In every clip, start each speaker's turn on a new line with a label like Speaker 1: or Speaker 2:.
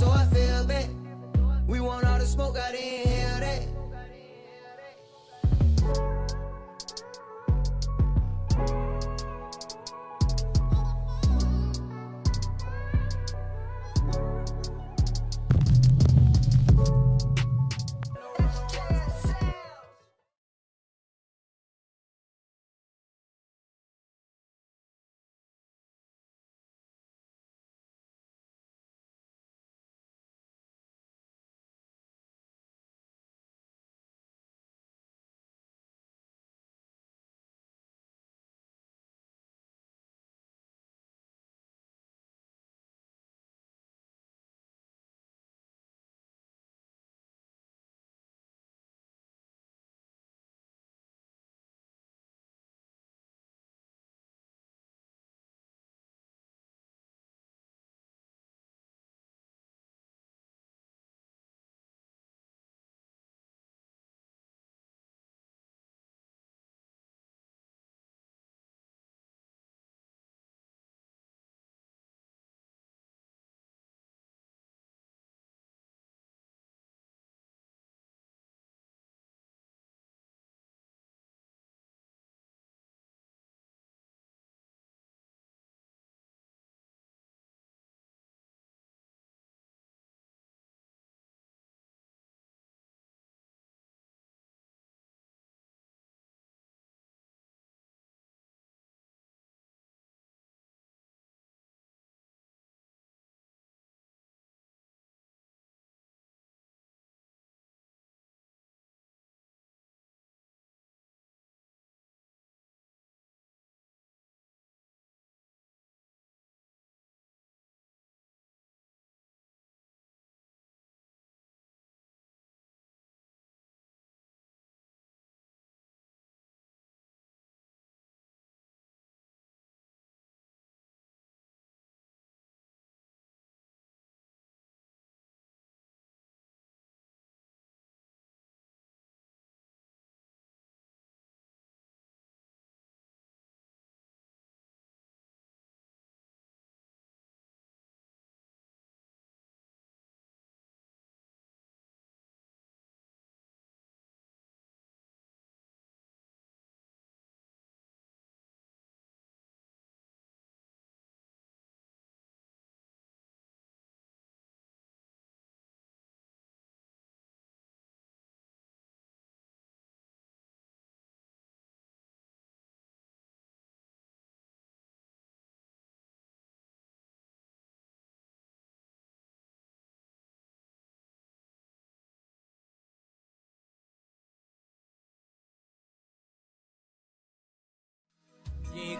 Speaker 1: so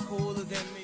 Speaker 2: Cooler than me.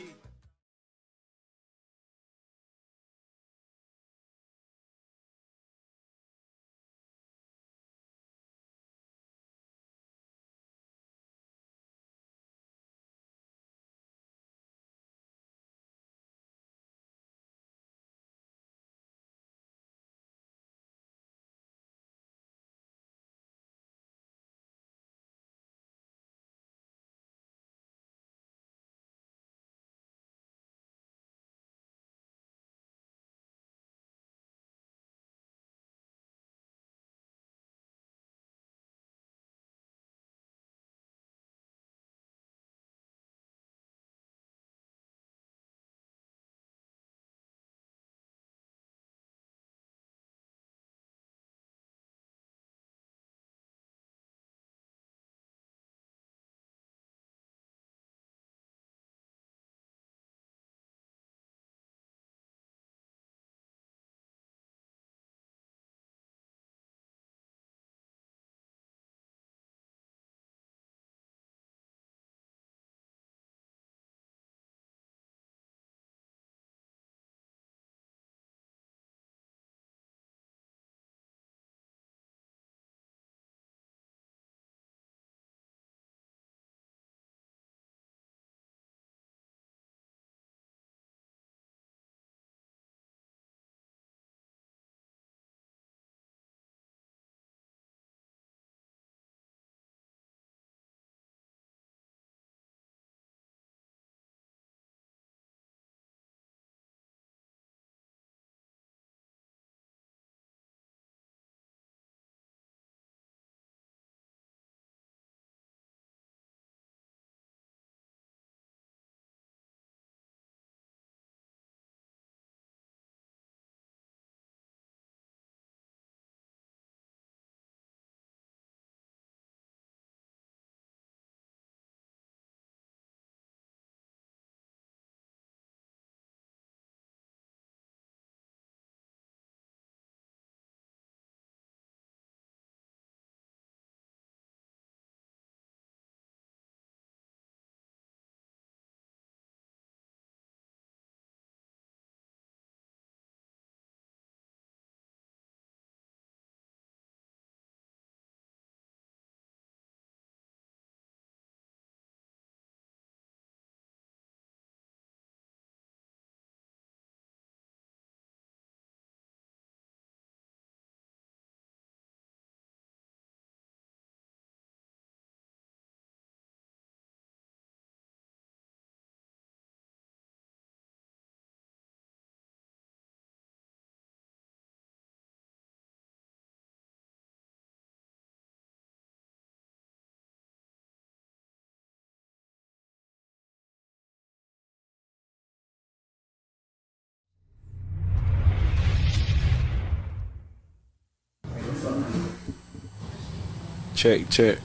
Speaker 3: Check, check.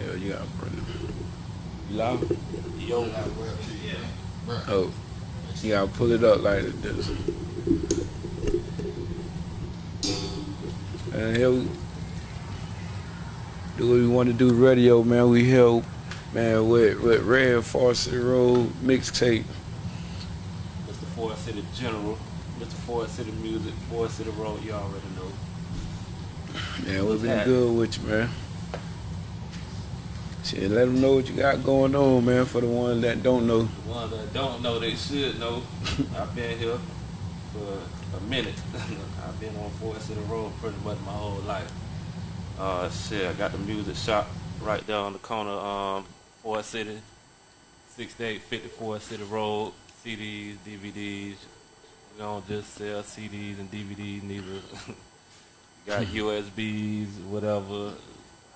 Speaker 3: Yeah, you gotta put it. You loud?
Speaker 4: Yo,
Speaker 3: Oh, you gotta pull it up like this. And here we do what we want to do. Radio, man. We help, man, with with Red Forest Road mixtape.
Speaker 4: Mr. Forest City General, Mr. Forest City Music, Forest City Road, you already know.
Speaker 3: Man, we've been good with you, man. Shit, let them know what you got going on, man. For the ones that don't know.
Speaker 4: The ones that don't know, they should know. I've been here for a minute. I've been on Forest City Road pretty much my whole life. Uh, shit, I got the music shop right there on the corner, um, Forest City, 6854 City Road, CDs, DVDs. We don't just sell CDs and DVDs neither. got USBs, whatever,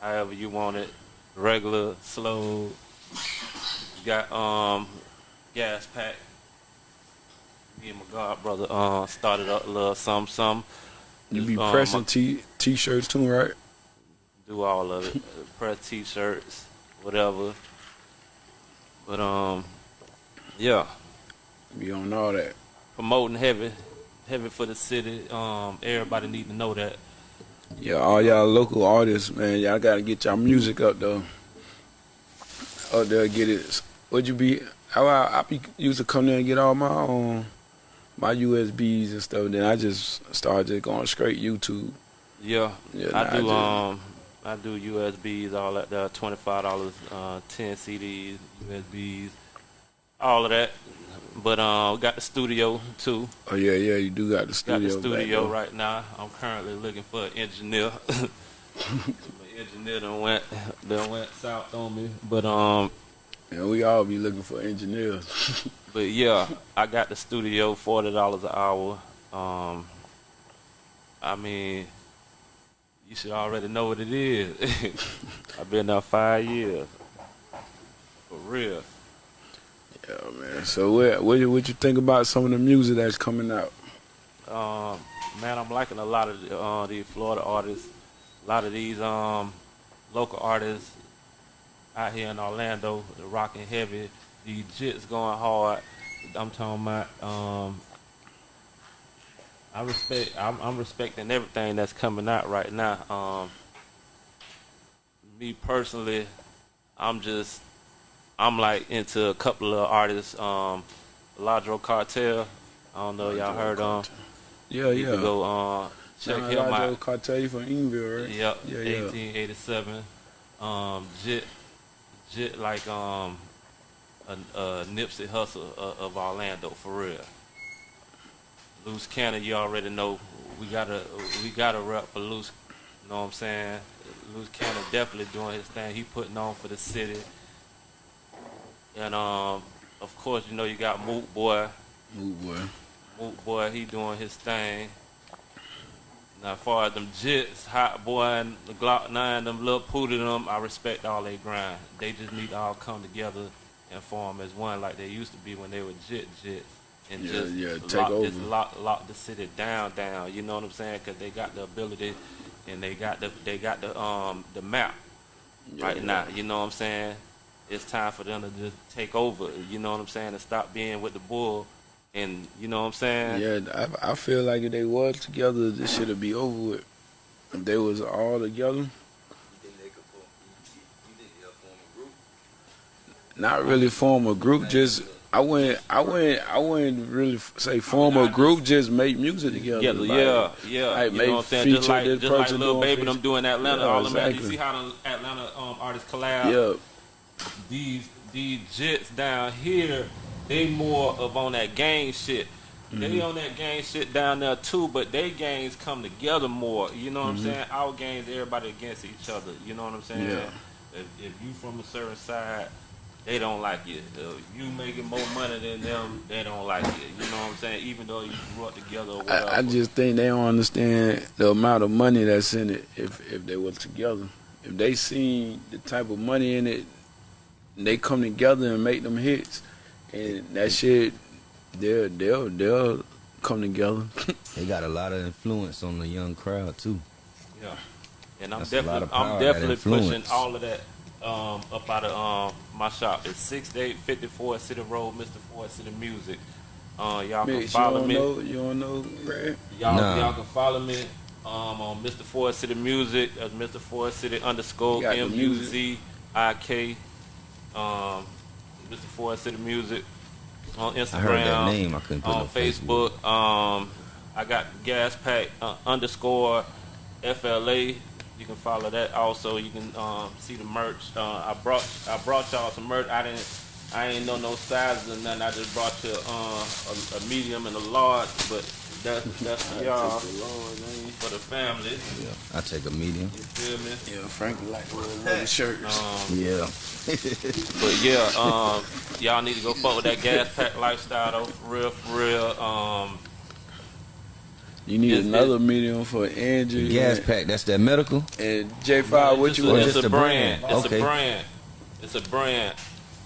Speaker 4: however you want it, regular, slow. Got um gas pack. Me and my god brother uh started up a little some some.
Speaker 3: You be
Speaker 4: Um,
Speaker 3: pressing t t-shirts too, right?
Speaker 4: do all of it. Press t-shirts, whatever. But um, yeah,
Speaker 3: Be on all that.
Speaker 4: promoting heavy, heavy for the city. Um, everybody need to know that.
Speaker 3: Yeah, all y'all local artists, man, y'all gotta get y'all music up though. Up there, get it. Would you be? I, I, I be used to come there and get all my um my USBs and stuff. Then I just started just going straight YouTube.
Speaker 4: Yeah,
Speaker 3: Yeah,
Speaker 4: I
Speaker 3: nah,
Speaker 4: do.
Speaker 3: just-
Speaker 4: um, I do USBs, all that. Uh, Twenty five dollars, uh, ten CDs, USBs, all of that. But um, got the studio too.
Speaker 3: Oh yeah, yeah, you do got the studio.
Speaker 4: Got
Speaker 3: the
Speaker 4: studio right now. I'm currently looking for an engineer. My engineer done went, done went south on me. But um,
Speaker 3: Yeah, we all be looking for engineers.
Speaker 4: but yeah, I got the studio, forty dollars an hour. Um, I mean, you should already know what it is. I've been there five years, for real.
Speaker 3: Yeah, man. So what what you, what you think about some of the music that's coming out?
Speaker 4: Um, man, I'm liking a lot of the, uh, these Florida artists. A lot of these um, local artists out here in Orlando, the rocking heavy. The jits going hard. I'm talking about. Um, I respect. I'm, I'm respecting everything that's coming out right now. Um, me personally, I'm just. I'm like into a couple of artists. Um, Ladro Cartel. I don't know y'all heard um.
Speaker 3: Yeah,
Speaker 4: You
Speaker 3: yeah.
Speaker 4: can go uh, check
Speaker 3: Nah,
Speaker 4: him out.
Speaker 3: Cartel from Enville, right?
Speaker 4: Yep,
Speaker 3: Yeah, yeah.
Speaker 4: 1887. Um, Jit, Jit like um, a, a Nipsey Hussle of, of Orlando for real. Loose Cannon, you already know. We gotta we gotta rep for Loose. You know what I'm saying? Loose Cannon definitely doing his thing. He putting on for the city. And um, of course, you know you got Moot Boy.
Speaker 3: Move boy.
Speaker 4: Moot boy, he doing his thing. Now, as far as them jits, hot boy and the Glock 9, them little pooty them, I respect all they grind. They just need to all come together and form as one like they used to be when they were jit jits. And
Speaker 3: Yeah,
Speaker 4: just
Speaker 3: yeah, take
Speaker 4: lock,
Speaker 3: over.
Speaker 4: lock, lock the city down, down. You know what I'm saying? Because they got the ability and they got the they got the um the map
Speaker 3: Yeah,
Speaker 4: right
Speaker 3: yeah.
Speaker 4: now. You know what I'm saying? It's time for them to just take over. You know what I'm saying? And stop being with the bull. And you know what I'm saying?
Speaker 3: Yeah, I, I feel like if they was together, this should be over with. If they was all together,
Speaker 2: You think they could form? You, you think they'll form a group?
Speaker 3: not really form a group. Just I wouldn't, I wouldn't, I wouldn't really say form a group. Just make music together.
Speaker 4: Yeah,
Speaker 3: like-
Speaker 4: yeah, yeah.
Speaker 3: like,
Speaker 4: you know what I'm saying? Just like, just like
Speaker 3: doing
Speaker 4: Baby
Speaker 3: feature.
Speaker 4: them doing Atlanta.
Speaker 3: Yeah,
Speaker 4: all them, You see how the Atlanta um, artists collab?
Speaker 3: Yeah,
Speaker 4: These these jits down here, they more of on that gang shit. They
Speaker 3: Mm-hmm.
Speaker 4: on that gang shit down there too, but they gangs come together more. You know what I'm saying? Our gangs, everybody against each other. You know what I'm saying?
Speaker 3: Mm-hmm. Yeah.
Speaker 4: If, if you from a certain side, they don't like you. If you making more money than them, they don't like you. You know what I'm saying? Even though you grew up together.
Speaker 3: I, I just think they don't understand the amount of money that's in it. If if they were together, if they seen the type of money in it, they come together and make them hits, and that shit, they'll they'll they'll come together.
Speaker 2: They got a lot of influence on the young crowd too.
Speaker 4: Yeah. and I'm
Speaker 5: That's
Speaker 4: definitely I'm definitely pushing all of that um, up out of um, my shop. It's six eight fifty four City Road, Mr. Forest City Music. Uh, y'all can
Speaker 3: Mix, you
Speaker 4: follow
Speaker 3: don't
Speaker 4: me.
Speaker 3: know, you don't know, Red?
Speaker 4: Y'all,
Speaker 5: Nah.
Speaker 4: y'all can follow me um, on Mr. Forest City Music, uh, Mr. Forest City underscore
Speaker 3: You got the
Speaker 4: M U Z I K, um, Mr. Forest City Music on Instagram.
Speaker 5: I heard that name. I couldn't put
Speaker 4: on
Speaker 5: no face to it.
Speaker 4: Facebook. Um, I got Gas Pack uh, underscore FLA. You can follow that. Also, you can um, see the merch. Uh, I brought I brought y'all some merch. I didn't. I ain't know no sizes or nothing. I just brought you uh, a, a medium and a large, but that's that's for y'all for the family.
Speaker 5: Yeah, I take a medium.
Speaker 4: You feel me?
Speaker 3: Yeah, Frankie like to wear leather shirts.
Speaker 4: Um,
Speaker 5: Yeah.
Speaker 4: But yeah, um, y'all need to go fuck with that gas pack lifestyle though, for real, for real. Um,
Speaker 3: You need
Speaker 4: It's-
Speaker 3: another medium for Angie.
Speaker 5: Gas pack. That's that medical.
Speaker 3: And J5, what
Speaker 4: it's
Speaker 3: you
Speaker 4: a,
Speaker 3: want?
Speaker 4: It's a
Speaker 5: a
Speaker 4: brand.
Speaker 5: brand?
Speaker 4: It's
Speaker 5: Okay.
Speaker 4: a brand. It's a brand.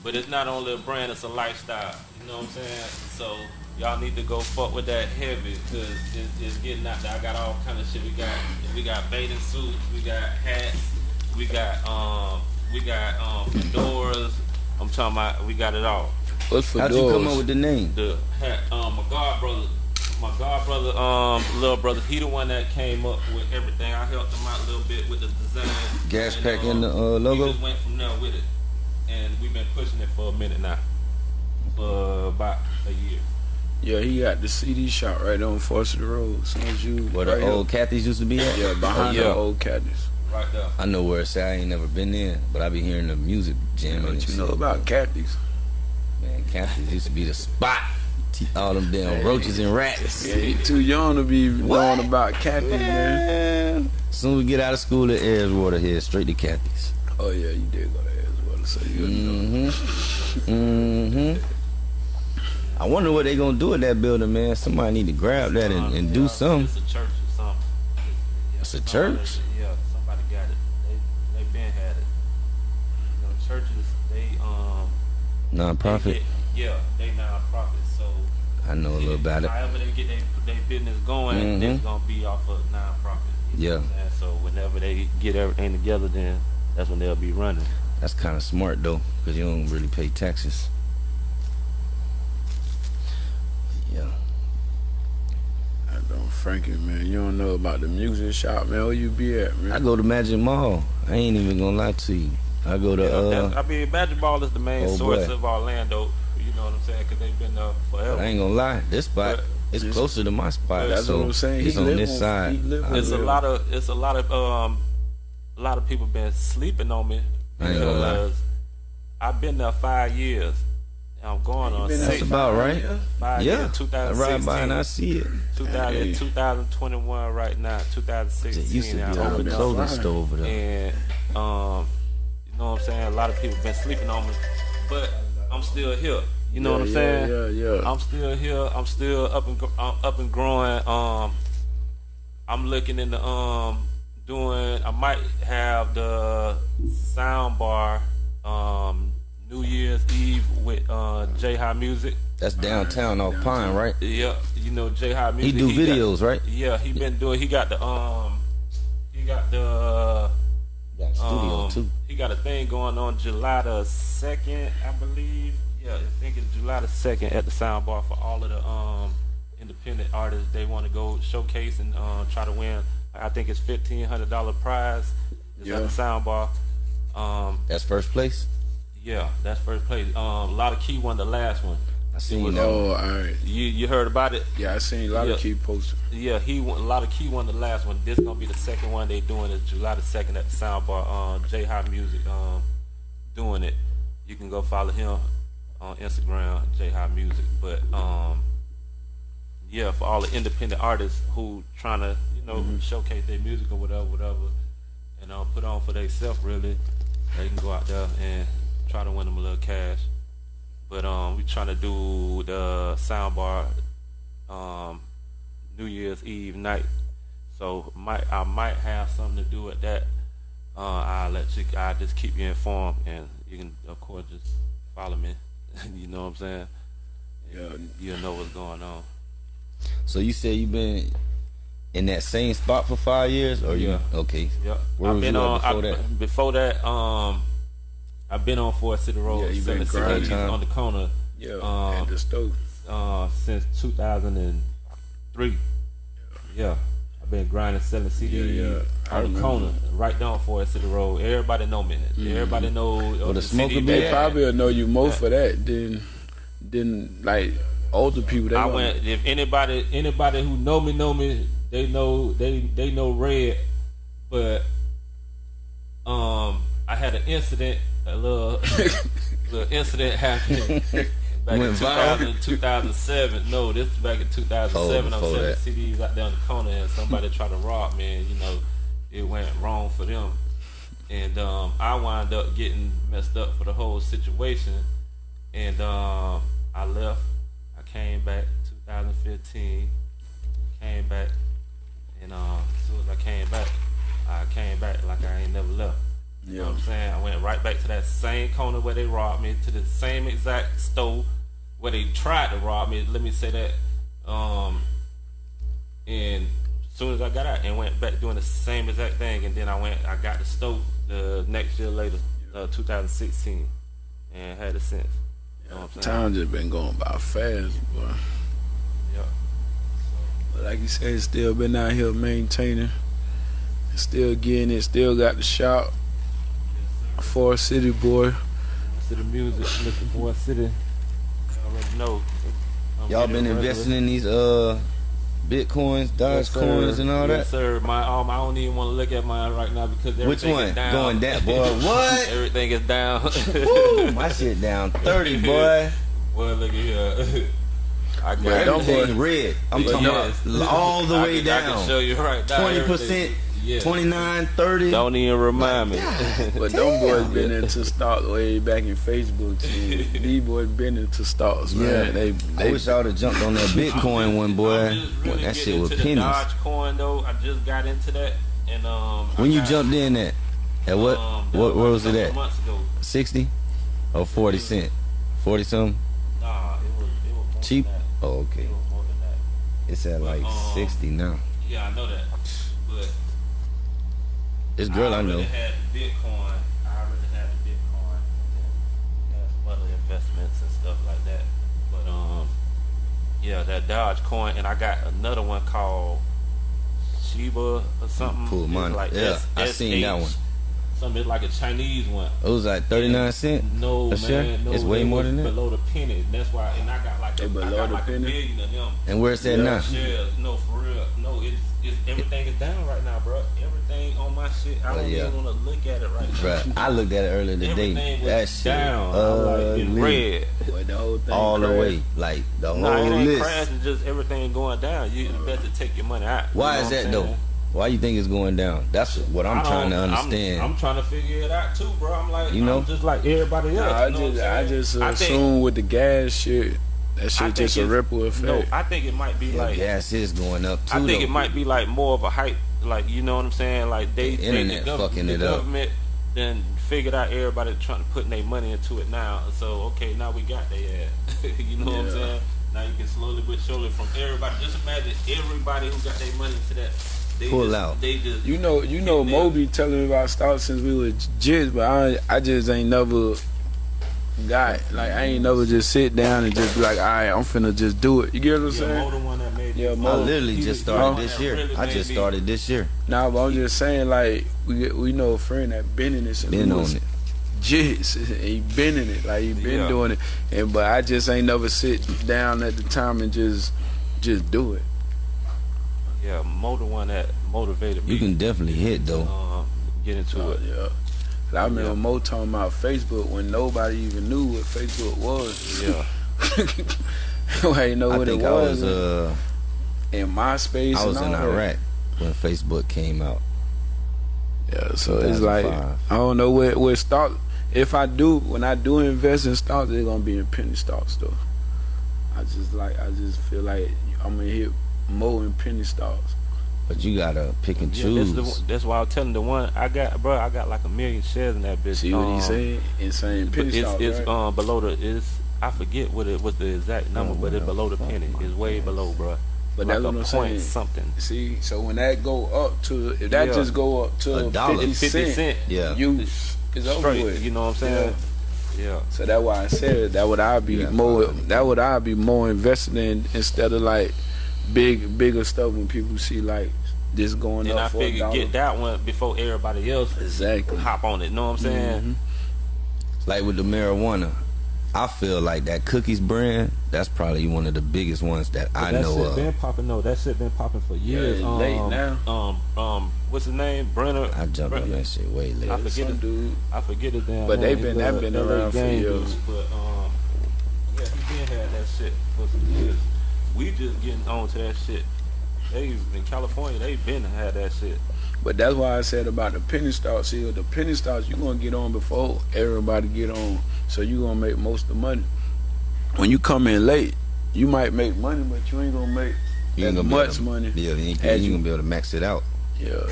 Speaker 4: But it's not only a brand, it's a lifestyle. You know what I'm saying? So y'all need to go fuck with that heavy because it's, it's getting out there. I got all kind of shit. We got we got bathing suits, we got hats, we got um we got um fedoras. I'm talking about we got it all.
Speaker 3: What's for
Speaker 5: How'd you come up with the name?
Speaker 4: The hat, um, my god brother, my god brother, um, little brother, he the one that came up with everything. I helped him out a little bit with the design.
Speaker 5: Gas
Speaker 4: And,
Speaker 5: pack
Speaker 4: um,
Speaker 5: in the, uh, logo?
Speaker 4: We just went from there with it, and we've been pushing it for a minute now, for about a year.
Speaker 3: Yeah, he got the CD shop right on Forsyth Road. As soon as you
Speaker 5: Where
Speaker 3: right
Speaker 5: the old
Speaker 3: here.
Speaker 5: Cathy's used to be at?
Speaker 3: yeah behind
Speaker 4: Oh, yeah.
Speaker 3: the old caddies.
Speaker 4: Right there.
Speaker 5: I know where it's at. I ain't never been there, but I be hearing the music jamming. and
Speaker 3: What you know about caddies?
Speaker 5: Man, Cathy's used to be the spot. T- All them damn roaches and rats.
Speaker 3: Yeah, he too young to be knowing about caddies, man.
Speaker 5: Man. As soon as we get out of school at Edgewater, head straight to Cathy's.
Speaker 3: Oh yeah, you did go to Edgewater, so you know.
Speaker 5: Mm-hmm. Mm-hmm. I wonder what they gonna do with that building, man. Somebody need to grab that and, and do something.
Speaker 4: It's a church or something. Yeah,
Speaker 5: It's a church?
Speaker 4: Yeah, somebody got it. They they been had it. You know, churches they um. they
Speaker 5: Non-profit.
Speaker 4: get- yeah, they non-profit, so.
Speaker 5: I know a little about it.
Speaker 4: However they get their business going,
Speaker 5: Mhm.
Speaker 4: it's gonna be off of non-profit.
Speaker 5: Yeah.
Speaker 4: what So whenever they get everything together, then that's when they'll be running.
Speaker 5: That's kind of smart though, because you don't really pay taxes. Yeah.
Speaker 3: I don't, Frankie, man. You don't know about the music shop, man. Where you be at, man?
Speaker 5: I go to Magic Mall. I ain't even gonna lie to you. I go to
Speaker 4: Yeah,
Speaker 5: uh,
Speaker 4: I mean, Magic Mall is the main
Speaker 5: oh,
Speaker 4: source
Speaker 5: boy.
Speaker 4: of Orlando. You know what I'm saying? Because they've been there forever.
Speaker 5: But I ain't gonna lie, this spot
Speaker 4: But
Speaker 5: is
Speaker 3: this-
Speaker 5: closer to my spot.
Speaker 3: That's
Speaker 5: so
Speaker 3: what I'm saying.
Speaker 5: It's
Speaker 3: He
Speaker 5: on this
Speaker 3: on-
Speaker 5: side.
Speaker 3: he live on
Speaker 4: It's a lot of it's a lot of um a lot of people been sleeping on me
Speaker 5: I ain't gonna lie.
Speaker 4: because I've been there five years. And I'm going on
Speaker 3: been
Speaker 5: That's about right.
Speaker 4: five
Speaker 5: Yeah,
Speaker 4: years.
Speaker 5: I ride by and I see it.
Speaker 4: 2000,
Speaker 3: Hey.
Speaker 4: 2021 right now,
Speaker 5: It
Speaker 4: 2016.
Speaker 5: used to be
Speaker 4: I'm
Speaker 5: an
Speaker 3: down
Speaker 5: old
Speaker 4: over
Speaker 3: there.
Speaker 5: clothing store over there.
Speaker 4: and um, you know what I'm saying. A lot of people been sleeping on me, but I'm still here. You know
Speaker 3: yeah,
Speaker 4: what I'm
Speaker 3: yeah,
Speaker 4: saying?
Speaker 3: Yeah, yeah.
Speaker 4: I'm still here. I'm still up and gr- uh, up and growing. Um, I'm looking into um doing. I might have the sound bar um New Year's Eve with uh J High Music.
Speaker 5: That's downtown off Pine, right?
Speaker 4: Yeah, you know J High Music.
Speaker 5: He do
Speaker 4: got-
Speaker 5: videos, right?
Speaker 4: yeah, he been doing. He got the um, he got the
Speaker 5: Got studio
Speaker 4: um,
Speaker 5: too.
Speaker 4: He got a thing going on July the second, I believe. Yeah, I think it's July the second at the Soundbar for all of the um independent artists. They want to go showcase and uh, try to win. I think it's fifteen hundred dollar prize. It's at
Speaker 3: Yeah.
Speaker 4: the Soundbar. Um,
Speaker 5: That's first place.
Speaker 4: Yeah, that's first place. Um, a lot of key won the last one.
Speaker 5: I seen
Speaker 4: was-
Speaker 5: that.
Speaker 3: oh, all right.
Speaker 4: You you heard about it?
Speaker 3: Yeah, I seen a lot
Speaker 4: Yeah.
Speaker 3: of key posters.
Speaker 4: Yeah, he won, a lot of key won the last one. This gonna be the second one they doing is July the second at the Soundbar. Um, J High Music um doing it. You can go follow him on Instagram, J High Music. But um, yeah, for all the independent artists who trying to you know showcase their music or whatever, whatever, and uh, put on for themselves really, they can go out there and try to win them a little cash. But um, we trying to do the Soundbar um, New Year's Eve night. So might I might have something to do with that. Uh, I'll let you. I just keep you informed, and you can of course just follow me. you know what I'm saying?
Speaker 3: Yeah.
Speaker 4: You'll know what's going on.
Speaker 5: So you said you've been in that same spot for five years, or you
Speaker 4: Yeah.
Speaker 5: okay?
Speaker 4: Yep.
Speaker 5: Where
Speaker 4: I've
Speaker 5: was
Speaker 4: been
Speaker 5: you
Speaker 4: on
Speaker 5: before
Speaker 4: I,
Speaker 5: that?
Speaker 4: Before that, um, I've been on Forest City Road,
Speaker 3: Yeah, you
Speaker 4: selling
Speaker 3: been grinding.
Speaker 4: CDs on the corner
Speaker 3: Yeah,
Speaker 4: Um,
Speaker 3: at the stove.
Speaker 4: uh, since 2003. Yeah. I've been grinding, selling CDs
Speaker 3: Yeah, yeah. I
Speaker 4: on the
Speaker 3: remember.
Speaker 4: corner, right down Forest City Road. Everybody know me.
Speaker 3: Mm-hmm.
Speaker 4: Everybody know uh,
Speaker 5: the
Speaker 4: the
Speaker 5: smoker
Speaker 4: CD
Speaker 5: be
Speaker 3: They probably will know you more for that than than like older people. They
Speaker 4: I went. If anybody, anybody who know me, know me. They know. They they know Red, but um, I had an incident. A little little incident happened back in
Speaker 5: Went viral?
Speaker 4: 2000, 2007. No, this is back in 2007. I'm selling
Speaker 5: that.
Speaker 4: CDs out there on the corner, and somebody tried to rob me. And you know, it went wrong for them. And um, I wound up getting messed up for the whole situation. And um, I left. I came back 2015. Came back, and um, as soon as I came back, I came back like I ain't never left. You know what I'm saying? I went right back to that same corner where they robbed me, to the same exact store where they tried to rob me. Let me say that. Um, and as soon as I got out and went back doing the same exact thing, and then I went, I got the stove the next year later, uh, 2016, and had it since. You know what I'm saying?
Speaker 3: Time just been going by fast, boy.
Speaker 4: Yeah.
Speaker 3: But like you said, still been out here maintaining, still getting it, still got the shop. Forest City boy.
Speaker 4: To the music, Mr. Forest City. You already know. I'm
Speaker 5: Y'all been investing in these uh bitcoins, Doge
Speaker 4: Yes,
Speaker 5: coins, and all
Speaker 4: yes,
Speaker 5: that.
Speaker 4: sir. My um, I don't even want to look at mine right now because
Speaker 5: Which one?
Speaker 4: is down.
Speaker 5: Going down, boy. What?
Speaker 4: everything is down.
Speaker 5: Woo, my shit down thirty, boy.
Speaker 4: well, look at here. I got
Speaker 3: But don't
Speaker 5: Everything
Speaker 3: boy-
Speaker 5: red. I'm
Speaker 4: Yes.
Speaker 5: talking about all the
Speaker 4: I
Speaker 5: way
Speaker 4: can, I can show
Speaker 5: down.
Speaker 4: you right now.
Speaker 5: Twenty
Speaker 4: everything.
Speaker 5: percent,
Speaker 4: Yeah.
Speaker 5: 29, 30.
Speaker 4: Don't even remind me.
Speaker 3: But them boys been into stocks way back in Facebook too. These boys been into stocks, man.
Speaker 5: Yeah.
Speaker 3: They,
Speaker 5: I
Speaker 3: they
Speaker 5: wish I would have jumped on that Bitcoin one, boy.
Speaker 4: I'm
Speaker 5: that shit was
Speaker 4: into the
Speaker 5: pennies.
Speaker 4: Dodge coin though. I just got into that, and um. I
Speaker 5: When you
Speaker 4: got,
Speaker 5: jumped in at, at what?
Speaker 4: Um,
Speaker 5: what? Where was it at?
Speaker 4: Ago.
Speaker 5: Sixty or forty cent? Forty something.
Speaker 4: Nah, it was it was more
Speaker 5: Cheap?
Speaker 4: Than that.
Speaker 5: Oh, okay.
Speaker 4: It was more than that.
Speaker 5: It's at like
Speaker 4: um,
Speaker 5: sixty now.
Speaker 4: Yeah, I know that, but
Speaker 5: This girl I know.
Speaker 4: already had Bitcoin. I already had the Bitcoin. And other investments and stuff like that. But um, yeah, that Dogecoin, and I got another one called Shiba or something.
Speaker 5: Pull
Speaker 4: It's
Speaker 5: mine. Yeah, I seen that one.
Speaker 4: Something like a Chinese one.
Speaker 5: It was like thirty nine cent.
Speaker 4: No, man,
Speaker 5: share?
Speaker 4: no,
Speaker 5: It's way more than that?
Speaker 4: Below the penny. That's why, and I got like a,
Speaker 3: They
Speaker 4: I got
Speaker 3: the
Speaker 4: like
Speaker 3: penny?
Speaker 4: a million of them.
Speaker 5: And where's that
Speaker 3: Yeah.
Speaker 5: now?
Speaker 4: Shares, no, for real. No, it's, it's everything is down right now, bro. Everything on my shit. I
Speaker 5: Oh,
Speaker 4: don't
Speaker 5: yeah.
Speaker 4: even want to look at it right now.
Speaker 5: I looked at it earlier today.
Speaker 4: Everything was
Speaker 5: That shit
Speaker 4: down. I'm like in red.
Speaker 3: boy, the whole thing
Speaker 5: all the way, like the
Speaker 4: No, it
Speaker 5: whole
Speaker 4: ain't
Speaker 5: list.
Speaker 4: crashing. Just everything going down. You better take your money out. You
Speaker 5: Why
Speaker 4: know
Speaker 5: is that
Speaker 4: I'm
Speaker 5: though?
Speaker 4: Saying?
Speaker 5: Why you think it's going down? That's what I'm trying to
Speaker 4: don't- I'm-
Speaker 5: understand.
Speaker 4: I'm, trying to figure it out too, bro. I'm like,
Speaker 5: You know?
Speaker 4: I'm just like everybody else.
Speaker 3: Nah, I
Speaker 4: you know what
Speaker 3: just,
Speaker 4: I'm
Speaker 3: I just
Speaker 4: I think-
Speaker 3: assume with the gas shit, that shit
Speaker 4: think
Speaker 3: just a ripple effect.
Speaker 4: No, I think it might be
Speaker 5: yeah,
Speaker 4: like
Speaker 5: gas is going up too.
Speaker 4: I think
Speaker 5: though.
Speaker 4: it might be like more of a hype, like you know what I'm saying. Like they,
Speaker 5: The
Speaker 4: they
Speaker 5: internet
Speaker 4: the, gov-
Speaker 5: fucking
Speaker 4: the
Speaker 5: it up.
Speaker 4: government then figured out everybody trying to put their money into it now. So okay, now we got their ass. you know what I'm saying? Now you can slowly but surely from everybody. Just imagine everybody who got their money into that. They
Speaker 5: Pull
Speaker 4: just,
Speaker 5: out.
Speaker 4: They just
Speaker 3: You know, you know,
Speaker 4: Yeah.
Speaker 3: Moby telling me about stocks since we were jits, but I, I just ain't never got like I ain't never just sit down and just be like, all right, I'm finna just do it. You get what I'm
Speaker 4: yeah,
Speaker 3: saying?
Speaker 4: Mo the one that made
Speaker 3: Yeah,
Speaker 4: it.
Speaker 3: Mo.
Speaker 5: I literally just started this year.
Speaker 4: really
Speaker 5: I
Speaker 4: made
Speaker 5: just
Speaker 4: me-
Speaker 5: started this year.
Speaker 3: Nah, but I'm just saying like we we know a friend that been in this and
Speaker 5: Been
Speaker 3: we
Speaker 5: on
Speaker 3: was
Speaker 5: it.
Speaker 3: Jits, he been in it, like he been
Speaker 4: Yeah.
Speaker 3: doing it, and but I just ain't never sit down at the time and just just do it.
Speaker 4: Yeah, Mo the one that motivated me.
Speaker 5: You can definitely hit though.
Speaker 4: um, get into
Speaker 3: Oh,
Speaker 4: it.
Speaker 3: yeah. 'Cause I remember
Speaker 4: Yeah.
Speaker 3: Mo talking about Facebook when nobody even knew what Facebook was.
Speaker 4: Yeah.
Speaker 3: I didn't know
Speaker 5: I
Speaker 3: what
Speaker 5: think
Speaker 3: it
Speaker 5: I
Speaker 3: was.
Speaker 5: was uh
Speaker 3: in MySpace.
Speaker 5: I was
Speaker 3: and
Speaker 5: in
Speaker 3: all that.
Speaker 5: Iraq when Facebook came out.
Speaker 3: Yeah, so it's like I don't know where where stock. If I do, when I do invest in stocks, they're gonna be in penny stocks though. I just like I just feel like I'm gonna hit more in penny stocks.
Speaker 5: But you gotta pick and
Speaker 4: Yeah,
Speaker 5: choose.
Speaker 4: that's, the, that's why I was telling the one I got, bro. I got like a million shares in that bitch.
Speaker 3: See what
Speaker 4: Um,
Speaker 3: he said? Insane penny
Speaker 4: it's
Speaker 3: stocks,
Speaker 4: it's
Speaker 3: right?
Speaker 4: um below the it's I forget what it was the exact number,
Speaker 5: Oh,
Speaker 4: but it's below the penny. It's way
Speaker 5: ass.
Speaker 4: below, bro.
Speaker 3: But
Speaker 4: like
Speaker 3: that's what I'm saying.
Speaker 4: something.
Speaker 3: See, so when that go up to if that
Speaker 4: Yeah.
Speaker 3: just go up to
Speaker 5: A dollar.
Speaker 3: 50
Speaker 4: 50
Speaker 3: cent,
Speaker 4: cent.
Speaker 5: Yeah.
Speaker 3: you it's over
Speaker 4: Straight,
Speaker 3: with.
Speaker 4: you know what I'm saying? Yeah.
Speaker 3: So that's why I said that would I be
Speaker 5: Yeah,
Speaker 3: more that would I be more invested in instead of like big bigger stuff when people see like this going
Speaker 4: And
Speaker 3: up
Speaker 4: I
Speaker 3: for a
Speaker 4: figured
Speaker 3: dollar.
Speaker 4: get that one before everybody else
Speaker 3: Exactly.
Speaker 4: hop on it. Know what I'm saying?
Speaker 3: Mhm.
Speaker 5: Like with the marijuana, I feel like that cookies brand. That's probably one of the biggest ones that I
Speaker 4: that
Speaker 5: know
Speaker 4: shit
Speaker 5: of.
Speaker 4: been popping. No, that shit been popping for years.
Speaker 3: it's
Speaker 4: um,
Speaker 3: late now.
Speaker 4: Um, um, what's his name? Berner.
Speaker 5: I jumped on
Speaker 4: Berner-
Speaker 5: that shit way late.
Speaker 4: I forget
Speaker 3: Some
Speaker 4: it.
Speaker 3: dude.
Speaker 4: I forget it. damn
Speaker 3: But they
Speaker 4: He's
Speaker 3: been- that been around for years.
Speaker 4: dude. But um, yeah, he been had that shit for some years. We just getting on to that shit. They in California, they been had that shit.
Speaker 3: But that's why I said about the penny stocks. See, the penny stocks you gonna get on before everybody get on, so you gonna make most of the money. When you come in late, you might make money, but you ain't gonna make
Speaker 5: You
Speaker 3: as
Speaker 5: ain't gonna
Speaker 3: much
Speaker 5: to-
Speaker 3: money.
Speaker 5: Yeah, you ain't, you
Speaker 3: you-
Speaker 5: gonna be able to max it out.
Speaker 3: Yeah.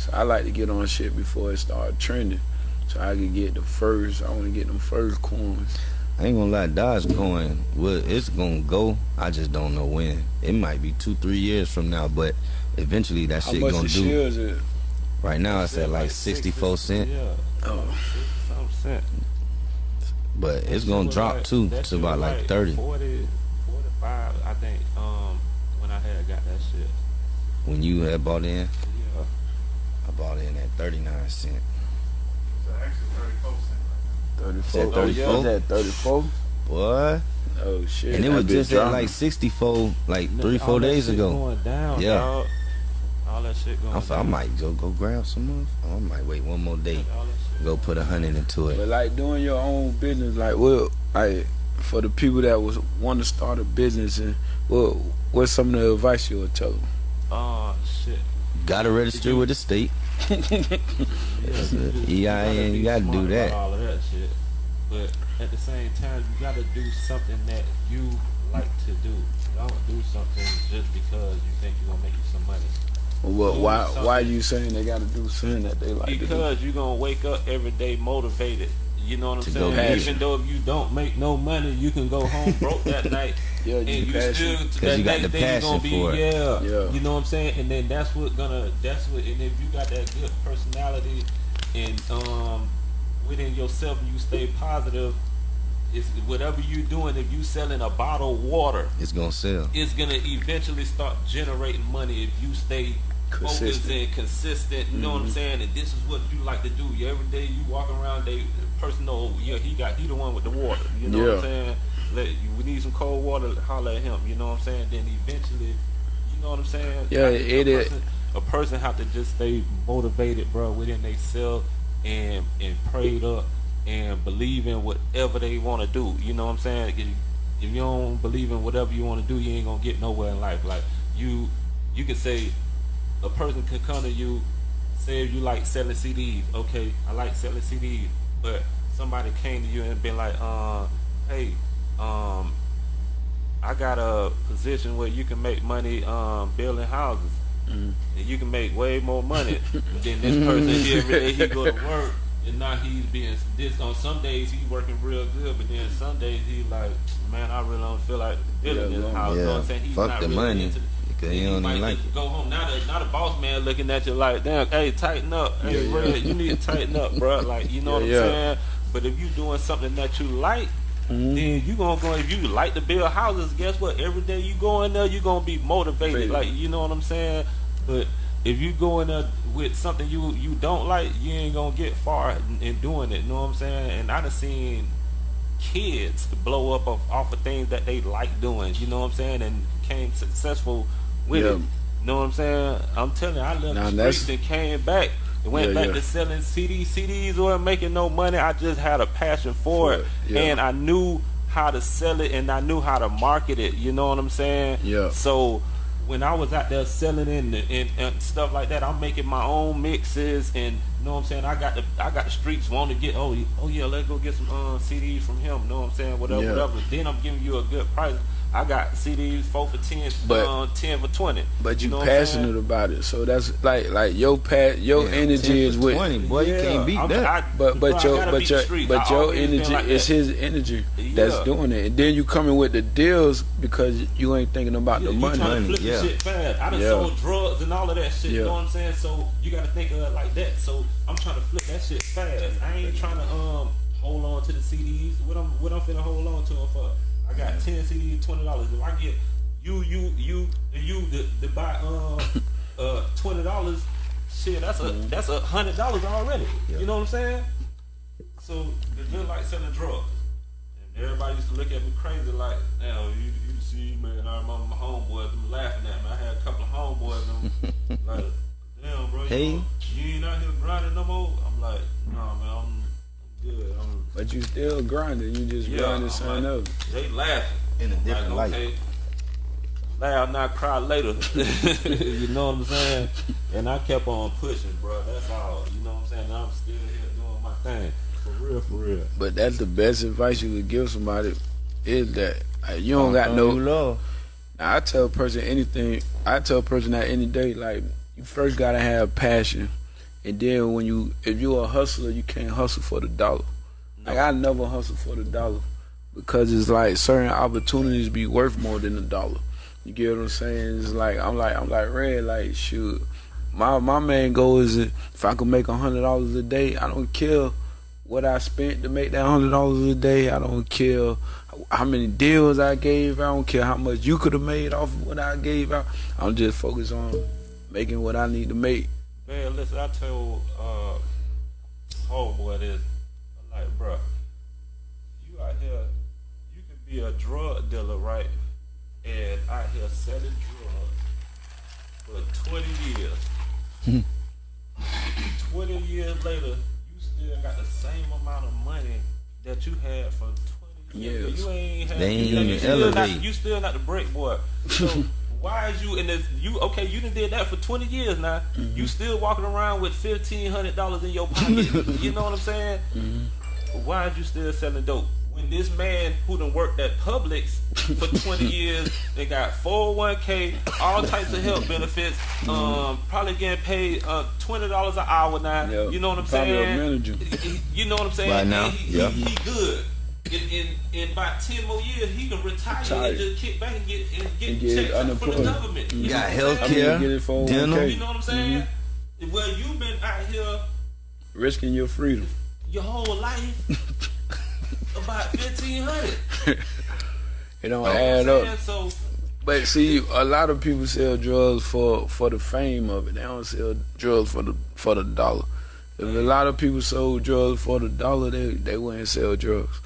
Speaker 3: So I like to get on shit before it start trending, so I can get the first. I want to get them first coins.
Speaker 5: I ain't gonna lie, Dogecoin, well, it's gonna go. I just don't know when. It might be two, three years from now, but eventually that
Speaker 3: How
Speaker 5: shit
Speaker 3: much
Speaker 5: gonna do.
Speaker 3: is it?
Speaker 5: Right now, it's at like 64 cents.
Speaker 4: Yeah.
Speaker 3: Oh.
Speaker 4: Some cent.
Speaker 5: But it's gonna drop too to about like 30.
Speaker 4: 40, 45, I think, um, when I had got that shit.
Speaker 5: When you had bought in?
Speaker 4: Yeah.
Speaker 5: I bought in at 39 cents.
Speaker 3: 34.
Speaker 5: At 34?
Speaker 3: Oh, yeah. 34?
Speaker 5: What?
Speaker 3: Oh shit.
Speaker 5: And it was just at like 64, like three, four days ago.
Speaker 4: Down,
Speaker 5: yeah.
Speaker 4: All that shit going
Speaker 5: I'm,
Speaker 4: down.
Speaker 5: I might go go grab some. Of, I might wait one more day. Go put a hundred into it.
Speaker 3: But like doing your own business, like well, like for the people that was want to start a business, and well, what's some of the advice you would tell them?
Speaker 4: Oh shit.
Speaker 5: Gotta register with the state.
Speaker 4: Yeah,
Speaker 5: That's
Speaker 4: you
Speaker 5: EIN, you gotta do that.
Speaker 4: All of that shit. But at the same time, you gotta do something that you like to do. Don't do something just because you think you're gonna make you some money.
Speaker 3: Well,
Speaker 4: Do
Speaker 3: why
Speaker 4: something.
Speaker 3: why are you saying they got to do something that they like to do?
Speaker 4: Because you're gonna wake up every day motivated. You know what I'm saying? Even though if you don't make no money, you can go home broke that night.
Speaker 3: Yeah,
Speaker 4: and
Speaker 3: you
Speaker 4: you
Speaker 3: passion.
Speaker 4: still that
Speaker 5: you got the
Speaker 4: you
Speaker 5: passion
Speaker 4: gonna be
Speaker 5: for it.
Speaker 4: yeah,
Speaker 3: Yeah.
Speaker 4: You know what I'm saying? And then that's what gonna that's what and if you got that good personality and um within yourself and you stay positive, it's whatever you're doing, if you selling a bottle of water,
Speaker 5: It's gonna sell.
Speaker 4: it's gonna eventually start generating money if you stay focused
Speaker 3: Consistent.
Speaker 4: and consistent. You know what I'm saying? And this is what you like to do. Every day you walk around, they the person know yeah he got he the one with the water. You know what I'm saying? Let you we need some cold water. Holler at him. You know what I'm saying? Then eventually, you know what I'm saying?
Speaker 3: Yeah,
Speaker 4: I think
Speaker 3: it
Speaker 4: a
Speaker 3: is-
Speaker 4: person, a person have to just stay motivated, bro, within themselves and and prayed up and believe in whatever they want to do. You know what I'm saying? If, if you don't believe in whatever you want to do, you ain't gonna get nowhere in life. Like you, you can say a person can come to you, say you like selling CDs. Okay, I like selling CDs, but somebody came to you and been like, uh, hey, um, I got a position where you can make money um, building houses. And you can make way more money than this person here. Every day he go to work, and now he's being this. On some days he's working real good, but then some days he's like, man, I really don't feel like building
Speaker 3: Yeah,
Speaker 4: this house. You know what I'm saying? He's
Speaker 5: fuck
Speaker 4: not
Speaker 5: the
Speaker 4: really
Speaker 5: money,
Speaker 4: into- and
Speaker 5: he don't even like it.
Speaker 4: Go home. Now the now the boss man looking at you like, damn, hey, tighten up. Hey,
Speaker 3: Yeah,
Speaker 4: bro,
Speaker 3: yeah.
Speaker 4: you need to tighten up, bro. Like, you know what I'm
Speaker 3: Yeah, yeah.
Speaker 4: saying? But if you doing something that you like,
Speaker 3: Mm-hmm.
Speaker 4: then you gonna go. If you like to build houses, guess what? Every day you go in there, you are gonna be motivated.
Speaker 3: Motivated.
Speaker 4: Like, you know what I'm saying? But if you go in there with something you you don't like, you ain't gonna get far in, in doing it. You know what I'm saying? And I done seen kids blow up off, off of things that they like doing. You know what I'm saying? And became successful with
Speaker 3: Yeah.
Speaker 4: it. You know what I'm saying? I'm telling you, I left
Speaker 3: Now
Speaker 4: the streets and came back. And went
Speaker 3: Yeah,
Speaker 4: back
Speaker 3: yeah.
Speaker 4: to selling CDs. CDs weren't making no money. I just had a passion for,
Speaker 3: For
Speaker 4: it,
Speaker 3: it, yeah.
Speaker 4: and I knew how to sell it, and I knew how to market it. You know what I'm saying?
Speaker 3: Yeah.
Speaker 4: So when I was out there selling it and, and, and stuff like that, I'm making my own mixes, and you know what I'm saying. I got the I got the streets want to get oh oh yeah, let's go get some uh, CDs from him. You know what I'm saying? Whatever,
Speaker 3: Yeah.
Speaker 4: whatever. Then I'm giving you a good price. I got CDs four for ten,
Speaker 3: But-
Speaker 4: um, ten for twenty.
Speaker 3: But you,
Speaker 4: know
Speaker 3: passionate about it, so that's like like your pat your
Speaker 5: Yeah, 10
Speaker 3: energy is with.
Speaker 5: 20, boy. You can't beat
Speaker 4: I'm-
Speaker 5: that.
Speaker 4: I-
Speaker 3: But but
Speaker 4: I
Speaker 3: your but
Speaker 4: beat
Speaker 3: your
Speaker 4: the
Speaker 3: but
Speaker 4: I
Speaker 3: your energy
Speaker 4: like
Speaker 3: is his energy that's
Speaker 4: Yeah.
Speaker 3: doing it, and then you coming with the deals because you ain't thinking about
Speaker 4: Yeah,
Speaker 3: the
Speaker 4: you
Speaker 3: money.
Speaker 4: trying to
Speaker 5: Money,
Speaker 4: flip
Speaker 5: yeah.
Speaker 4: the shit fast. I done
Speaker 3: Yeah.
Speaker 4: sold drugs and all of that shit.
Speaker 3: Yeah.
Speaker 4: You know what I'm saying? So you got to think of it like that. So I'm trying to flip that shit fast. I ain't trying to um hold on to the CDs. What I'm what I'm finna hold on to them for? I got ten CDs, twenty dollars. If I get you, you, you, and you to, buy um uh twenty dollars, shit, that's a
Speaker 3: Mm-hmm.
Speaker 4: that's a hundred dollars already. You know what I'm saying? So it's just like selling drugs. And everybody used to look at me crazy like, now you you see man, I remember my homeboys them laughing at me. I had a couple of homeboys them like, damn bro, you,
Speaker 5: Hey.
Speaker 4: know, you ain't out here grinding no more. I'm like, nah man, I'm good. I'm
Speaker 3: But you still grinding. You just
Speaker 4: Yeah,
Speaker 3: grinding
Speaker 4: I'm
Speaker 3: something
Speaker 4: like-
Speaker 3: else.
Speaker 4: they laughing.
Speaker 5: In a
Speaker 4: I'm
Speaker 5: different
Speaker 4: like,
Speaker 5: light.
Speaker 4: okay, Laugh now, cry later. you know what I'm saying? And I kept on pushing, bro. That's all. You know what I'm saying? And I'm still here doing my thing. For real, for real.
Speaker 3: But that's the best advice you could give somebody is that uh, you don't got no.
Speaker 5: you love.
Speaker 3: Now, I tell a person anything. I tell a person that any day, like you first gotta have passion, and then when you, if you're a hustler, you can't hustle for the dollar. Like I never hustle for the dollar because it's like certain opportunities be worth more than a dollar. You get what I'm saying? It's like I'm like I'm like red. Like shoot, my my main goal is if I can make a hundred dollars a day, I don't care what I spent to make that hundred dollars a day. I don't care how many deals I gave. I don't care how much you could have made off of what I gave out. I'm just focused on making what I need to make.
Speaker 4: Man, listen, I told uh, homeboy this. I'm like, bro, you out here, you could be a drug dealer, right? And out here selling drugs for 20 years. 20 years later, you still got the same amount of money that you had for 20 years.
Speaker 3: Yes.
Speaker 4: You ain't had,
Speaker 5: They ain't
Speaker 4: you,
Speaker 5: even
Speaker 4: still not, you still not the break boy. So why is you in this? You okay? You done did that for 20 years now.
Speaker 3: Mm-hmm.
Speaker 4: You still walking around with $1,500 in your pocket. you know what I'm saying?
Speaker 3: Mm-hmm.
Speaker 4: Why is you still selling dope? When this man who done worked at Publix for 20 years, they got 401k, all types of health benefits, um, probably getting paid uh, $20 an hour now.
Speaker 3: Mm-hmm.
Speaker 4: You know what I'm
Speaker 3: probably a
Speaker 4: saying?
Speaker 3: manager.
Speaker 4: You know what I'm saying?
Speaker 5: Right now,
Speaker 4: he,
Speaker 5: yeah.
Speaker 4: he, he good. In, in in about 10 more years, he can retire
Speaker 3: Retire.
Speaker 4: and just kick back and get, and get
Speaker 3: And get
Speaker 4: checks from the
Speaker 3: unemployed.
Speaker 4: government. You
Speaker 5: You got
Speaker 4: what
Speaker 5: health care,
Speaker 3: get it for
Speaker 5: dental.
Speaker 3: 1K.
Speaker 4: You know what I'm saying?
Speaker 3: Mm-hmm.
Speaker 4: Well, you've been out here
Speaker 3: Risking your freedom.
Speaker 4: your whole life about fifteen hundred.
Speaker 3: It don't add up.
Speaker 4: So
Speaker 3: But see, a lot of people sell drugs for for the fame of it. They don't sell drugs for the for the dollar. If a lot of people sold drugs for the dollar, they they wouldn't sell drugs.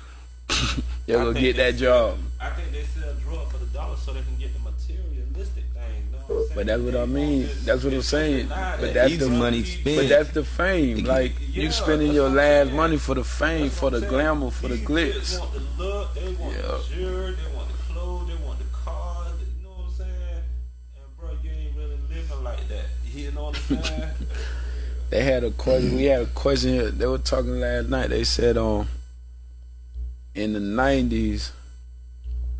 Speaker 3: they
Speaker 4: I
Speaker 3: will
Speaker 4: think
Speaker 3: get
Speaker 4: they
Speaker 3: that
Speaker 4: sell-
Speaker 3: job.
Speaker 4: I think they sell drugs for the dollar so they can get the materialistic thing. You know what I'm saying?
Speaker 3: But that's what
Speaker 4: They
Speaker 3: I mean.
Speaker 4: this-
Speaker 3: That's what I'm saying. But that's the
Speaker 5: money
Speaker 4: But
Speaker 5: spent.
Speaker 3: But that's the fame. Like
Speaker 4: Yeah,
Speaker 3: you spending your
Speaker 4: what
Speaker 3: last
Speaker 4: saying.
Speaker 3: money for the fame,
Speaker 4: That's
Speaker 3: for the
Speaker 4: saying.
Speaker 3: glamour, for the
Speaker 4: These
Speaker 3: glitz.
Speaker 4: kids want the look, they want
Speaker 3: Yeah.
Speaker 4: the shirt, they want the clothes, they want the cars. You know what I'm saying? And bro, you ain't really living like that. You know what I'm saying?
Speaker 3: They had a question. We had a question. Here. They were talking last night. They said, um, in the '90s,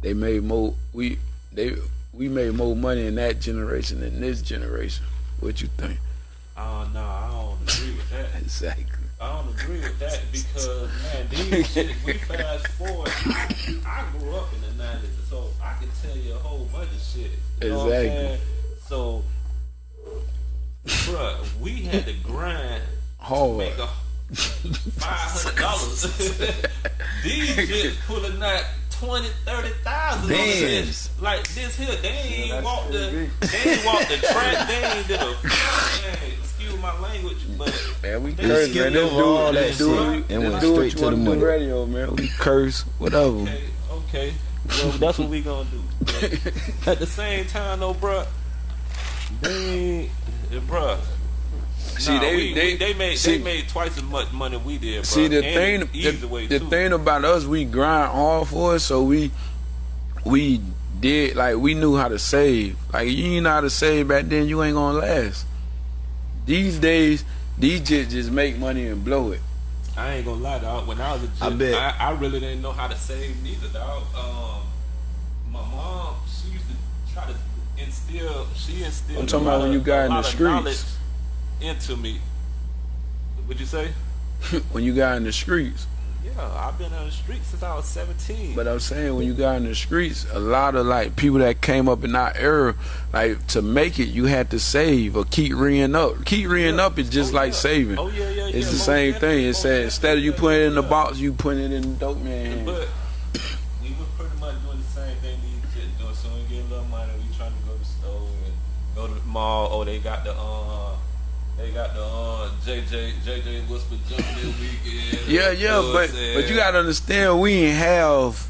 Speaker 3: they made more. We they we made more money in that generation than this generation. What you think?
Speaker 4: Uh, oh no, I don't agree with that.
Speaker 3: Exactly.
Speaker 4: I don't agree with that because man, these shit. We fast forward. I grew up in the nineties, so I can tell you a whole bunch of shit. You know what I'm
Speaker 3: Exactly.
Speaker 4: So, bruh, we had to grind to
Speaker 3: Hard.
Speaker 4: make a five hundred dollars. These shits pulling that twenty, thirty thousand.
Speaker 5: Bands.
Speaker 4: Like this here, they ain't
Speaker 3: that's
Speaker 4: walk the,
Speaker 3: crazy.
Speaker 4: they ain't walk the track. They ain't did a. Man, excuse my language, but
Speaker 3: Man, we
Speaker 5: They
Speaker 3: curse,
Speaker 5: skipped
Speaker 3: man. This
Speaker 5: over all
Speaker 3: dude,
Speaker 5: that
Speaker 3: this dude,
Speaker 5: shit
Speaker 3: this
Speaker 5: and went
Speaker 3: do what
Speaker 5: straight to the money.
Speaker 3: radio, man. We curse, whatever.
Speaker 4: okay, okay. Well, that's what we gonna do. At the same time, though, bruh, they, bruh.
Speaker 3: See,
Speaker 4: nah,
Speaker 3: they-
Speaker 4: we,
Speaker 3: they-
Speaker 4: they made
Speaker 3: see-
Speaker 4: they made twice as much money we did. Bruh.
Speaker 3: See the
Speaker 4: And
Speaker 3: thing, the,
Speaker 4: way
Speaker 3: the thing about us, we grind hard for it, so we we did like we knew how to save. Like you ain't know how to save back then, you ain't gonna last. These days, these jits just make money and blow it.
Speaker 4: I ain't gonna lie, dog. When I was a
Speaker 5: I
Speaker 4: jit,
Speaker 5: bet.
Speaker 4: I, I really didn't know how to save neither, dog. Um, my mom, she used to try to instill. She instilled.
Speaker 3: I'm talking about when you got in the streets.
Speaker 4: Into me. What'd you say?
Speaker 3: when you got in the streets.
Speaker 4: Yeah, I've been on the streets since I was 17.
Speaker 3: But I'm saying when you got in the streets, a lot of like people that came up in our era, like to make it, you had to save or keep reeing up. Keep reeing
Speaker 4: Yeah.
Speaker 3: up is just
Speaker 4: Oh,
Speaker 3: like
Speaker 4: yeah.
Speaker 3: saving.
Speaker 4: Oh, yeah, yeah,
Speaker 3: It's
Speaker 4: yeah,
Speaker 3: the
Speaker 4: most
Speaker 3: same
Speaker 4: definitely,
Speaker 3: thing. It
Speaker 4: most
Speaker 3: said instead of you putting it in the
Speaker 4: yeah.
Speaker 3: box, you putting it in the dope man.
Speaker 4: But we was pretty much doing the same thing these kids doing. So we get a little money, we trying to go to the store and go to the mall. Oh, they got the uh, they got the uh, JJ JJ Whisper jumping weekend.
Speaker 3: Yeah, yeah,
Speaker 4: You know
Speaker 3: but but you gotta understand we didn't have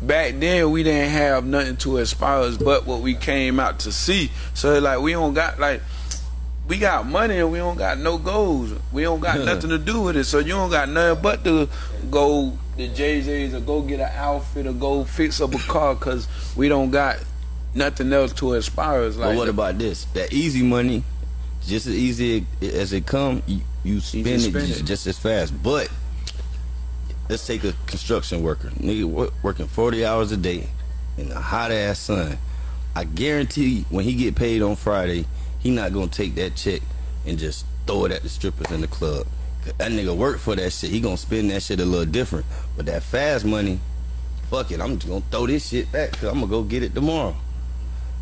Speaker 3: back then we didn't have nothing to inspire us but what we came out to see. So like we don't got like we got money and we don't got no goals. We don't got nothing to do with it. So you don't got nothing but to go the JJ's or go get an outfit or go fix up a car because we don't got nothing else to inspire us. Like
Speaker 5: But what about this? That easy money, just as easy as it come, you, you spend, it,
Speaker 3: spend
Speaker 5: just,
Speaker 3: it.
Speaker 5: just as fast. But let's take a construction worker, nigga working forty hours a day in the hot ass sun. I guarantee when he get paid on Friday, he not gonna take that check and just throw it at the strippers in the club. That nigga work for that shit. He gonna spend that shit a little different. But that fast money, fuck it, I'm just gonna throw this shit back because I'm gonna go get it tomorrow.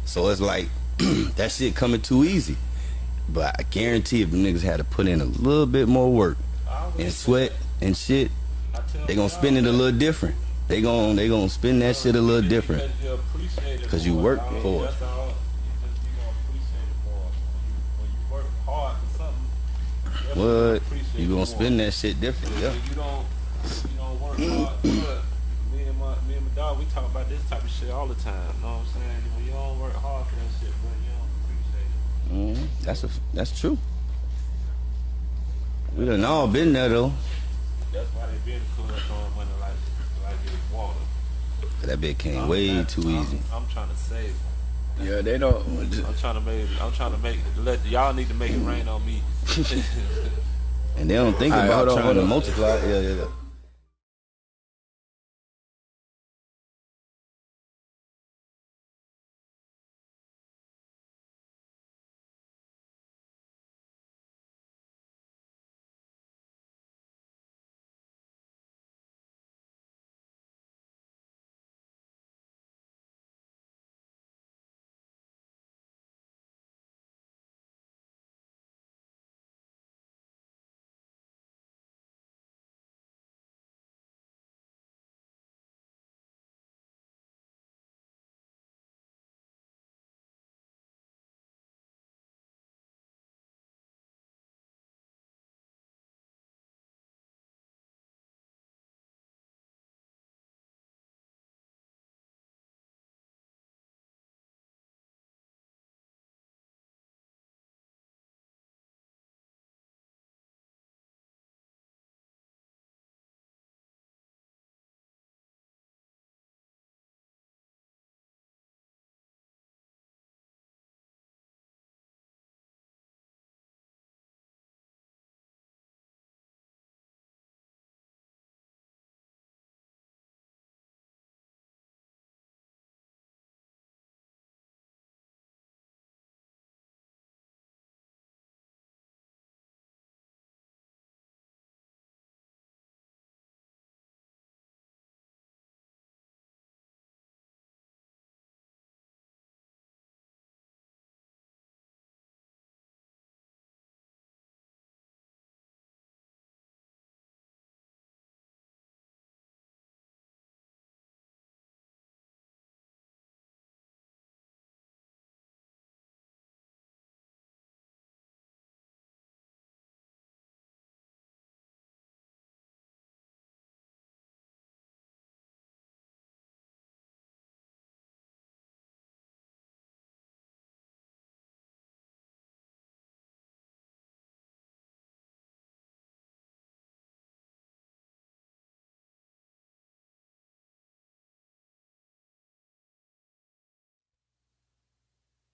Speaker 5: So it's like that shit coming too easy. But I guarantee if the niggas had to put in a little bit more work and sweat and shit, they gonna spend it a little different. They gon' they gonna spend that shit a little different.
Speaker 4: Because you
Speaker 5: work for it.
Speaker 4: Gonna
Speaker 5: What? You gonna spend that shit different, yeah.
Speaker 4: you don't, you. Me and my me and my dog, we talk about this type of shit all the time. You know what I'm saying? When you don't work hard for that shit, bro, you don't appreciate it.
Speaker 5: hmm That's a that's true. We done all been there though.
Speaker 4: That's why they been club throwing money like like it's water.
Speaker 5: That bit came
Speaker 4: I'm
Speaker 5: way
Speaker 4: not-
Speaker 5: too
Speaker 4: I'm-
Speaker 5: easy.
Speaker 4: I'm, trying to save. Them.
Speaker 3: yeah, they don't.
Speaker 4: I'm trying to make. I'm trying to make. Let y'all need to make it rain on me.
Speaker 5: And they don't think
Speaker 3: All right,
Speaker 5: about
Speaker 3: hold on,
Speaker 5: trying to multiply. Yeah, yeah, yeah.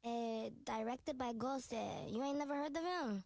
Speaker 6: Eh, directed by Ghosted. You ain't never heard of him?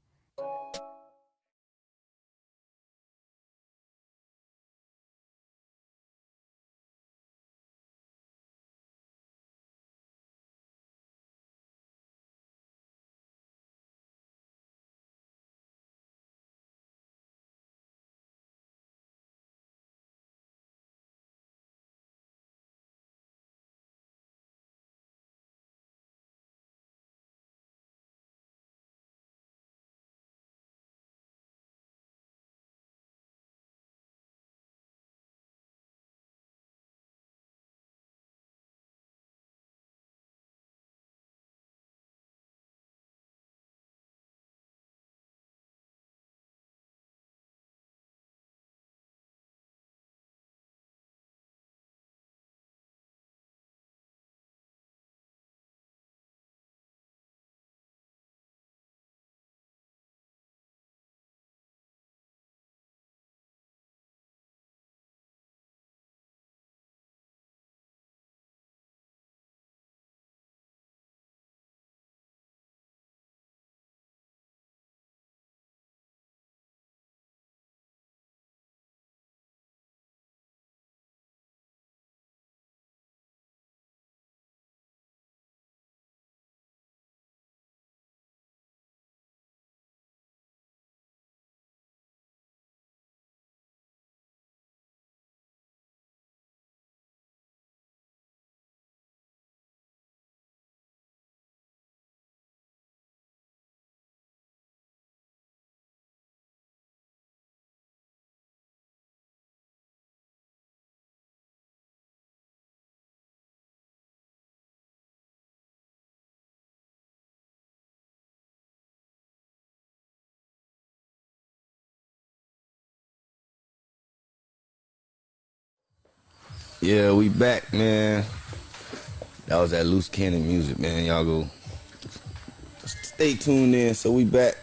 Speaker 5: Yeah, we back, man. That was that loose cannon music, man. Y'all go stay tuned in. So we back.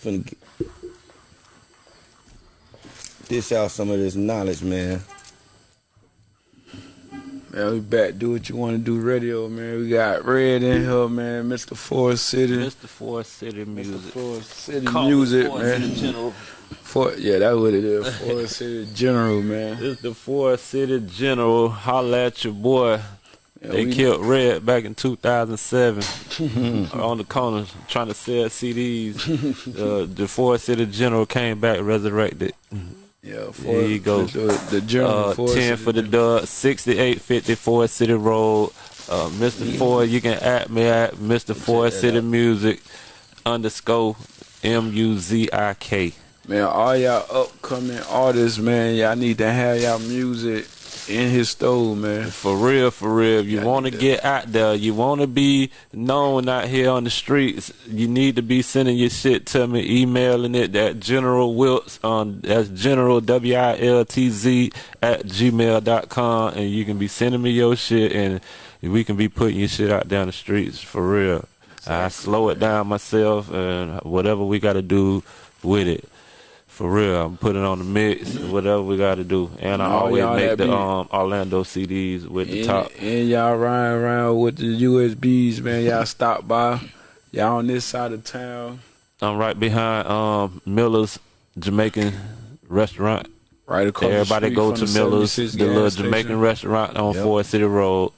Speaker 5: Finna get, dish out some of this knowledge, man.
Speaker 3: Man, we back. Do what you want to do. Radio, man. We got Red in here, man. Mr. Forest City.
Speaker 4: Mr. Forest City music. Mr.
Speaker 3: Forest City
Speaker 4: Call
Speaker 3: Music,
Speaker 4: Forest
Speaker 3: man.
Speaker 4: City General.
Speaker 3: For, yeah, that's what it is. Forest City General, man.
Speaker 4: This the Forest City General. Holla at your boy.
Speaker 3: Yeah,
Speaker 4: they killed Red back in 2007 on the corner trying to sell CDs. uh, the Forest City General came back resurrected.
Speaker 3: Yeah,
Speaker 4: There you go.
Speaker 3: The, the General
Speaker 4: Uh, 10 for the dub, 6850 Forest City Road. Uh, Mr. Ford, you can at me at Mr.
Speaker 5: That
Speaker 4: City
Speaker 5: out.
Speaker 4: Music underscore M U Z I K.
Speaker 3: Man, all y'all upcoming artists, man, y'all need to have y'all music in his store, man.
Speaker 4: For real, for real. If you want to get out there, you want to be known out here on the streets, you need to be sending your shit to me, emailing it at General Wiltz on um, that's General W I L T Z at gmail.com and you can be sending me your shit and we can be putting your shit out down the streets for real. I slow it down myself and whatever we got to do with it. For real, I'm putting on the mix, whatever we got to do, and I always
Speaker 3: y'all
Speaker 4: make the um Orlando CDs with the
Speaker 3: And,
Speaker 4: top.
Speaker 3: and y'all riding around with the USBs, man. Y'all stop by. Y'all on this side of town,
Speaker 4: I'm right behind um Miller's Jamaican restaurant.
Speaker 3: right across the
Speaker 4: Everybody go
Speaker 3: from
Speaker 4: to Miller's, the little
Speaker 3: station.
Speaker 4: Jamaican restaurant on
Speaker 5: Yep.
Speaker 4: Forest City Road.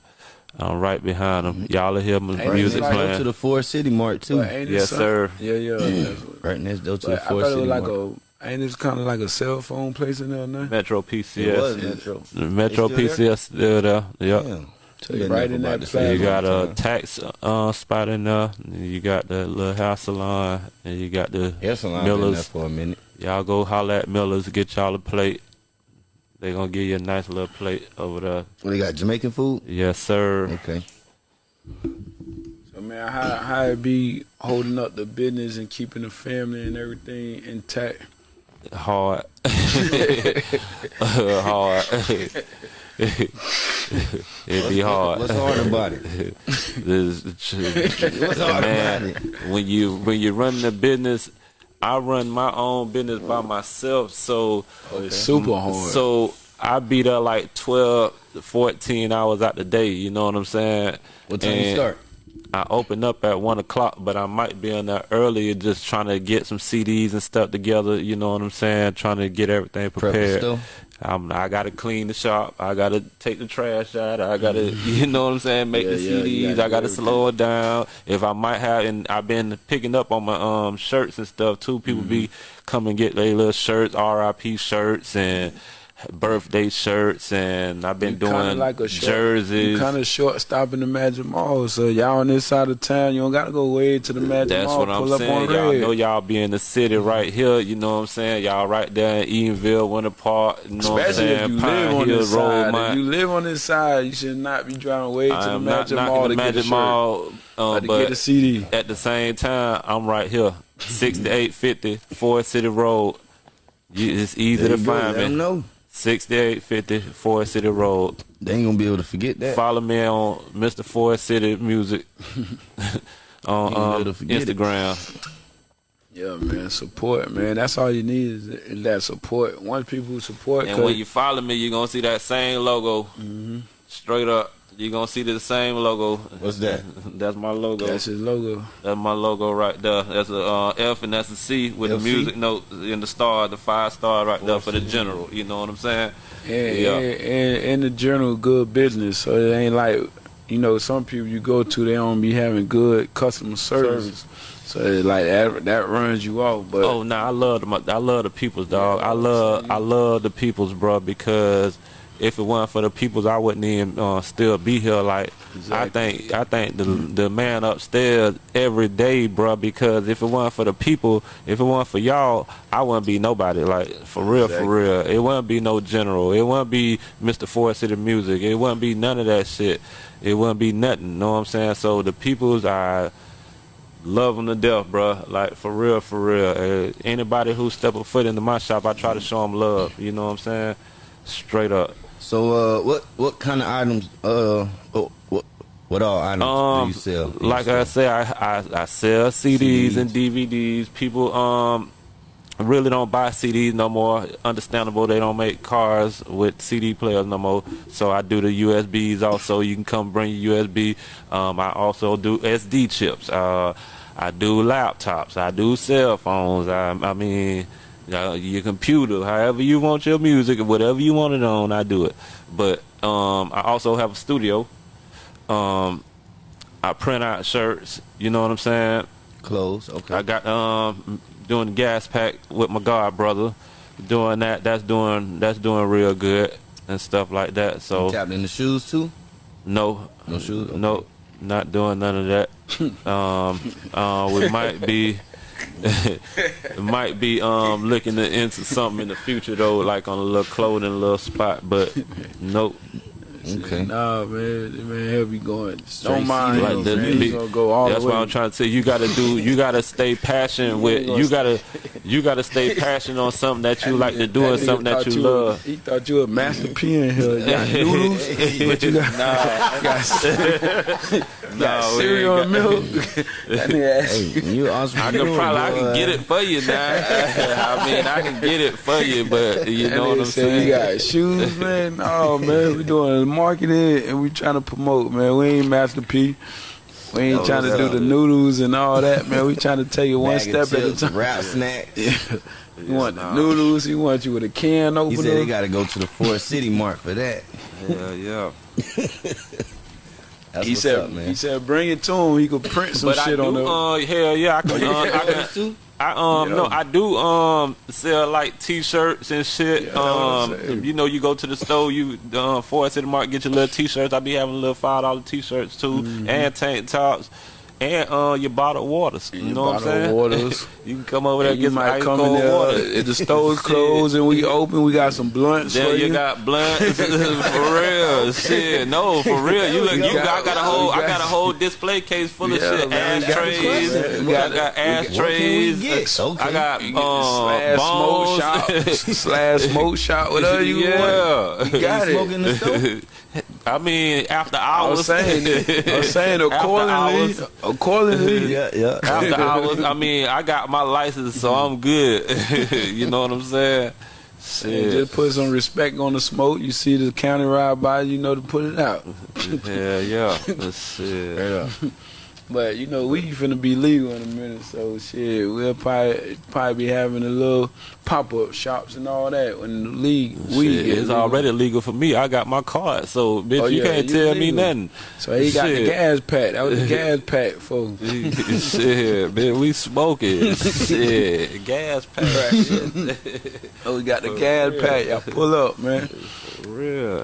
Speaker 4: I'm right behind them. Y'all will hear my
Speaker 3: Ain't it
Speaker 4: music
Speaker 3: like-
Speaker 5: Go to the Forest City Mart too.
Speaker 3: But ain't it
Speaker 4: Yes,
Speaker 3: some-
Speaker 4: sir.
Speaker 3: Yeah, yeah. that's
Speaker 5: Right next door to
Speaker 3: But
Speaker 5: the
Speaker 3: I thought it
Speaker 5: City
Speaker 3: was like
Speaker 5: Mart.
Speaker 3: A, ain't this kind of like a cell phone place in there now?
Speaker 4: Metro PCS.
Speaker 5: It
Speaker 4: PCS.
Speaker 5: was Metro.
Speaker 4: The Metro
Speaker 5: still
Speaker 4: PCS still there. Yep.
Speaker 5: Damn.
Speaker 3: So you right in that
Speaker 5: the
Speaker 3: plaza.
Speaker 5: same
Speaker 4: You got a
Speaker 5: time.
Speaker 4: tax uh, spot in there. You got the little hair salon, and you got the
Speaker 5: Hair salon been there
Speaker 4: Miller's.
Speaker 5: for a minute.
Speaker 4: Y'all go holler at Miller's, get y'all a plate. They gonna give you a nice little plate over there.
Speaker 5: What they got? Jamaican food?
Speaker 4: Yes, sir.
Speaker 5: Okay.
Speaker 3: So man, how how it be holding up the business and keeping the family and everything intact?
Speaker 4: Hard. hard. It'd be hard.
Speaker 5: What's hard about it?
Speaker 4: This-
Speaker 5: What's hard
Speaker 4: man,
Speaker 5: about it?
Speaker 4: when you when you run the business, I run my own business by myself, so
Speaker 3: Oh, it's super hard.
Speaker 4: so I be there like 12 to 14 hours out the day, you know what I'm saying?
Speaker 5: What time you start?
Speaker 4: I open up at one o'clock, but I might be in there earlier, just trying to get some CDs and stuff together. You know what I'm saying? Trying to get everything prepared. I'm, I gotta clean the shop. I gotta take the trash out. I gotta, you know what I'm saying? Make
Speaker 3: Yeah,
Speaker 4: the
Speaker 3: yeah,
Speaker 4: CDs.
Speaker 3: gotta
Speaker 4: I gotta slow it down. If I might have, and I've been picking up on my um shirts and stuff too. People be
Speaker 3: Mm-hmm.
Speaker 4: come and get their little shirts, RIP shirts and birthday shirts, and I've been
Speaker 3: You
Speaker 4: doing
Speaker 3: like a short,
Speaker 4: jerseys.
Speaker 3: You kind of short stopping the Magic Mall, so y'all on this side of town, you don't got to go way to the Magic
Speaker 4: That's
Speaker 3: Mall.
Speaker 4: what I'm saying. Y'all know y'all be in the city right here. You know what I'm saying? Y'all right there in Eatonville, Winter Park. You know what I'm
Speaker 3: Especially if you
Speaker 4: Pine
Speaker 3: live on
Speaker 4: Hill
Speaker 3: this side. If you live on this side, you should not be driving way to the Magic Mall to get a
Speaker 4: Magic
Speaker 3: shirt
Speaker 4: Mall, uh,
Speaker 3: to get a CD.
Speaker 4: at the same time, I'm right here, 6850 Forest City Road. You, it's easy
Speaker 5: There
Speaker 4: to
Speaker 5: you go.
Speaker 4: find
Speaker 5: Let 'em
Speaker 4: me.
Speaker 5: know.
Speaker 4: 6850 Forest City Road.
Speaker 5: They ain't gonna be able to forget that.
Speaker 4: Follow me on Mr. Forest City Music on
Speaker 5: Ain't able
Speaker 4: um,
Speaker 5: forget it.
Speaker 4: Instagram.
Speaker 3: Yeah, man, support, man. That's all you need is, is that support. Once people support,
Speaker 4: And
Speaker 3: 'cause-
Speaker 4: when you follow me, you're gonna see that same logo.
Speaker 3: Mm-hmm.
Speaker 4: Straight up. You're gonna see the same logo.
Speaker 5: What's that?
Speaker 4: That's my logo.
Speaker 3: that's his logo.
Speaker 4: That's my logo right there. That's a uh, F and that's a C with
Speaker 5: LC?
Speaker 4: the music note in the star, the five star right there for the general. You know what I'm saying?
Speaker 3: And,
Speaker 4: Yeah.
Speaker 3: and, and, and the general good business. So it ain't like, you know, some people you go to, they don't be having good customer service. So it's like that that runs you off. But
Speaker 4: Oh no, I love the I love the peoples, dog. I love I love the peoples, bro, because if it wasn't for the peoples, I wouldn't even uh, still be here. Like I think I think the the man upstairs every day, bro. Because if it wasn't for the people, if it wasn't for y'all, I wouldn't be nobody. Like for real,
Speaker 3: Exactly.
Speaker 4: for real, it wouldn't be no general. It wouldn't be Mr. Forest City Music. It wouldn't be none of that shit. It wouldn't be nothing. Know what I'm saying? So the peoples I love them to death, bro. Like for real, for real. Uh, anybody who step a foot into my shop, I try to show them love. You know what I'm saying? Straight up.
Speaker 5: So, uh, what what kind of items? Uh, what what, what all items do
Speaker 4: Um,
Speaker 5: you sell? Do you
Speaker 4: like I
Speaker 5: sell?
Speaker 4: say, I, I I sell CDs,
Speaker 5: CDs.
Speaker 4: and DVDs. People um really don't buy CDs no more. Understandable, they don't make cars with CD players no more. So I do the USBs also. You can come bring your USB. Um, I also do SD chips. Uh, I do laptops. I do cell phones. I, I mean. Your computer, however you want your music, whatever you want it on, I do it. But um, I also have a studio. Um, I print out shirts. You know what I'm saying?
Speaker 5: clothes. Okay.
Speaker 4: I got um doing the gas pack with my god brother. Doing that. That's doing that's doing real good and stuff like that. So
Speaker 5: you tapped in the shoes too.
Speaker 4: no,
Speaker 5: No shoes? Okay.
Speaker 4: no, not doing none of that. um, uh, we might be. might be um looking into something in the future though, like on a little clothing little spot, but nope.
Speaker 5: Okay.
Speaker 3: Nah, man, man, he'll be going.
Speaker 5: Straight
Speaker 3: Don't mind
Speaker 5: CD,
Speaker 3: him,
Speaker 4: Like the
Speaker 3: man. He's gonna go all
Speaker 4: That's
Speaker 3: the way.
Speaker 4: what I'm trying to say. You gotta do. You gotta stay passionate with. You gotta. You gotta stay passionate on something that you like to do and something that
Speaker 3: thought
Speaker 4: you love.
Speaker 3: He thought you a master P in here. You got noodles, but you got, got, got
Speaker 4: No,
Speaker 3: cereal and milk. that nigga asked
Speaker 5: Hey, you
Speaker 4: I can probably I can get it for you now. I mean I can get it for you, but you know what I'm saying.
Speaker 3: You got shoes, man. Oh man, we doing marketing and we trying to promote, man. We ain't Master P. We ain't
Speaker 5: Oh,
Speaker 3: trying to do
Speaker 5: up?
Speaker 3: the noodles and all that, man. We trying to take you one
Speaker 5: Bag of
Speaker 3: step at a time.
Speaker 5: Rap snack.
Speaker 3: You want the noodles? He want you with a can opener?
Speaker 5: He
Speaker 3: opener.
Speaker 5: said he got to go to the Forest City Mart for that.
Speaker 4: Yeah, yeah.
Speaker 5: That's
Speaker 3: he
Speaker 5: what's
Speaker 3: said,
Speaker 5: up, man.
Speaker 3: he said, bring it to him. He could print some
Speaker 4: But I
Speaker 3: shit
Speaker 4: do.
Speaker 3: on there.
Speaker 4: Uh, hell yeah, I can. Uh, I can. I um
Speaker 3: Yeah.
Speaker 4: no, I do um sell like T-shirts and shit.
Speaker 3: Yeah, that's what I'm
Speaker 4: um, you know, you go to the store, you uh, Forest City Market, get your little T-shirts. I be having little five dollar T-shirts too,
Speaker 3: Mm-hmm.
Speaker 4: and tank tops, and uh your bottled waters. You
Speaker 3: your
Speaker 4: know what I'm saying?
Speaker 3: waters.
Speaker 4: you can come over there and
Speaker 3: you
Speaker 4: get some
Speaker 3: might
Speaker 4: ice
Speaker 3: come in
Speaker 4: cold
Speaker 3: there.
Speaker 4: water.
Speaker 3: If the store's closed and we open, we got some blunts
Speaker 4: Then
Speaker 3: for
Speaker 4: you
Speaker 3: you.
Speaker 4: got blunts for real. Shit, no, for real. You look,
Speaker 3: We
Speaker 4: you
Speaker 3: got-
Speaker 4: got, I got a whole,
Speaker 3: we
Speaker 4: I
Speaker 3: got-
Speaker 4: got a whole display case full of
Speaker 3: Yeah,
Speaker 4: shit.
Speaker 3: man, we got-
Speaker 4: Ashtrays,
Speaker 3: we
Speaker 4: we
Speaker 3: got-
Speaker 4: got, got ashtrays.
Speaker 5: get? Okay.
Speaker 4: I got
Speaker 3: You get
Speaker 4: um,
Speaker 3: slash smoke
Speaker 4: bones.
Speaker 3: shop, slash smoke shop, whatever you want.
Speaker 4: yeah,
Speaker 3: You got
Speaker 5: Smoking
Speaker 3: it.
Speaker 5: in the store?
Speaker 4: I mean, after
Speaker 3: I
Speaker 4: hours.
Speaker 3: was saying, I was saying
Speaker 4: After
Speaker 3: accordingly,
Speaker 4: hours.
Speaker 3: accordingly.
Speaker 5: yeah, yeah.
Speaker 4: After hours, I mean, I got my license, so I'm good. you know what I'm saying? Shit.
Speaker 3: just put some respect on the smoke. You see the county ride by, you know to put it out.
Speaker 4: Yeah, yeah. Shit.
Speaker 3: Yeah. But you know we finna be legal in a minute, so shit, we'll probably probably be having a little pop up shops and all that when the league we
Speaker 4: Shit, it's
Speaker 3: legal.
Speaker 4: already legal for me. I got my card, so oh, bitch,
Speaker 3: Oh,
Speaker 4: you
Speaker 3: yeah,
Speaker 4: can't tell me nothing.
Speaker 3: So he got the gas pack. That was the gas pack for
Speaker 4: Shit, man, we smoking. Shit, gas pack.
Speaker 3: Oh, we got the gas pack. Y'all pull up, man.
Speaker 4: For real.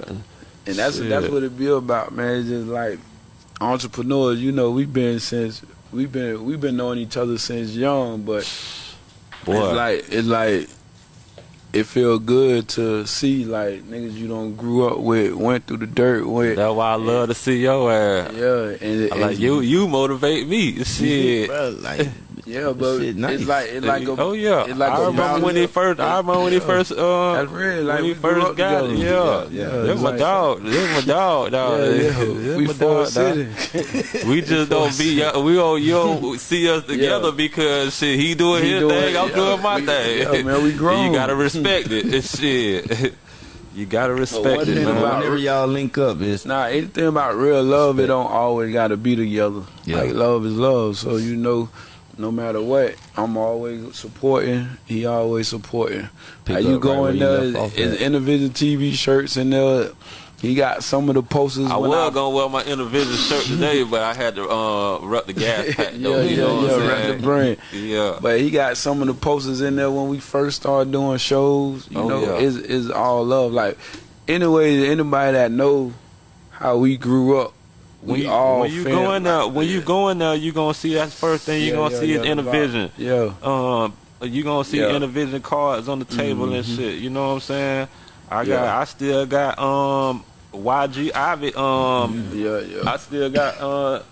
Speaker 3: And that's
Speaker 4: Shit.
Speaker 3: that's what it be about, man. It's just like entrepreneurs. You know, we've been since we've been we've been knowing each other since young, but
Speaker 4: Boy,
Speaker 3: it's like it's like it feel good to see like niggas you don't grew up with, went through the dirt with.
Speaker 4: that's why I love to see your ass.
Speaker 3: Yeah, and,
Speaker 4: I like
Speaker 3: and-
Speaker 4: you. You motivate me. Shit.
Speaker 5: Bro, like,
Speaker 3: Yeah, but
Speaker 5: Shit nice.
Speaker 3: it's like it's like a,
Speaker 4: oh yeah,
Speaker 3: it's like
Speaker 4: I
Speaker 3: a
Speaker 4: remember when he first. I remember when he
Speaker 3: Yeah.
Speaker 4: first. Uh,
Speaker 3: That's real. Like
Speaker 4: when he
Speaker 3: we
Speaker 4: first got it.
Speaker 3: together.
Speaker 4: Yeah,
Speaker 3: Yeah,
Speaker 4: This
Speaker 3: it's
Speaker 4: my
Speaker 3: like-
Speaker 4: dog. This my dog. dog.
Speaker 3: Yeah, yeah.
Speaker 4: This
Speaker 3: We
Speaker 4: my
Speaker 3: for
Speaker 4: dog, dog. We just don't be we don't you don't see us together
Speaker 3: Yeah.
Speaker 4: because shit he doing
Speaker 3: He
Speaker 4: his
Speaker 3: doing-
Speaker 4: thing, I'm
Speaker 3: yeah,
Speaker 4: doing my
Speaker 3: we-
Speaker 4: thing.
Speaker 3: yeah, man, we grown.
Speaker 4: You gotta respect it. It's shit. You gotta respect
Speaker 3: one
Speaker 4: it, man.
Speaker 3: about-
Speaker 5: whenever y'all link up, it's
Speaker 3: Nah, anything about real love, it don't always gotta be together.
Speaker 5: Yeah.
Speaker 3: Like love is love. So you know, no matter what, I'm always supporting. He always supporting.
Speaker 5: Pick
Speaker 3: Like you
Speaker 5: up right
Speaker 3: go in
Speaker 5: you
Speaker 3: there,
Speaker 5: left off
Speaker 3: it's
Speaker 5: at.
Speaker 3: individual TV shirts in there. He got some of the posters.
Speaker 4: I
Speaker 3: when
Speaker 4: was gonna wear my individual shirt today, but I had to uh rep the gas pack
Speaker 3: yeah,
Speaker 4: though.
Speaker 3: yeah,
Speaker 4: you know what
Speaker 3: yeah,
Speaker 4: I'm
Speaker 3: rep the brand.
Speaker 4: Yeah.
Speaker 3: But he got some of the posters in there when we first started doing shows. You
Speaker 4: Oh,
Speaker 3: know,
Speaker 4: yeah.
Speaker 3: it's, it's all love. Like anyway, anybody that know how we grew up,
Speaker 4: When
Speaker 3: we
Speaker 4: you,
Speaker 3: all
Speaker 4: when you there, when you going there, you gonna see that first thing you
Speaker 3: Yeah,
Speaker 4: gonna
Speaker 3: yeah,
Speaker 4: see
Speaker 3: yeah,
Speaker 4: is Intervision.
Speaker 3: Yeah.
Speaker 4: Um, you gonna see
Speaker 3: Yeah. Mm-hmm.
Speaker 4: Intervision cards on the table and shit. You know what I'm saying? I got. I still got um YG Ivy. Um,
Speaker 3: Yeah, yeah.
Speaker 4: I still got uh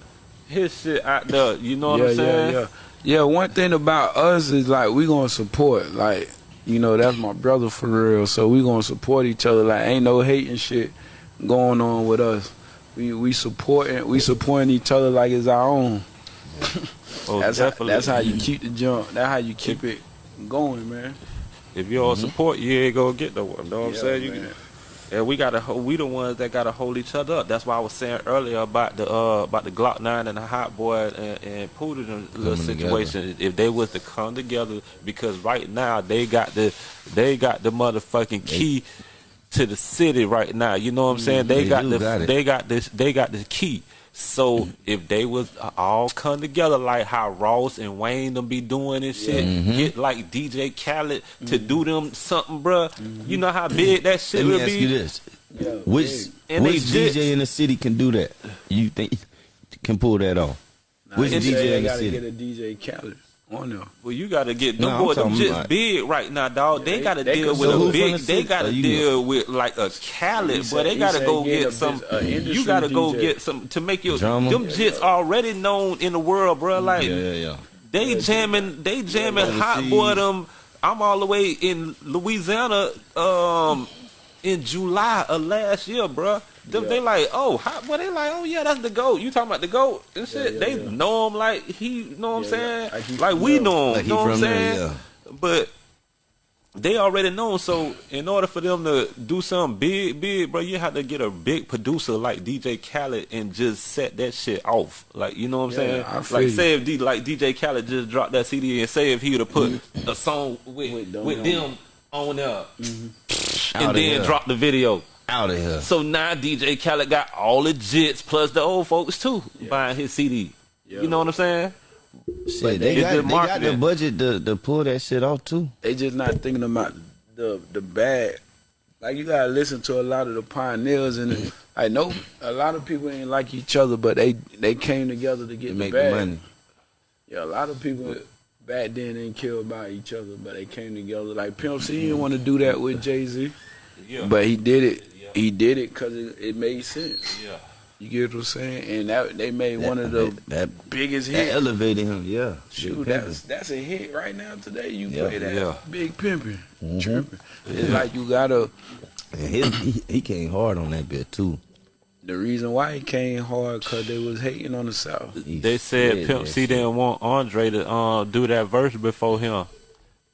Speaker 4: his shit out there. You know what I'm saying?
Speaker 3: yeah, yeah. Yeah, one thing about us is like we gonna support. Like You know, that's my brother for real. So we gonna support each other. Like ain't no hating shit going on with us. We we supporting we supporting each other like it's our own.
Speaker 4: Oh,
Speaker 3: that's how,
Speaker 4: definitely.
Speaker 3: that's how you keep the jump. That's how you keep it going, man.
Speaker 4: If you all support, you ain't gonna get nowhere. Know what I'm saying? You,
Speaker 3: man.
Speaker 4: and we gotta, ho- we the ones that gotta hold each other up. That's why I was saying earlier about the uh about the Glokk Nine and the Hot Boy and, and Poodle little
Speaker 5: Coming
Speaker 4: situation. If they was to come together, because right now they got the they got the motherfucking key to the city right now. You know what I'm mm-hmm. saying? They,
Speaker 5: They
Speaker 4: got the
Speaker 5: got
Speaker 4: they got this they got the key. So mm-hmm. if they was uh, all come together like how Ross and Wayne them be doing and shit,
Speaker 5: Mm-hmm.
Speaker 4: get like DJ Khaled to mm-hmm. do them something, bruh. You know how big that shit
Speaker 5: Let me
Speaker 4: would
Speaker 5: ask
Speaker 4: be.
Speaker 5: you this:
Speaker 3: Yeah,
Speaker 5: Which
Speaker 3: big.
Speaker 4: And
Speaker 5: which
Speaker 4: jits.
Speaker 5: DJ in the city can do that? You think can pull that off? Which DJ
Speaker 3: they
Speaker 5: in the city?
Speaker 3: get a DJ Khaled on there.
Speaker 4: Well, you gotta get them
Speaker 5: No, I'm
Speaker 4: boys. Them just
Speaker 5: about-
Speaker 4: big right now, dog. They
Speaker 3: they-
Speaker 4: gotta deal with a big.
Speaker 5: the
Speaker 4: They gotta
Speaker 5: Oh, you
Speaker 4: deal with like a Khaled, but they gotta go
Speaker 3: get
Speaker 4: get
Speaker 3: a
Speaker 4: some.
Speaker 3: a
Speaker 4: You gotta go get some to make your
Speaker 5: Drama?
Speaker 4: them jits already known in the world, bro. Like
Speaker 5: Yeah, yeah, yeah.
Speaker 4: they jamming, they jamming
Speaker 5: overseas.
Speaker 4: hot boy them. I'm all the way in Louisiana, um, in July of last year, bruh. Them, They like, oh, hot boy. They like, oh yeah, that's the goat. You talking about the goat and shit?
Speaker 3: yeah,
Speaker 4: they
Speaker 3: yeah.
Speaker 4: know him like he, you know what I'm saying?
Speaker 3: yeah. Like he
Speaker 4: Like we
Speaker 3: there.
Speaker 4: know him.
Speaker 5: Like
Speaker 4: know what I'm
Speaker 5: there,
Speaker 4: saying?
Speaker 5: yeah.
Speaker 4: But they already know. him, So in order for them to do something big, big, bro, you have to get a big producer like DJ Khaled and just set that shit off. Like you know what I'm
Speaker 3: Yeah,
Speaker 4: saying? Like
Speaker 3: you.
Speaker 4: say if D, like DJ Khaled just dropped that CD and say if he would have put mm-hmm. a song with
Speaker 3: With
Speaker 4: with
Speaker 3: them on
Speaker 4: there mm-hmm.
Speaker 5: Outta
Speaker 4: and then drop the video.
Speaker 5: Out of here.
Speaker 4: So now DJ Khaled got all the jits plus the old folks too buying his CD.
Speaker 3: Yeah.
Speaker 4: You know what I'm saying?
Speaker 5: Shit, they got,
Speaker 4: the
Speaker 5: they got the budget to, to pull that shit off too.
Speaker 3: They just not thinking about the the bad. Like you gotta listen to a lot of the pioneers and. I know a lot of people ain't like each other, but they they came together to get
Speaker 5: To
Speaker 3: the
Speaker 5: make the
Speaker 3: bag.
Speaker 5: money.
Speaker 3: Yeah, a lot of people back then didn't care about each other, but they came together. Like Pimp C didn't want to do that with Jay Z,
Speaker 4: Yeah.
Speaker 3: but he did it. He did it because it, it made sense.
Speaker 4: yeah.
Speaker 3: You get what I'm saying? And that they made one of the
Speaker 5: that, that,
Speaker 3: biggest
Speaker 5: that
Speaker 3: hits.
Speaker 5: elevated him. Yeah,
Speaker 3: Shoot, that's that's a hit right now today. You
Speaker 5: Yeah,
Speaker 3: play that
Speaker 4: yeah.
Speaker 3: big pimping,
Speaker 5: Mm-hmm.
Speaker 3: tripping. It's like you gotta.
Speaker 5: And his, he, he came hard on that bit too.
Speaker 3: The reason why he came hard because they was hating on the South.
Speaker 5: He
Speaker 4: They said
Speaker 5: said
Speaker 4: Pimp C didn't want Andre to uh, do that verse before him.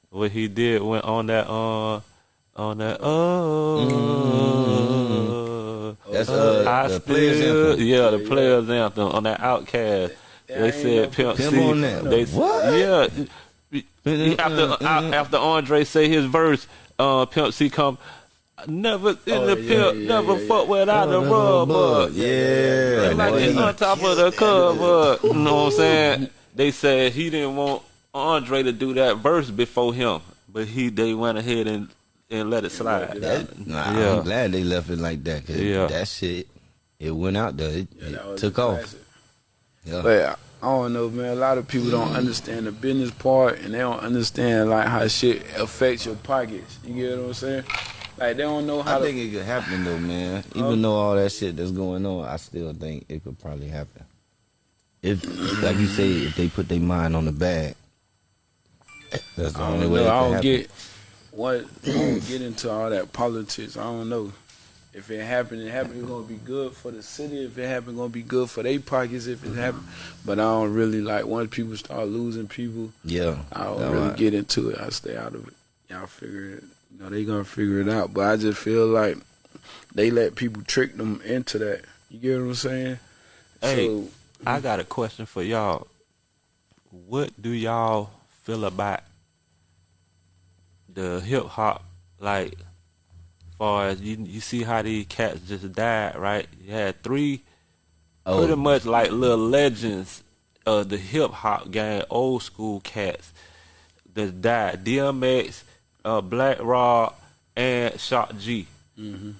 Speaker 4: What he did went on that uh on that oh
Speaker 5: That's uh,
Speaker 4: I
Speaker 5: the players anthem.
Speaker 4: yeah the players anthem on that OutKast.
Speaker 3: Yeah,
Speaker 4: They said Pimp
Speaker 5: Pimp
Speaker 4: C.
Speaker 5: on that.
Speaker 4: They
Speaker 5: What?
Speaker 4: yeah. After uh, after Andre say his verse, uh, Pimp C come. Never in
Speaker 3: Oh,
Speaker 4: the
Speaker 3: yeah,
Speaker 4: pimp,
Speaker 3: yeah,
Speaker 4: never
Speaker 3: yeah,
Speaker 4: fuck without a rubber.
Speaker 5: Yeah,
Speaker 4: Like it's on top of the cover. You know what I'm saying? They said he didn't want Andre to do that verse before him, but he they went ahead and and let it slide.
Speaker 5: That, nah,
Speaker 4: Yeah.
Speaker 5: I'm glad they left it like that. 'cause
Speaker 4: Yeah.
Speaker 5: that shit, it went out there. It,
Speaker 3: Yeah,
Speaker 5: it took off. Yeah.
Speaker 3: But uh, I don't know, man. A lot of people don't understand the business part, and they don't understand like how shit affects your pockets. You get what I'm saying? Like they don't know how
Speaker 5: I
Speaker 3: to.
Speaker 5: think it could happen though, man. Even though all that shit that's going on, I still think it could probably happen. If, like you say, if they put their mind on the bag, that's the only
Speaker 3: don't
Speaker 5: way.
Speaker 3: I
Speaker 5: could
Speaker 3: don't
Speaker 5: happen.
Speaker 3: get what. Get into all that politics. I don't know. If it happen, it happen. It's gonna be good for the city. If it happen, gonna be good for their pockets. If it happen, but I don't really like once people start losing people.
Speaker 5: Yeah,
Speaker 3: I don't
Speaker 5: All
Speaker 3: really
Speaker 5: right.
Speaker 3: get into it. I stay out of it. Y'all figure it. You know, they gonna figure it out. But I just feel like they let people trick them into that. You get what I'm saying?
Speaker 4: Hey.
Speaker 3: So
Speaker 4: I got a question for y'all. What do y'all feel about the hip hop? Like, far as you you see how these cats just died, right? You had three
Speaker 5: Oh,
Speaker 4: pretty much like little legends of the hip hop game, old school cats that died. DMX, uh, Black Rob, and Shock G.
Speaker 3: Mm-hmm.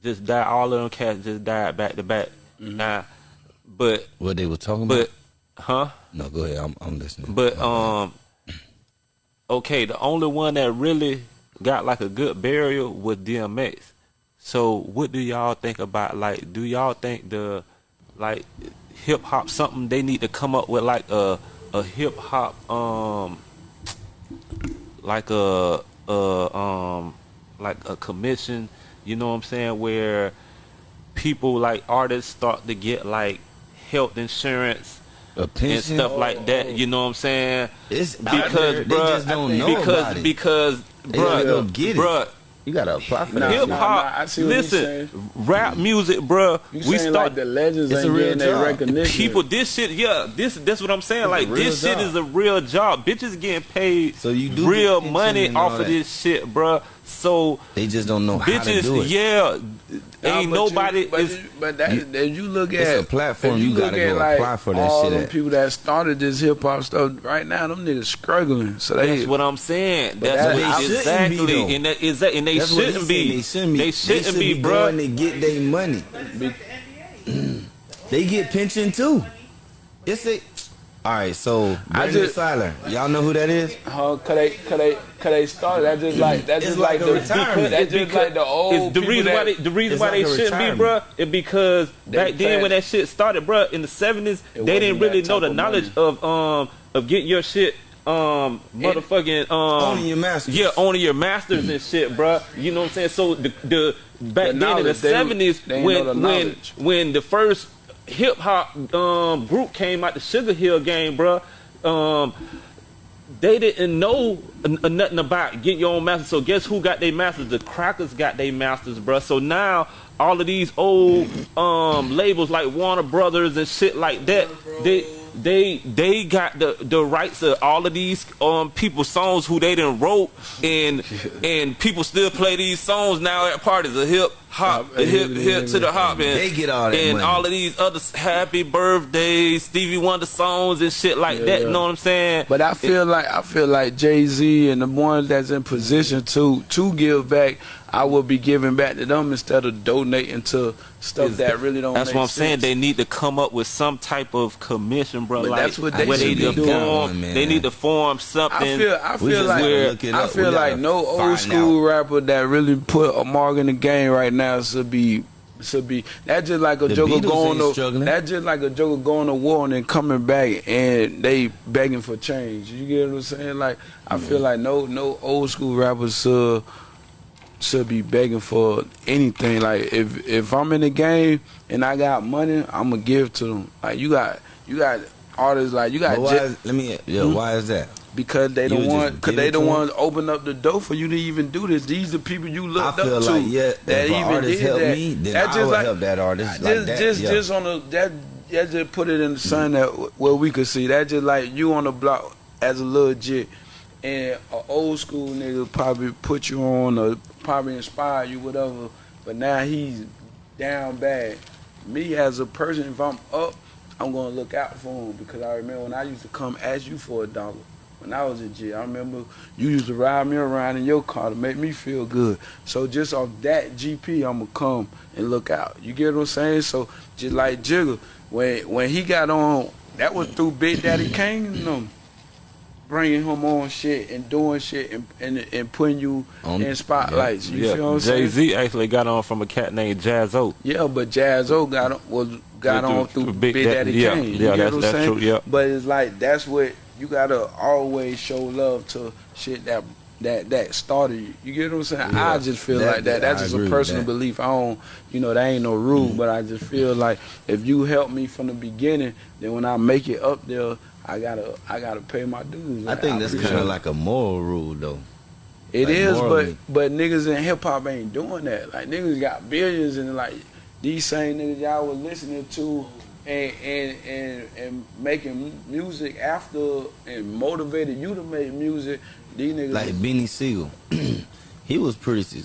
Speaker 4: Just died. All of them cats just died back to back.
Speaker 3: Mm-hmm.
Speaker 4: Now, but
Speaker 5: what they were talking
Speaker 4: but
Speaker 5: about?
Speaker 4: huh?
Speaker 5: No, go ahead. I'm, I'm listening.
Speaker 4: But um, okay, the only one that really got like a good burial was DMX. So what do y'all think about like? Do y'all think the like hip hop something they need to come up with like a a hip hop um like a uh um like a commission, you know what I'm saying, where people like artists start to get like health insurance
Speaker 5: A
Speaker 4: and stuff like that, you know what I'm saying?
Speaker 5: It's out there.
Speaker 4: Because
Speaker 5: They
Speaker 4: bruh,
Speaker 5: just don't know
Speaker 4: because
Speaker 5: about it.
Speaker 4: because
Speaker 5: They gotta
Speaker 4: bruh,
Speaker 5: go get it. You gotta apply for
Speaker 3: Nah,
Speaker 5: that.
Speaker 4: hip
Speaker 5: shit.
Speaker 3: nah,
Speaker 4: hop.
Speaker 3: I see what you're
Speaker 4: listen, rap music, bruh.
Speaker 3: You
Speaker 4: we start
Speaker 3: like the legends
Speaker 5: It's
Speaker 3: ain't
Speaker 5: a real
Speaker 3: getting
Speaker 5: job.
Speaker 3: recognition.
Speaker 4: people. This shit, yeah. This that's what I'm saying. Like
Speaker 5: real
Speaker 4: this shit is a real job. Bitches getting paid
Speaker 5: So you do
Speaker 4: real money
Speaker 5: and all
Speaker 4: off of
Speaker 5: that.
Speaker 4: this shit, bruh. So
Speaker 5: They just don't know how to do it.
Speaker 4: yeah.
Speaker 3: Nah,
Speaker 4: ain't nobody
Speaker 3: You, but, but that,
Speaker 5: You-
Speaker 3: that you look at
Speaker 5: it's a platform
Speaker 3: if
Speaker 5: you gotta go
Speaker 3: like,
Speaker 5: apply for that
Speaker 3: all
Speaker 5: shit
Speaker 3: them
Speaker 5: at.
Speaker 3: people that started this hip hop stuff right now, them niggas struggling. So they
Speaker 4: That's what I'm saying.
Speaker 3: But
Speaker 4: That's what
Speaker 3: they
Speaker 5: shouldn't
Speaker 4: exactly,
Speaker 5: be,
Speaker 4: and that is that, and they
Speaker 5: That's
Speaker 4: shouldn't be.
Speaker 5: They shouldn't be.
Speaker 4: They shouldn't
Speaker 5: should
Speaker 4: be,
Speaker 5: be
Speaker 4: bruh.
Speaker 5: going to get their money. they get pension too. It's a. All right, so
Speaker 3: I
Speaker 5: Brandon
Speaker 3: just-
Speaker 5: Fowler, y'all know who that is?
Speaker 3: Huh? Cause they, cause they, cause they started. That just like that
Speaker 5: It's
Speaker 3: just
Speaker 5: like
Speaker 3: like, the
Speaker 5: retirement.
Speaker 3: That
Speaker 4: It's
Speaker 3: just like the old
Speaker 4: it's the reason
Speaker 3: that,
Speaker 4: why they the reason why
Speaker 5: like
Speaker 4: they
Speaker 5: a
Speaker 4: shouldn't be,
Speaker 5: retirement.
Speaker 4: bruh, is because
Speaker 3: They
Speaker 4: back then when that shit started, bruh, in the seventies, they didn't really know the
Speaker 3: of
Speaker 4: knowledge of um of getting your shit um motherfucking um
Speaker 5: Owning your masters.
Speaker 4: Yeah, owning your masters and shit, bruh. You know what I'm saying? So the the back then in the seventies when
Speaker 3: the
Speaker 4: when when the first hip hop um group came out the Sugar Hill Gang, bruh. Um, they didn't know nothing about getting your own masters. So guess who got their masters? The Crackers got their masters, bruh. So now all of these old um labels like Warner Brothers and shit like that, they they they got the the rights of all of these um people's songs who they didn't wrote and and people still play these songs now at parties. The hip hop, the hip hip to the hop, and
Speaker 5: They get all that
Speaker 4: and
Speaker 5: money.
Speaker 4: all of these other happy birthdays, Stevie Wonder songs and shit like that. You know what I'm saying?
Speaker 3: But I feel like I feel like Jay Z and the ones that's in position to to give back, I will be giving back to them instead of donating to stuff
Speaker 4: Is-
Speaker 3: that really don't.
Speaker 4: That's
Speaker 3: make
Speaker 4: what I'm saying. They need to come up with some type of commission, bro.
Speaker 3: But
Speaker 4: like
Speaker 3: that's what they
Speaker 4: where
Speaker 3: should
Speaker 4: they
Speaker 3: be
Speaker 4: need to
Speaker 3: doing.
Speaker 4: form.
Speaker 5: Man.
Speaker 4: They need to form something.
Speaker 3: I feel I feel like
Speaker 5: gotta look it
Speaker 3: I feel like no old
Speaker 5: find
Speaker 3: school rapper that really put a mark in the game right now should be should be that just like a
Speaker 5: The
Speaker 3: joker
Speaker 5: Beatles
Speaker 3: going to
Speaker 5: struggling.
Speaker 3: that just like a joker going to war and then coming back and they begging for change. You get what I'm saying? Like I feel like no no old school rappers should should be begging for anything. Like if if I'm in the game and I got money, I'm gonna give to them. Like you got you got artists like you got
Speaker 5: But why
Speaker 3: J-
Speaker 5: is, let me. Yeah,
Speaker 3: Hmm?
Speaker 5: why is that?
Speaker 3: because they don't want because they want to open up the door for you to even do this. These are people you looked up to
Speaker 5: like yeah,
Speaker 3: that even
Speaker 5: artist
Speaker 3: did
Speaker 5: help
Speaker 3: that.
Speaker 5: me, then
Speaker 3: That
Speaker 5: I
Speaker 3: just
Speaker 5: would
Speaker 3: like-
Speaker 5: help that artist
Speaker 3: just
Speaker 5: like that.
Speaker 3: just
Speaker 5: yeah.
Speaker 3: just on the that that just put it in the sun that where we could see that just like you on the block as a little jit and an old school nigga probably put you on or probably inspire you whatever but now he's down bad me as a person if i'm up i'm gonna look out for him because i remember when i used to come ask you for a dollar when I was in jail. I remember you used to ride me around in your car to make me feel good. So just off that GP, I'ma come and look out. You get what I'm saying? So just like Jigga, when when he got on, that was through Big Daddy Kane and them. Bringing him on shit and doing shit and and, and putting you
Speaker 5: On-
Speaker 3: in spotlights. You feel what I'm saying?
Speaker 4: Jay Z actually got on from a cat named Jaz-O.
Speaker 3: Yeah, but Jaz-O got on, was got
Speaker 4: Through-
Speaker 3: on
Speaker 4: through
Speaker 3: through
Speaker 4: Big
Speaker 3: Big, Daddy
Speaker 4: yeah,
Speaker 3: Kane. You
Speaker 4: yeah,
Speaker 3: get
Speaker 4: that's-
Speaker 3: what I'm
Speaker 4: that's
Speaker 3: saying?
Speaker 4: true, yeah.
Speaker 3: But it's like that's what you gotta always show love to shit that that that started you. You get what I'm saying?
Speaker 5: Yeah.
Speaker 3: I just feel
Speaker 5: That-
Speaker 3: like that.
Speaker 5: that-
Speaker 3: That's
Speaker 5: I
Speaker 3: just a personal belief. I don't, you know, that ain't no rule,
Speaker 5: Mm.
Speaker 3: but I just feel like if you help me from the beginning, then when I make it up there, I gotta I gotta pay my dues.
Speaker 5: I think that's kind of like a moral rule, though.
Speaker 3: It
Speaker 5: Like,
Speaker 3: is, but
Speaker 5: morally.
Speaker 3: but niggas in hip hop ain't doing that. Like niggas got billions and like these same niggas y'all was listening to and and and, and making music after and motivated you to make music. These niggas,
Speaker 5: Like Beanie Sigel, he was pretty.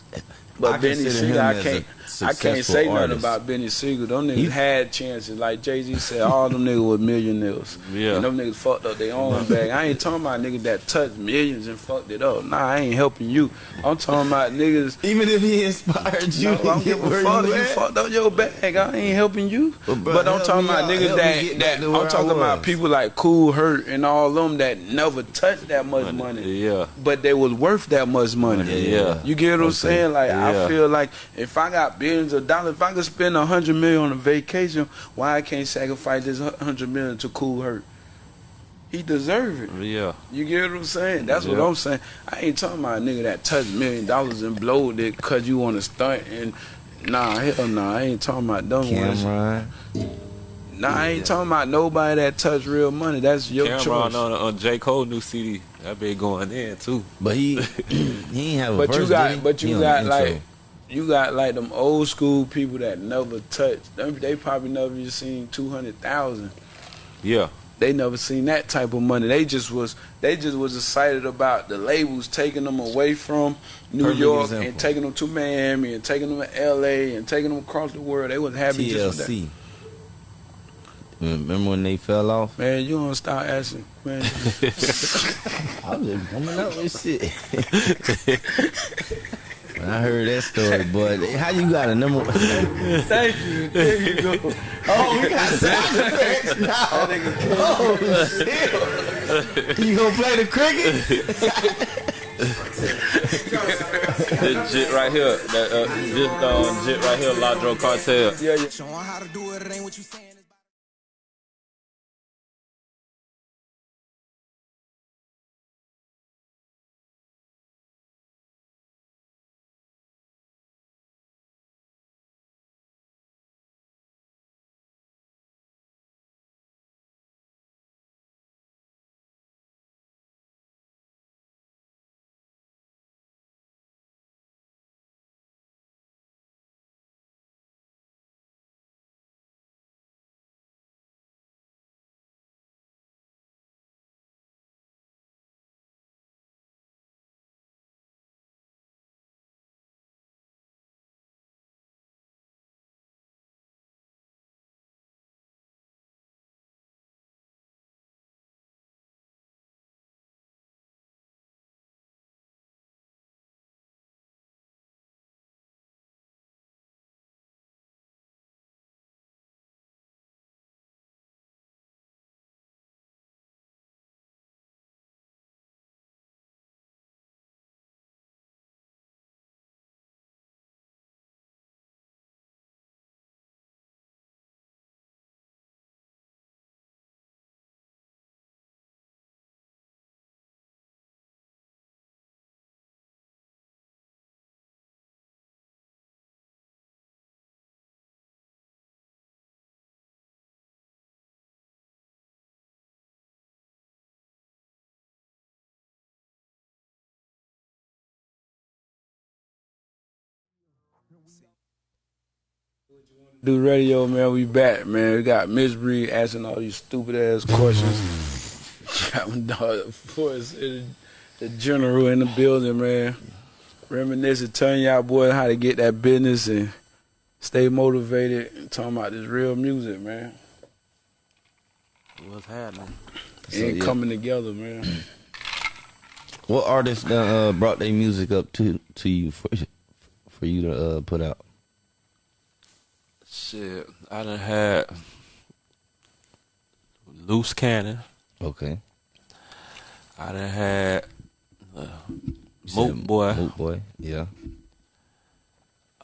Speaker 3: but
Speaker 5: I
Speaker 3: Beanie
Speaker 5: Sigel,
Speaker 3: I can't I can't
Speaker 5: successful
Speaker 3: say nothing about Beanie Sigel. Them niggas
Speaker 5: He-
Speaker 3: had chances. Like Jay Z said, all them niggas was millionaires.
Speaker 4: Yeah.
Speaker 3: And them niggas fucked up their own bag. I ain't talking about niggas that touched millions and fucked it up. Nah, I ain't helping you. I'm talking about niggas
Speaker 5: Even if he inspired you,
Speaker 3: no, I
Speaker 5: to
Speaker 3: don't
Speaker 5: get
Speaker 3: give a fuck.
Speaker 5: you
Speaker 3: You fucked up your bag. I ain't helping you.
Speaker 5: But,
Speaker 3: But, I'm talking about
Speaker 5: out.
Speaker 3: niggas
Speaker 5: Help
Speaker 3: that, that I'm talking about people like Kool Herc and all them that never touched that much money,
Speaker 4: Yeah.
Speaker 3: but they was worth that much money.
Speaker 4: Yeah.
Speaker 3: You get what I'm
Speaker 5: Okay.
Speaker 3: saying? Like
Speaker 4: Yeah.
Speaker 3: I feel like if I got billions of dollars, if I could spend a hundred million on a vacation, why I can't sacrifice this hundred million to Kool Herc? he deserve it.
Speaker 4: Yeah.
Speaker 3: You get what I'm saying? That's what I'm saying. I ain't talking about a nigga that touched million dollars and blowed it cause you want to stunt and nah, hell nah. I ain't talking about them ones. Nah, I ain't talking about nobody that touched real money. That's your
Speaker 4: Cameron
Speaker 3: choice.
Speaker 4: on, on J. Cole new CD. That been going in too.
Speaker 5: But he he ain't have a
Speaker 3: But
Speaker 5: verse,
Speaker 3: you got, but you
Speaker 5: on
Speaker 3: got like,
Speaker 5: intro.
Speaker 3: You got like them old school people that never touched. Them, they probably never even seen two hundred thousand.
Speaker 4: Yeah.
Speaker 3: They never seen that type of money. They just was, they just was excited about the labels taking them away from New
Speaker 5: Perfect
Speaker 3: York
Speaker 5: example.
Speaker 3: and taking them to Miami and taking them to L.A. and taking them across the world. They was happy just with that.
Speaker 5: TLC. Remember when they fell off?
Speaker 3: Man, you don't start asking, man.
Speaker 5: I'm just coming up with shit. when I heard that story, but how you got a number?
Speaker 3: Thank you. There you go.
Speaker 5: oh, we got sound effects now. Oh shit! you gonna play the cricket?
Speaker 4: this jit right here. That uh, this uh, jit right here, Ladro Cartel.
Speaker 3: Yeah, yeah.
Speaker 7: Do
Speaker 3: radio, man. We back, man. We got Miss Bree asking all these stupid ass questions. dog, Forrest, the, general in the building, man. Reminiscing, telling y'all boys how to get that business and stay motivated. And talking about this real music, man.
Speaker 4: What's happening?
Speaker 5: So,
Speaker 3: and
Speaker 5: yeah.
Speaker 3: coming together, man.
Speaker 5: What artists uh, brought their music up to to you for for you to uh, put out?
Speaker 4: Shit, I done had Loose Cannon.
Speaker 5: Okay.
Speaker 4: I done had uh, Moot Boy.
Speaker 5: Moot boy. Yeah.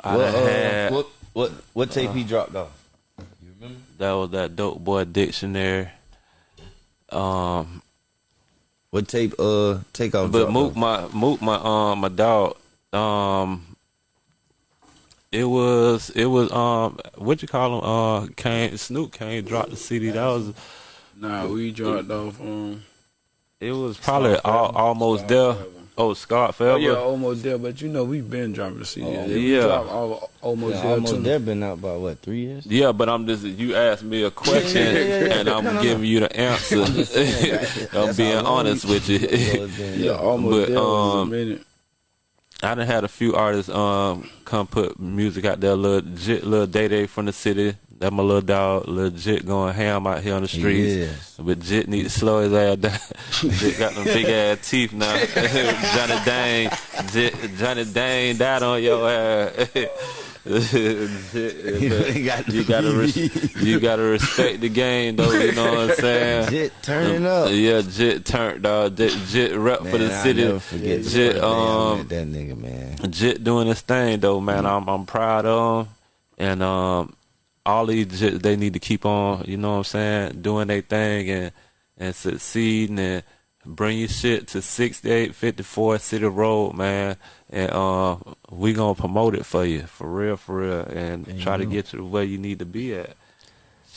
Speaker 4: I
Speaker 5: what,
Speaker 4: done
Speaker 5: uh,
Speaker 4: had
Speaker 5: what what what tape he dropped off? You remember?
Speaker 4: that was that dope boy dictionary. Um,
Speaker 5: What tape? Uh, take off.
Speaker 4: but Moot
Speaker 5: off?
Speaker 4: my Moot my um my dog. Um, it was it was um what you call him? Uh, Kane Snoop Kane dropped the CD. That was
Speaker 3: Nah, we dropped off um
Speaker 4: it was probably
Speaker 3: Scar
Speaker 4: al-
Speaker 3: Forever.
Speaker 4: almost
Speaker 3: Scar
Speaker 4: there.
Speaker 3: Forever.
Speaker 4: Oh, Scott
Speaker 3: Oh
Speaker 4: Forever.
Speaker 3: yeah, almost there, but you know we've been dropping the CD.
Speaker 5: Oh,
Speaker 3: We
Speaker 4: yeah.
Speaker 3: dropped all, almost
Speaker 5: Yeah,
Speaker 3: there
Speaker 5: almost
Speaker 3: too.
Speaker 5: there. Been out about what three years?
Speaker 4: Yeah, but I'm just you asked me a question
Speaker 5: yeah, yeah, yeah.
Speaker 4: and I'm
Speaker 5: No, no, no.
Speaker 4: giving you the answer.
Speaker 5: saying,
Speaker 4: I'm being honest
Speaker 5: we-
Speaker 4: with you.
Speaker 5: So it's been-
Speaker 3: Yeah, almost
Speaker 4: But,
Speaker 3: there was a
Speaker 4: um,
Speaker 3: minute.
Speaker 4: I done had a few artists um come put music out there. Little Jit, little Day Day from the city. That my little dog, little Jit going ham out here on the streets.
Speaker 5: Yes.
Speaker 4: But Jit need to slow his ass down. Jit got them big ass teeth now. Johnny Dane, Jit, Johnny Dane died on your ass.
Speaker 5: Got
Speaker 4: you gotta res- you gotta respect the game though. You know what I'm saying?
Speaker 5: Jit turning up.
Speaker 4: Yeah, Jit turned dog. Jit, Jit rep for the
Speaker 5: Man,
Speaker 4: city.
Speaker 5: never forget
Speaker 4: Jit um
Speaker 5: that nigga man.
Speaker 4: Jit doing his thing though, man. I'm I'm proud of him, and um, all these Jit they need to keep on, you know what I'm saying, doing their thing and and succeeding and bring your shit to 6854 City Road, man. And uh, we gonna promote it for you, for real, for real, and
Speaker 5: There you
Speaker 4: try to get you to where you need to be at.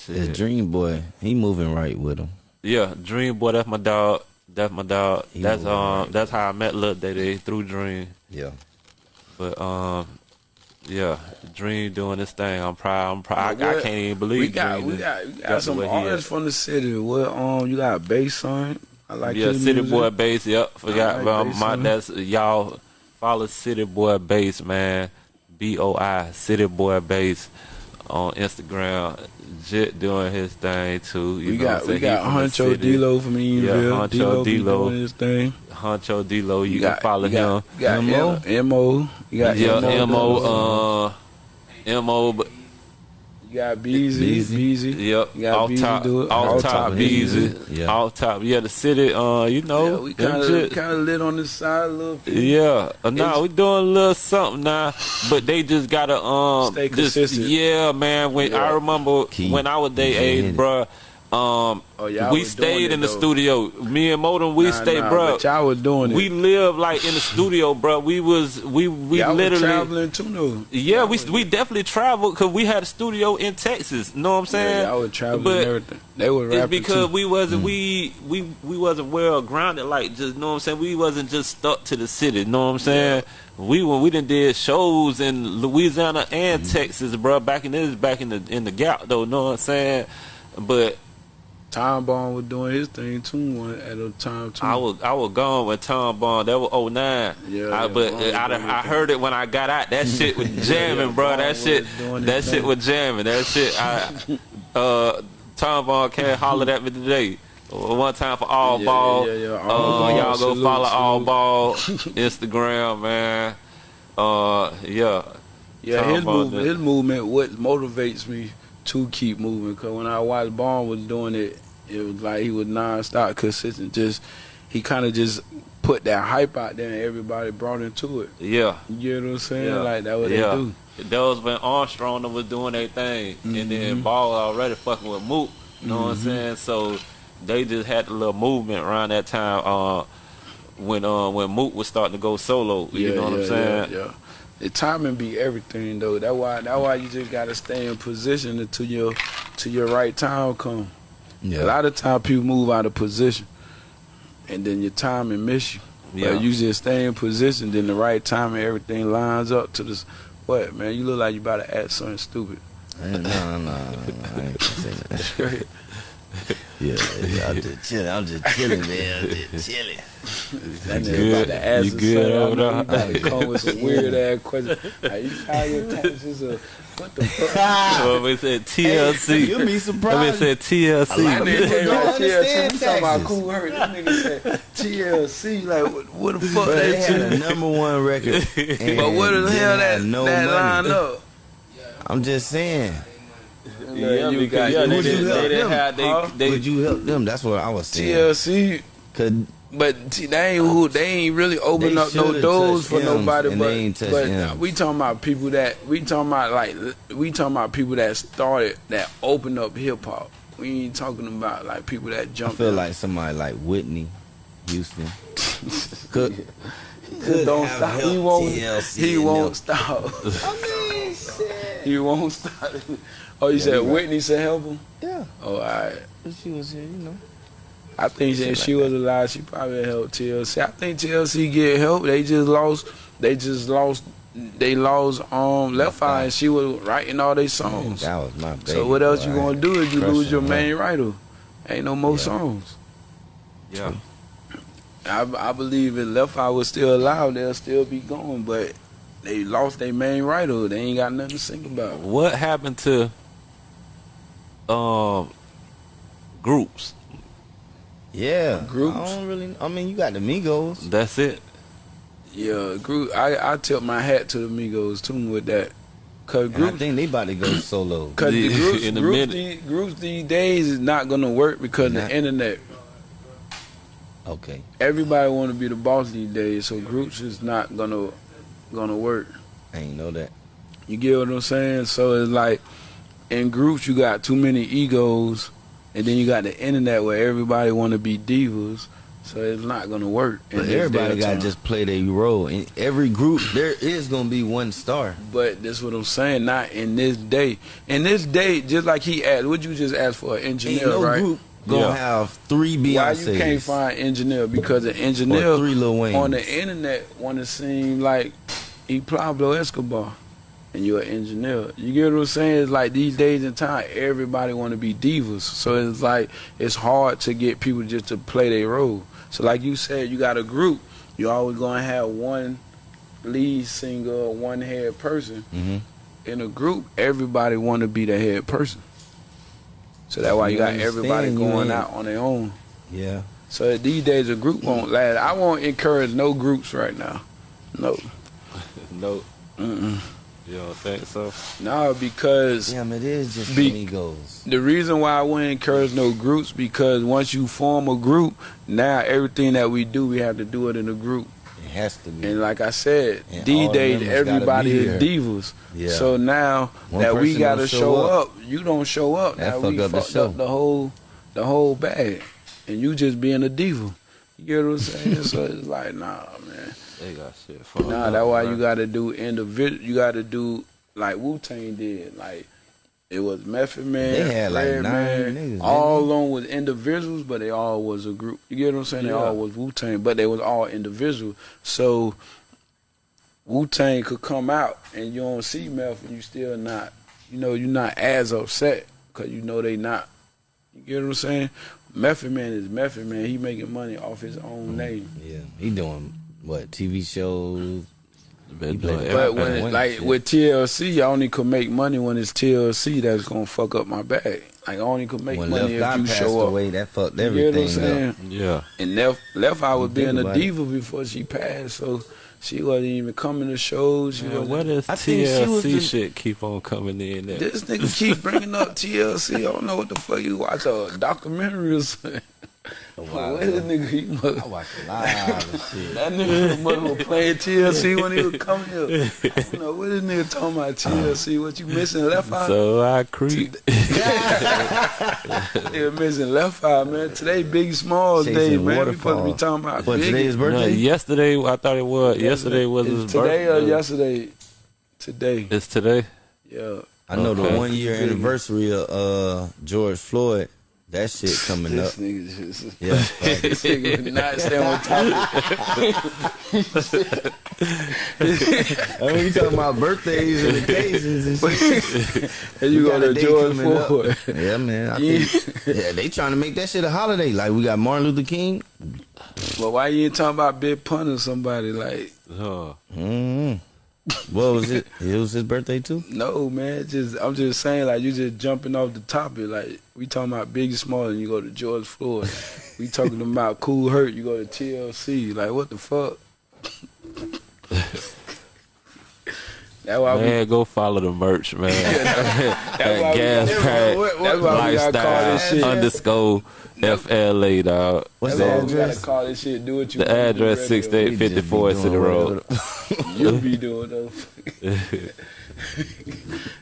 Speaker 5: The
Speaker 4: Shit.
Speaker 5: Dream Boy, he moving right with him.
Speaker 4: Yeah, Dream Boy, that's my dog. That's my dog.
Speaker 5: He
Speaker 4: that's um,
Speaker 5: right.
Speaker 4: that's how I met Lil Day Day through Dream.
Speaker 5: Yeah.
Speaker 4: But um, yeah, Dream doing this thing. I'm proud. I'm proud. I, I can't even believe
Speaker 3: we got
Speaker 4: Dream
Speaker 3: we got, we
Speaker 4: got
Speaker 3: got some
Speaker 4: where
Speaker 3: artists from the city. What um you got bass son? I like
Speaker 4: yeah,
Speaker 3: his
Speaker 4: City
Speaker 3: music.
Speaker 4: Boy Bass. Yep, forgot
Speaker 3: like
Speaker 4: about
Speaker 3: Bass,
Speaker 4: my.
Speaker 3: son.
Speaker 4: That's y'all follow City Boy Bass, man. B O I City Boy Bass on Instagram. Jit doing his thing too. You
Speaker 3: We
Speaker 4: know
Speaker 3: got
Speaker 4: what
Speaker 3: we got
Speaker 4: He from the
Speaker 3: Huncho
Speaker 4: city.
Speaker 3: D-Lo from Eatonville.
Speaker 4: Huncho
Speaker 3: D-Lo
Speaker 4: D-Lo.
Speaker 3: doing his thing.
Speaker 4: Huncho D-Lo. You,
Speaker 3: You
Speaker 4: can follow
Speaker 3: you got,
Speaker 4: him.
Speaker 3: You got
Speaker 5: M.O.?
Speaker 3: You got
Speaker 4: yeah,
Speaker 3: M.O.
Speaker 4: M.O. Uh, M.O. But
Speaker 3: You got Beezy.
Speaker 5: Beezy.
Speaker 3: Beezy.
Speaker 4: Yep,
Speaker 3: You got
Speaker 4: off
Speaker 3: Beezy
Speaker 4: top,
Speaker 3: do it.
Speaker 4: off
Speaker 3: Off
Speaker 4: top,
Speaker 3: top
Speaker 4: Beezy,
Speaker 5: Beezy. Yeah.
Speaker 4: off top. Yeah, the city. Uh, you know,
Speaker 3: Yeah, we kind of kind of lit on this side a little bit.
Speaker 4: Yeah, uh, nah,
Speaker 3: It's-
Speaker 4: we doing a little something now, but they just gotta um,
Speaker 3: Stay
Speaker 4: just
Speaker 3: consistent.
Speaker 4: yeah, man. When I remember
Speaker 5: Keep
Speaker 4: when I was their
Speaker 5: getting
Speaker 4: age,
Speaker 5: it.
Speaker 4: bruh, um,
Speaker 3: Oh, y'all
Speaker 4: we stayed in the
Speaker 3: though.
Speaker 4: studio. Me and Modem, we
Speaker 3: Nah,
Speaker 4: stayed,
Speaker 3: nah,
Speaker 4: bruh.
Speaker 3: But y'all was doing it.
Speaker 4: We lived like in the studio, bruh. We was we we
Speaker 3: y'all was
Speaker 4: literally.
Speaker 3: traveling too, though.
Speaker 4: Yeah, we we definitely traveled because we had a studio in Texas. You know what I'm saying?
Speaker 3: Yeah, y'all was traveling
Speaker 4: But
Speaker 3: and everything. They were
Speaker 4: it's
Speaker 3: rapping
Speaker 4: because
Speaker 3: too.
Speaker 4: we wasn't we we we wasn't well grounded like just know what I'm saying we wasn't just stuck to the city know what I'm saying we when we done did shows in Louisiana and
Speaker 3: Mm-hmm.
Speaker 4: Texas bro back in this back in the in the gap though know what I'm saying but
Speaker 3: Tom Bond was doing his thing too one at a time too.
Speaker 4: I was I was gone when Tom Bond that was 09
Speaker 3: Yeah,
Speaker 4: I,
Speaker 3: yeah,
Speaker 4: but
Speaker 3: Bond was
Speaker 4: I, I heard it when I got out that shit was jamming
Speaker 3: yeah,
Speaker 4: bro
Speaker 3: Bond
Speaker 4: that shit that shit
Speaker 3: thing.
Speaker 4: was jamming that shit I uh Tom Bond came hollered at me today one time for all
Speaker 3: Yeah,
Speaker 4: ball
Speaker 3: yeah, yeah, yeah.
Speaker 4: Uh,
Speaker 3: Ball.
Speaker 4: y'all go
Speaker 3: Salute,
Speaker 4: follow all
Speaker 3: salute.
Speaker 4: ball Instagram man uh yeah
Speaker 3: Yeah,
Speaker 4: Tom
Speaker 3: his
Speaker 4: Bond
Speaker 3: movement,
Speaker 4: did.
Speaker 3: his movement, what motivates me to keep moving. Cause when I watched Bond was doing it, it was like he was nonstop consistent. Just he kind of just put that hype out there, and everybody brought into it.
Speaker 4: yeah
Speaker 3: You know what I'm saying?
Speaker 4: Yeah.
Speaker 3: Like that what
Speaker 4: Yeah.
Speaker 3: they do.
Speaker 4: That was when Armstrong was doing their thing, and
Speaker 3: Mm-hmm.
Speaker 4: then Ball already fucking with Mook. You know what I'm saying? So they just had a little movement around that time uh, when uh, when Mook was starting to go solo. You know what I'm saying?
Speaker 3: Yeah, yeah. The timing be everything though. That why that why you just gotta stay in position until your till your right time come.
Speaker 5: Yeah.
Speaker 3: A lot of time people move out of position, and then your timing miss you.
Speaker 4: Yeah.
Speaker 3: But you just stay in position, then the right time and everything lines up to this. What man? You look like you about to act something stupid.
Speaker 5: No, no, no, I ain't gonna say that. Yeah, yeah, I'm just chilling. I'm just chilling, man. I'm just chilling.
Speaker 3: That
Speaker 4: You good?
Speaker 3: about to ask
Speaker 4: You good
Speaker 3: something. I
Speaker 4: over there?
Speaker 3: about to come with some weird ass questions. Like, you file your taxes or what the fuck?
Speaker 4: So we said TLC.
Speaker 5: You'll be surprised.
Speaker 4: I
Speaker 5: surprised.
Speaker 4: said TLC.
Speaker 5: A lot of people
Speaker 3: Hey,
Speaker 5: don't
Speaker 3: right, TLC, we talking about Kool Herc. This nigga said TLC. Like, what, what the fuck
Speaker 5: But they had a number one record.
Speaker 3: But what the hell that,
Speaker 5: no
Speaker 3: that
Speaker 5: money.
Speaker 3: line up?
Speaker 5: I'm just saying.
Speaker 4: Yeah,
Speaker 3: you
Speaker 4: because
Speaker 3: got-
Speaker 4: yeah, they
Speaker 5: would you
Speaker 4: didn't,
Speaker 5: help
Speaker 4: they didn't
Speaker 5: them?
Speaker 4: have they,
Speaker 3: Huh?
Speaker 4: they
Speaker 5: Would you help them? That's what I was saying.
Speaker 3: TLC,
Speaker 5: Cause
Speaker 3: but t- they ain't who they ain't really open up no doors for nobody. But,
Speaker 5: they ain't
Speaker 3: but
Speaker 5: M's.
Speaker 3: we talking about people that we talking about like we talking about people that started that opened up hip hop. We ain't talking about like people that
Speaker 5: I
Speaker 3: jumped.
Speaker 5: feel
Speaker 3: in.
Speaker 5: like somebody like Whitney Houston could could
Speaker 3: don't stop. He won't.
Speaker 5: TLC
Speaker 3: He won't
Speaker 5: them.
Speaker 3: stop.
Speaker 5: I mean, shit.
Speaker 3: he won't stop. Oh, you said
Speaker 5: you right.
Speaker 3: Whitney said help him.
Speaker 5: Yeah,
Speaker 3: Oh, all right.
Speaker 5: she was here, you know.
Speaker 3: I think
Speaker 5: Shit
Speaker 3: if
Speaker 5: like
Speaker 3: she was alive, she probably helped TLC. I think TLC get help. They just lost. They just lost. They lost um Left Eye, and she was writing all their songs.
Speaker 5: That was my baby.
Speaker 3: So what else
Speaker 5: boy.
Speaker 3: you gonna do if you lose your main writer? Ain't no more
Speaker 5: Yeah.
Speaker 3: songs.
Speaker 4: yeah.
Speaker 3: I, I believe if Left Eye was still alive, they'll still be going. But they lost their main writer. They ain't got nothing to sing about.
Speaker 4: What happened to um groups?
Speaker 5: Yeah,
Speaker 3: Groups?
Speaker 5: I don't really. I mean, you got the Migos.
Speaker 4: That's it.
Speaker 3: Yeah, group. I I tip my hat to the Migos too with that. Cause
Speaker 5: And I
Speaker 3: groups,
Speaker 5: think they about to go solo.
Speaker 3: cause the groups,
Speaker 4: in a
Speaker 3: groups,
Speaker 4: minute.
Speaker 3: these, groups these days is not gonna work because
Speaker 5: Not-
Speaker 3: the internet.
Speaker 5: Okay,
Speaker 3: Everybody want to be the boss these days, so groups is not gonna gonna work.
Speaker 5: I ain't know that.
Speaker 3: You get what I'm saying? So it's like in groups you got too many egos and then you got the internet where everybody want to be divas, so it's not gonna work.
Speaker 5: But everybody gotta
Speaker 3: time.
Speaker 5: just play their role. In every group, there is gonna be one star.
Speaker 3: But that's what I'm saying. Not in this day. In this day, just like he asked, would you just ask for an engineer,
Speaker 5: Ain't
Speaker 3: engineer,
Speaker 5: no
Speaker 3: right?
Speaker 5: group gonna
Speaker 4: Yeah.
Speaker 5: have three
Speaker 3: Why you can't find engineer? Because the engineer
Speaker 5: Or three Lil Waynes.
Speaker 3: on the internet want to seem like he Pablo Escobar, and you're an engineer. You get what I'm saying? It's like these days in time, everybody want to be divas. So it's like it's hard to get people just to play their role. So like you said, you got a group. You always gonna have one lead singer, one head person.
Speaker 5: Mhm.
Speaker 3: In a group, everybody want to be the head person. So that's why you
Speaker 5: You
Speaker 3: got everybody going out on their own.
Speaker 5: Yeah.
Speaker 3: So these days a group won't last. I won't encourage no groups right now. No.
Speaker 4: No,
Speaker 3: Mm-mm.
Speaker 4: You don't think so?
Speaker 3: No, because
Speaker 5: Damn, it is just
Speaker 3: Be-
Speaker 5: amigos.
Speaker 3: the reason why I wouldn't encourage no groups because once you form a group, now everything that we do, we have to do it in a group.
Speaker 5: It has to be.
Speaker 3: And like I said,
Speaker 5: And
Speaker 3: these
Speaker 5: all the
Speaker 3: days
Speaker 5: members gotta
Speaker 3: everybody is
Speaker 5: there.
Speaker 3: divas.
Speaker 5: Yeah.
Speaker 3: So now
Speaker 5: One
Speaker 3: that we gotta show,
Speaker 5: show
Speaker 3: up.
Speaker 5: up.
Speaker 3: you don't show up.
Speaker 5: That
Speaker 3: now
Speaker 5: fuck
Speaker 3: we
Speaker 5: up the
Speaker 3: fucked
Speaker 5: show.
Speaker 3: up the whole the whole bag. And you just being a diva. You get what I'm saying? so it's like, nah, man.
Speaker 4: They got shit. fucked
Speaker 3: Nah,
Speaker 4: up,
Speaker 3: that's why
Speaker 4: bro.
Speaker 3: you got to do individual. You got to do like Wu Tang did. Like it was Method Man,
Speaker 5: They had, like,
Speaker 3: Red
Speaker 5: nine
Speaker 3: Man,
Speaker 5: niggas,
Speaker 3: all
Speaker 5: they?
Speaker 3: along was individuals, but they all was a group. You get what I'm saying? They all was Wu Tang, but they was all individual. So Wu Tang could come out and you don't see Meth, and you still not. You know, you're not as upset because you know they not. You get what I'm saying? Method Man is Method Man. He making money off his own mm, name.
Speaker 5: Yeah. He doing what? TV shows.
Speaker 4: Been
Speaker 5: He played
Speaker 4: doing
Speaker 5: the-
Speaker 3: But when it, like
Speaker 5: shit.
Speaker 3: with TLC, I only could make money when it's TLC that's gonna fuck up my bag. Like I only could make
Speaker 5: when
Speaker 3: money
Speaker 5: Left
Speaker 3: if
Speaker 5: Eye
Speaker 3: you show up.
Speaker 5: away, that fucked
Speaker 3: You get what I'm
Speaker 5: everything
Speaker 3: saying?
Speaker 5: up.
Speaker 4: yeah,
Speaker 3: And Left Left Eye was
Speaker 5: You
Speaker 3: being a
Speaker 5: about it.
Speaker 3: diva before she passed, so she wasn't even coming to shows. She
Speaker 4: man,
Speaker 3: wasn't.
Speaker 4: does
Speaker 5: I think she
Speaker 4: TLC
Speaker 5: the-
Speaker 4: shit keep on coming in? At?
Speaker 3: This nigga keep bringing up TLC. I don't know what the fuck you watch uh, a documentary or something.
Speaker 5: While
Speaker 3: Where this nigga he mother,
Speaker 5: I watched live and shit.
Speaker 3: that nigga mother was playing TLC when he was coming here. I don't know what this nigga talking about TLC. What you missing? Left Eye.
Speaker 4: So I creep.
Speaker 3: Nigga missing left eye, man. Today Big Smalls
Speaker 5: Chasing
Speaker 3: day, man. We supposed to be talking about
Speaker 5: What,
Speaker 3: Biggie.
Speaker 5: today is
Speaker 4: No,
Speaker 5: birthday?
Speaker 4: yesterday I thought it was. Yesterday was
Speaker 3: Is
Speaker 4: his
Speaker 3: today
Speaker 4: birthday.
Speaker 3: or yesterday? Today.
Speaker 4: It's today.
Speaker 3: Yeah.
Speaker 5: I know
Speaker 4: Okay.
Speaker 5: the one year anniversary of uh, George Floyd. That shit coming up.
Speaker 3: Nigga just
Speaker 5: Yeah.
Speaker 3: this nigga would not stay on topic.
Speaker 5: I mean, you talking about birthdays and occasions and shit.
Speaker 3: And you
Speaker 5: We
Speaker 3: go
Speaker 5: got a
Speaker 3: to
Speaker 5: day
Speaker 3: George
Speaker 5: coming up.
Speaker 3: Floyd.
Speaker 5: Yeah, man. I
Speaker 3: Yeah.
Speaker 5: think, yeah, they trying to make that shit a holiday. Like we got Martin Luther King.
Speaker 3: Well, why you ain't talking about Big Pun or somebody like?
Speaker 4: Huh.
Speaker 5: Mm-hmm. What was it? It was his birthday too.
Speaker 3: No, man. Just I'm just saying, like you just jumping off the topic. Like we talking about Biggie Smalls, and you go to George Floyd. we talking about Kool Herc, you go to TLC. Like what the fuck? That's why we
Speaker 4: Man, go follow the merch, man.
Speaker 3: That's
Speaker 4: At
Speaker 3: why we
Speaker 4: gas pack
Speaker 3: That's why we gotta call this shit.
Speaker 4: lifestyle underscore FLA dog.
Speaker 5: What's the
Speaker 3: why we
Speaker 5: address?
Speaker 3: call this shit. Do what you.
Speaker 4: The
Speaker 3: want to do
Speaker 4: address
Speaker 3: radio.
Speaker 4: six eight fifty four City Road.
Speaker 3: You be doing those.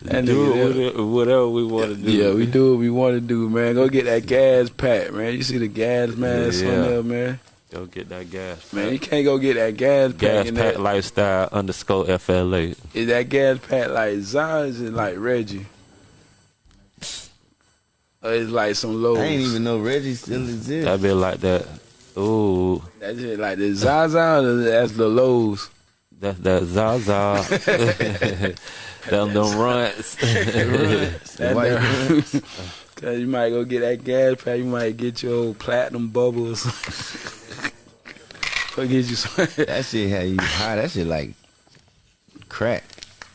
Speaker 3: That
Speaker 4: Do
Speaker 3: nigga there.
Speaker 4: whatever, whatever we want to do.
Speaker 3: Yeah, we do what we want to do, man. Go get that gas pack, man. You see the gas mask
Speaker 4: Yeah.
Speaker 3: on there, man.
Speaker 4: Go get that gas.
Speaker 3: Man, you can't go get that gas pack.
Speaker 4: gas pack
Speaker 3: that,
Speaker 4: lifestyle underscore FLA.
Speaker 3: is that gas pack like Zaz and like Reggie? Or it's like some lows.
Speaker 5: I ain't even know Reggie still exists.
Speaker 4: That be like that. Ooh,
Speaker 3: That's it, like the Zaza or that's the lows.
Speaker 4: that's that Zaza. them them runts.
Speaker 3: That
Speaker 5: white
Speaker 3: there- Cause you might go get that gas pack, you might get your old platinum bubbles. Or get you some
Speaker 5: That shit had you high. That shit like crack.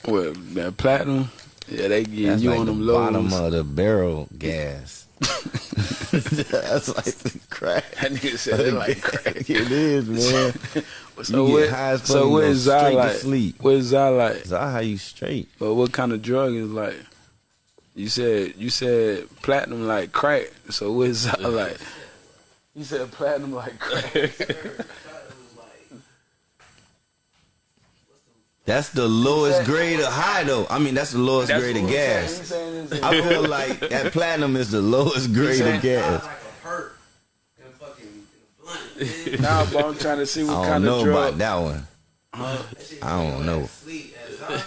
Speaker 3: what that platinum. Yeah, they get
Speaker 5: That's
Speaker 3: you
Speaker 5: like
Speaker 3: on
Speaker 5: the
Speaker 3: them
Speaker 5: bottom of the barrel gas. That's like the crack.
Speaker 3: That nigga said it like crack.
Speaker 5: it is, man.
Speaker 3: So
Speaker 5: you
Speaker 3: what?
Speaker 5: get high as
Speaker 3: so
Speaker 5: you
Speaker 3: what
Speaker 5: go
Speaker 3: is
Speaker 5: straight
Speaker 3: Zai
Speaker 5: to
Speaker 3: like?
Speaker 5: sleep.
Speaker 3: What is Zai like?
Speaker 5: That's how you straight.
Speaker 3: But what kind of drug is like? You said you said platinum like crack. So what is Zai like? You said platinum like crack.
Speaker 5: That's the lowest grade of high though. I mean, that's the lowest
Speaker 3: That's
Speaker 5: grade of
Speaker 3: he's saying.
Speaker 5: gas.
Speaker 3: Saying
Speaker 5: I feel like that platinum is the lowest grade of gas.
Speaker 2: like a hurt in a fucking in a blunt.
Speaker 3: Nah, but I'm trying to see what kind of drug.
Speaker 5: I
Speaker 3: kind
Speaker 5: don't know about that one. I don't know.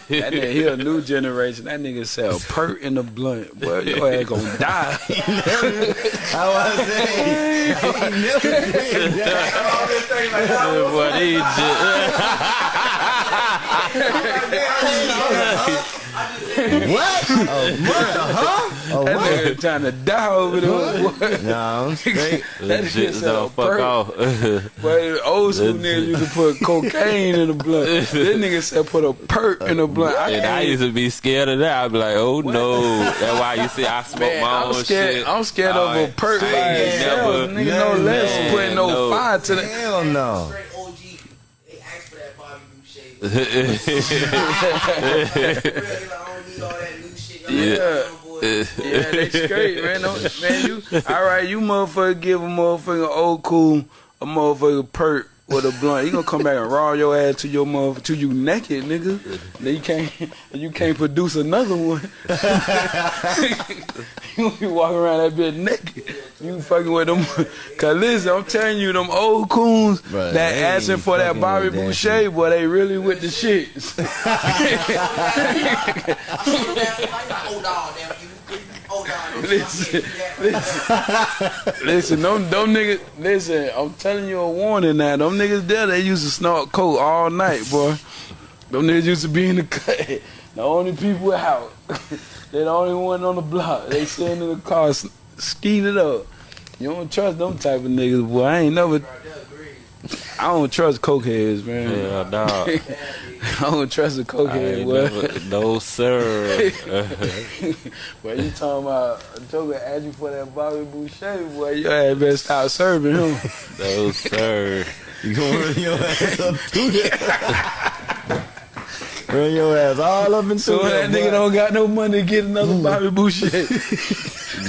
Speaker 3: That nigga, he a new generation. That nigga sell perk in the blunt. Boy, your ass gonna die.
Speaker 5: I saying, he never.
Speaker 4: What he did.
Speaker 5: What? A month, huh? A
Speaker 3: That
Speaker 5: what?
Speaker 3: nigga trying to die over there. Boy.
Speaker 5: Nah, I'm straight.
Speaker 3: That nigga
Speaker 4: Legit,
Speaker 3: sell
Speaker 4: fuck
Speaker 3: perk.
Speaker 4: off.
Speaker 3: but old school niggas used to put cocaine in the blunt. This nigga said put a perk in the blunt. I
Speaker 4: And I
Speaker 3: can't-
Speaker 4: used to be scared of that. I'd be like, oh no. That's why you see I smoke
Speaker 3: Man,
Speaker 4: my
Speaker 3: I'm
Speaker 4: own
Speaker 3: scared.
Speaker 4: shit.
Speaker 3: I'm scared
Speaker 4: Oh,
Speaker 3: of a perk by
Speaker 4: I ain't
Speaker 3: itself.
Speaker 4: never-
Speaker 3: Nigga, no
Speaker 5: never,
Speaker 3: less
Speaker 5: man,
Speaker 3: putting no,
Speaker 4: no.
Speaker 3: fire to the.
Speaker 5: Hell no.
Speaker 2: Straight OG. They asked for that Bobby Boucher. Real, they like, I don't need all that new shit.
Speaker 3: Yeah.
Speaker 2: yeah.
Speaker 3: Yeah, they straight, man. No, man, you all right? You motherfucker give a motherfucker old cool a motherfucker perk with a blunt. He gonna come back and raw your ass to your mother to you naked, nigga. Then you can't you can't produce another one. you be walking around that bitch naked. You fucking with them. Cause listen, I'm telling you, them old coons
Speaker 5: Bruh,
Speaker 3: that
Speaker 5: they
Speaker 3: asking for that Bobby
Speaker 5: with
Speaker 3: Boucher, boy, they really with the shit. Listen,
Speaker 2: that.
Speaker 3: Listen, them, them niggas, listen, I'm telling you a warning now. Them niggas there, they used to snort coke all night, boy. Them niggas used to be in the cut. The only people out. they the only one on the block. They sitting in the car, skeeting it up. You don't trust them type of niggas, boy. I ain't never, I don't trust cokeheads, man.
Speaker 4: Yeah, dog.
Speaker 3: I don't trust a cokehead,
Speaker 4: no sir.
Speaker 3: Boy, you talking about joker ask you for that Bobby Boucher, boy, your ass better stop serving him.
Speaker 4: no sir.
Speaker 5: You gonna run your ass up through there. Run your ass all up into
Speaker 3: So that nigga don't got no money to get another hmm. Bobby Boucher.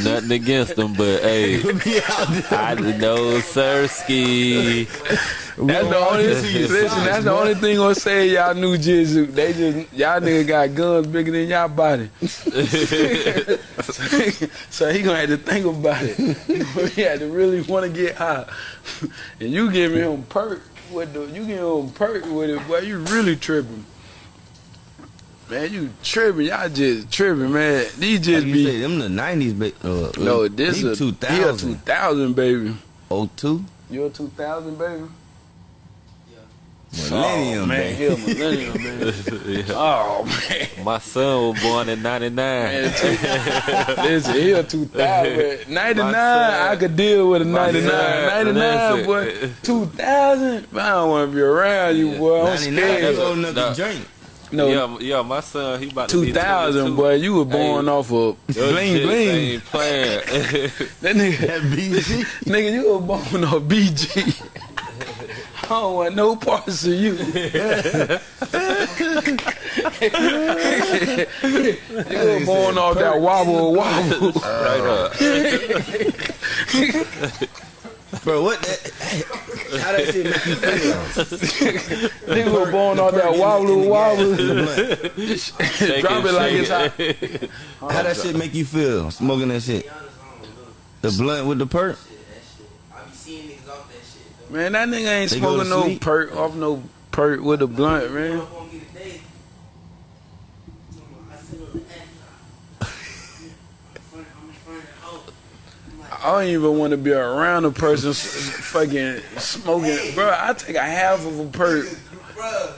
Speaker 4: Nothing against them, but hey,
Speaker 5: be out.
Speaker 4: I know Sirski.
Speaker 3: That's the only listen. That's the only thing gonna say y'all New Jersey. They just y'all nigga got guns bigger than y'all body. so he gonna have to think about it. he had to really want to get high. And you give him perk with the you give him perk with it, boy. You really tripping. Man, you tripping. Y'all just tripping, man. These just
Speaker 5: Like you
Speaker 3: be
Speaker 5: say, them the nineties, ba- uh,
Speaker 3: no. This is
Speaker 5: two
Speaker 3: He a two
Speaker 5: thousand.
Speaker 3: thousand baby.
Speaker 5: Oh two
Speaker 3: You a two thousand baby.
Speaker 5: millennium,
Speaker 3: oh, man,
Speaker 5: baby.
Speaker 3: he a millennium baby.
Speaker 4: Yeah.
Speaker 3: Oh man.
Speaker 4: My son was born in '99.
Speaker 3: Man, two- Listen, he a 2000. 99,
Speaker 4: son-
Speaker 3: I could deal with a
Speaker 4: my
Speaker 3: 99.
Speaker 4: son-
Speaker 3: 99, boy.
Speaker 4: listen.
Speaker 3: 2000, man, I don't want to be around you, boy. I'm
Speaker 5: Ninety nine. That's
Speaker 3: scared.
Speaker 5: old enough
Speaker 4: Nah.
Speaker 5: to drink.
Speaker 3: No,
Speaker 4: yeah, yeah, my son, he about to be
Speaker 3: 2000,
Speaker 4: 22.
Speaker 3: boy. You were born
Speaker 4: Hey,
Speaker 3: off of
Speaker 4: Your
Speaker 3: bling
Speaker 4: shit
Speaker 3: bling.
Speaker 4: Ain't playing.
Speaker 3: That nigga,
Speaker 5: That BG.
Speaker 3: nigga, you were born off BG. I don't want no parts of you. you were born off that wobble wobble.
Speaker 4: right up.
Speaker 5: Bro, what that? How that shit make you feel?
Speaker 3: Nigga were born off that wobble wobble.
Speaker 4: Shake
Speaker 3: Drop it like it's hot.
Speaker 4: shake
Speaker 5: How that shit make you feel? Smoking that shit. The blunt with the perk.
Speaker 2: I be seeing niggas off that shit. though.
Speaker 3: Man, that nigga ain't
Speaker 5: They
Speaker 3: smoking no
Speaker 5: sleep.
Speaker 3: perk off no perk with a blunt, man.
Speaker 2: Up on me today. I sit on the app. I'm in front- I'm in front of the house. I'm like,
Speaker 3: I don't even want to be around a person fucking smoking. Bro, I take a half of a perk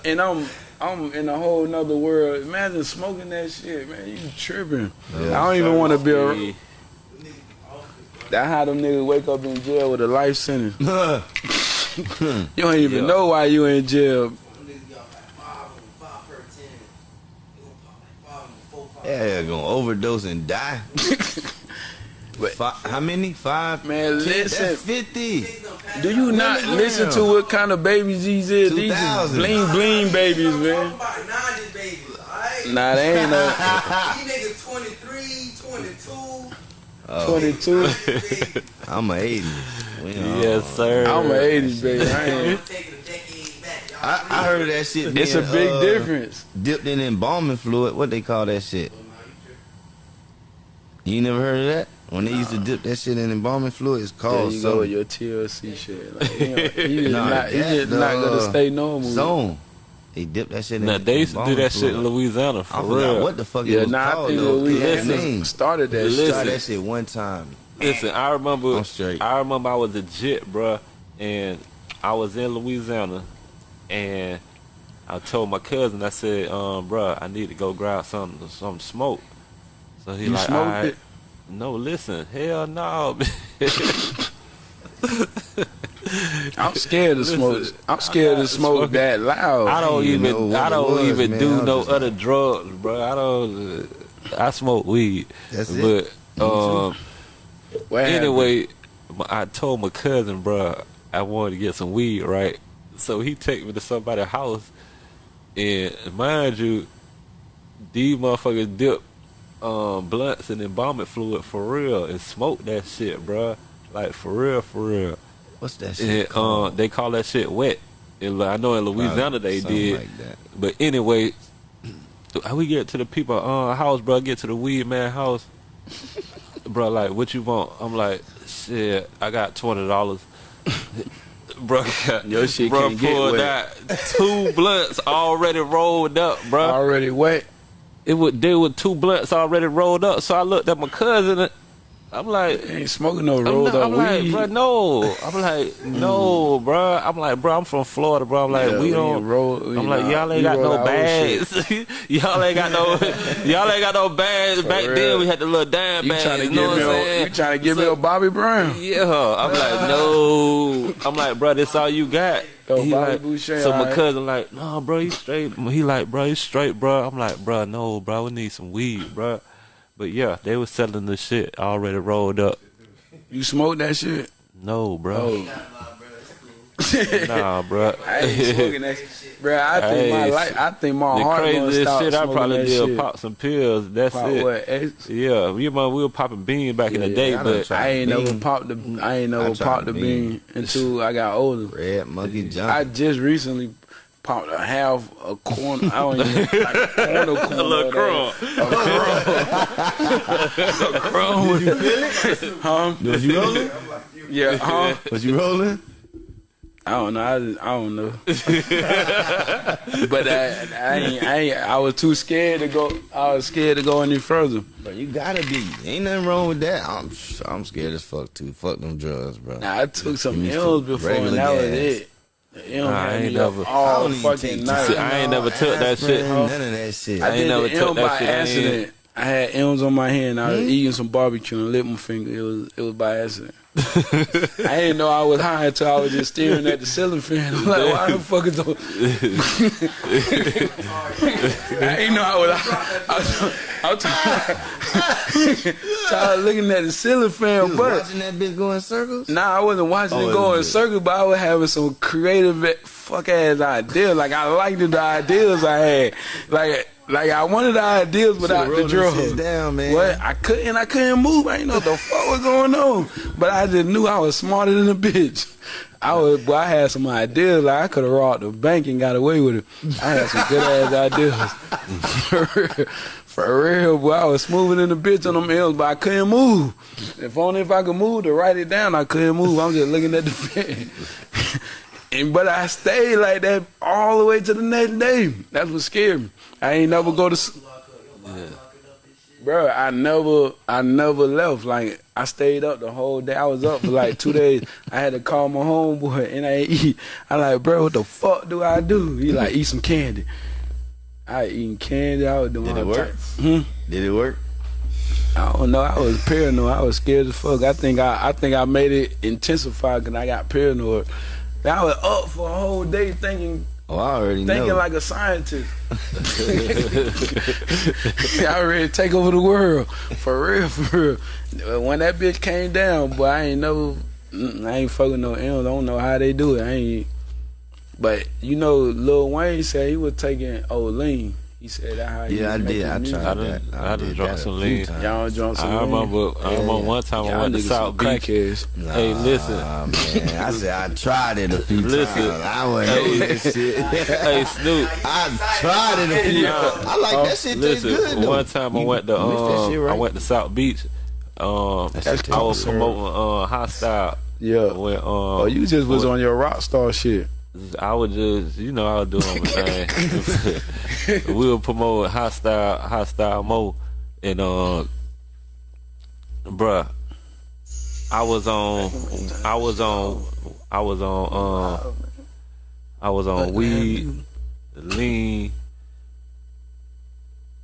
Speaker 3: and I'm I'm in a whole nother world. Imagine smoking that shit, man. You tripping. I don't even want to be around. That's how them niggas wake up in jail with a life sentence. You don't even
Speaker 4: Yeah.
Speaker 3: know why you in jail.
Speaker 2: Them niggas got like five of them, five per ten. They gonna pop like five of them, four, five.
Speaker 5: Yeah, gonna overdose and die.
Speaker 3: But-
Speaker 5: Fi how many? Five.
Speaker 3: Man,
Speaker 5: Ten?
Speaker 3: listen.
Speaker 5: That's fifty.
Speaker 2: Niggas done passed
Speaker 3: Do you not
Speaker 5: Damn.
Speaker 3: listen to what kind of babies these is? These is
Speaker 5: 2000.
Speaker 3: bling bling babies, man.
Speaker 2: talking about 90s babies, alright?
Speaker 3: Nah, they ain't no
Speaker 2: These niggas 23, 22.
Speaker 3: 22.
Speaker 5: I'm a 80. We,
Speaker 4: Yes, sir.
Speaker 3: I'm an 80s baby. I ain't.
Speaker 2: I'm taking a decade back. Y'all
Speaker 5: I, I heard that shit.
Speaker 3: It's a big
Speaker 5: uh,
Speaker 3: difference.
Speaker 5: Dipped in embalming fluid. What they call that shit? You never heard of that? When they used to dip that shit in embalming fluid, it's
Speaker 3: There
Speaker 5: called
Speaker 3: you go with your TLC shit. Like, he, don't- he just
Speaker 5: Nah,
Speaker 3: not, he
Speaker 5: that,
Speaker 3: just not gonna
Speaker 5: uh,
Speaker 3: stay normal.
Speaker 5: Zone. They dip that shit in
Speaker 4: Now they used to do that shit in
Speaker 5: fluid.
Speaker 4: Louisiana
Speaker 5: I
Speaker 4: for
Speaker 5: forgot
Speaker 4: real.
Speaker 5: what the fuck
Speaker 3: Yeah,
Speaker 5: it was
Speaker 3: nah, I
Speaker 5: called
Speaker 3: think
Speaker 5: though.
Speaker 3: we
Speaker 5: It had a
Speaker 3: had
Speaker 5: name.
Speaker 3: started that
Speaker 4: Listen.
Speaker 5: Try
Speaker 3: shit.
Speaker 5: that shit one time.
Speaker 4: Listen, I remember.
Speaker 5: I'm straight.
Speaker 4: I remember I was a jit, bruh, and I was in Louisiana, and I told my cousin, I said, um, bruh, I need to go grab some some smoke. So he
Speaker 3: You
Speaker 4: like,
Speaker 3: smoked
Speaker 4: "Alright."
Speaker 3: it?
Speaker 4: No, listen, hell no.
Speaker 3: I'm scared to smoke. I'm scared to smoke that loud.
Speaker 4: I don't
Speaker 5: know
Speaker 4: even I don't
Speaker 5: was,
Speaker 4: even
Speaker 5: man.
Speaker 4: do no other drugs, bro. I don't. Uh, I smoke weed,
Speaker 5: That's it.
Speaker 4: but um, anyway, I told my cousin, bro, I wanted to get some weed, right? So he take me to somebody's house, and mind you, these motherfuckers dip um, blunts in embalming fluid for real and smoke that shit, bro. Like for real, for real.
Speaker 5: What's that shit
Speaker 4: And, uh,
Speaker 5: called?
Speaker 4: they call that shit wet. In, I know in Louisiana they did.
Speaker 5: like that.
Speaker 4: But anyway, how we get to the people uh house, bro? Get to the weed man house, bro. Like, what you want? I'm like, shit. I got twenty dollars, bro.
Speaker 3: Your shit
Speaker 4: bro
Speaker 3: can't get wet.
Speaker 4: out two blunts already rolled up, bro.
Speaker 3: already wet.
Speaker 4: It would there were two blunts already rolled up. So I looked at my cousin. I'm like,
Speaker 3: Ain't smoking no
Speaker 4: I'm,
Speaker 3: rolled
Speaker 4: not,
Speaker 3: up
Speaker 4: I'm like, bro, no. I'm like, mm. no, bro. I'm like, bro, I'm from Florida, bro. I'm like,
Speaker 3: Yeah,
Speaker 4: we don't.
Speaker 3: roll-
Speaker 4: I'm like, y'all ain't got no bags. y'all ain't got no. y'all ain't got no bags. Back
Speaker 3: real.
Speaker 4: then, we had the little dime
Speaker 3: You
Speaker 4: bags.
Speaker 3: trying to
Speaker 4: you
Speaker 3: give
Speaker 4: know
Speaker 3: me
Speaker 4: what I'm saying?
Speaker 3: you trying to give me a Bobby Brown?
Speaker 4: Yeah, I'm like, no. I'm like, bro, this all you got.
Speaker 3: Yo,
Speaker 4: He
Speaker 3: Bobby
Speaker 4: like-
Speaker 3: Boucher,
Speaker 4: so my
Speaker 3: alright.
Speaker 4: cousin like, no, bro, he straight. He like, bro, he straight, bro. I'm like, bro, no, bro, we need some weed, bro. But yeah, they was selling the shit already rolled up.
Speaker 3: You smoked that shit?
Speaker 4: No, bro.
Speaker 3: Oh,
Speaker 4: Nah, bro.
Speaker 3: I ain't smoking that shit. Bro, I think my
Speaker 4: Hey,
Speaker 3: life, I think my
Speaker 4: the
Speaker 3: heart gonna
Speaker 4: craziest
Speaker 3: stop
Speaker 4: shit I probably
Speaker 3: that
Speaker 4: did
Speaker 3: shit.
Speaker 4: pop some pills. That's
Speaker 3: Pop
Speaker 4: it.
Speaker 3: what? X?
Speaker 4: Yeah, we remember we were popping beans back in the day,
Speaker 5: yeah, I
Speaker 4: but.
Speaker 3: I ain't never
Speaker 5: Bean.
Speaker 3: popped the. I ain't
Speaker 5: I
Speaker 3: never
Speaker 5: tried
Speaker 3: popped the
Speaker 5: bean.
Speaker 3: bean until I got older.
Speaker 5: Red Monkey
Speaker 3: jump.
Speaker 5: I
Speaker 3: just recently popped a half a corner. I don't even like a corner corner.
Speaker 4: a little
Speaker 3: of
Speaker 4: crumb.
Speaker 3: A crumb. Did you feel it? Huh?
Speaker 5: Was you rolling?
Speaker 3: Yeah. Huh?
Speaker 5: Was you rolling?
Speaker 3: I don't know. I, just- I don't know. but I, I ain't. I ain't. I was too scared to go. I was scared to go any further.
Speaker 5: But you gotta be. Ain't nothing wrong with that. I'm I'm scared as fuck too. Fuck them drugs, bro.
Speaker 3: Now I took some
Speaker 5: Give me
Speaker 3: L's before, and
Speaker 5: regular
Speaker 3: that was it. The M
Speaker 4: Nah, I ain't never-
Speaker 5: I
Speaker 3: all
Speaker 5: don't
Speaker 3: fucking night.
Speaker 4: See, I ain't never took that shit.
Speaker 5: None of that shit.
Speaker 3: I,
Speaker 4: I ain't
Speaker 3: did
Speaker 4: never
Speaker 3: the
Speaker 4: took
Speaker 3: M
Speaker 4: that
Speaker 3: by
Speaker 4: shit.
Speaker 3: Accident. I had M's on my hand. I was
Speaker 5: Hmm?
Speaker 3: eating some barbecue and lit my finger. It was it was by accident. I didn't know I was high until I was just staring at the ceiling fan. I'm like, why the fuck is those? I didn't know I was. I was, I was tired, tired of looking at the ceiling
Speaker 5: You
Speaker 3: fan,
Speaker 5: was
Speaker 3: but
Speaker 5: watching that bitch go in circles.
Speaker 3: Nah, I wasn't watching
Speaker 5: Oh,
Speaker 3: it go in circles, but I was having some creative fuck ass ideas. Like I liked the ideas I had. Like like I wanted the ideas without the
Speaker 5: Should've wrote them
Speaker 3: drugs.
Speaker 5: down, man.
Speaker 3: What I couldn't I couldn't move. I didn't know what the fuck was going on. But I just knew I was smarter than a bitch. I was boy, I had some ideas, like I could have robbed the bank and got away with it. I had some good ass ideas. For real. For real, boy, I was smoother than the bitch on them L's, but I couldn't move. If only if I could move to write it down, I couldn't move. I'm just looking at the pen. And but I stayed like that all the way to the next day. That's what scared me. I ain't never go to. s- Bro, I never, I never left. Like I stayed up the whole day. I was up for like two days. I had to call my homeboy and I ain't eat. I like, bro, what the fuck do I do? He like, eat some candy. I eating candy. I was doing
Speaker 5: Did it work?
Speaker 3: Hmm?
Speaker 5: Did it work?
Speaker 3: I don't know. I was paranoid. I was scared as fuck. I think I, I think I made it intensify because I got paranoid. I was up for a whole day thinking,
Speaker 5: Oh, I already
Speaker 3: thinking
Speaker 5: know.
Speaker 3: like a scientist. I ready to take over the world for real, for real. When that bitch came down, boy, I ain't never, mm, I ain't fucking no M's. I don't know how they do it. I ain't. But you know, Lil Wayne said he was taking Olean. He said that how
Speaker 5: Yeah, I did. I
Speaker 3: music.
Speaker 5: tried
Speaker 4: I done-
Speaker 5: that.
Speaker 4: I done
Speaker 5: did
Speaker 4: drunk
Speaker 5: that a
Speaker 4: some lean.
Speaker 3: Y'all drunk some
Speaker 4: I
Speaker 3: lean?
Speaker 4: remember. I remember one time I went to South Beach.
Speaker 3: crackheads.
Speaker 4: Hey, listen.
Speaker 5: Man. I said I tried it a few
Speaker 4: Listen.
Speaker 5: times. I wasn't
Speaker 4: Hey.
Speaker 5: doing this shit.
Speaker 4: Hey, Snoop.
Speaker 5: I tried it a few times. I like that shit. Taste
Speaker 4: Listen,
Speaker 5: good though.
Speaker 4: one time I went to um,
Speaker 5: right?
Speaker 4: I went to South Beach. Um,
Speaker 5: That
Speaker 4: I was promoting uh, hostile.
Speaker 3: Yeah.
Speaker 4: When, um,
Speaker 3: Oh, you just was
Speaker 4: when-
Speaker 3: on your rock star shit.
Speaker 4: I would just, you know, I was doing my thing. we were promoting hostile, hostile mo, and uh, bruh, I was on, I was on, I was on, uh, I was on weed, lean,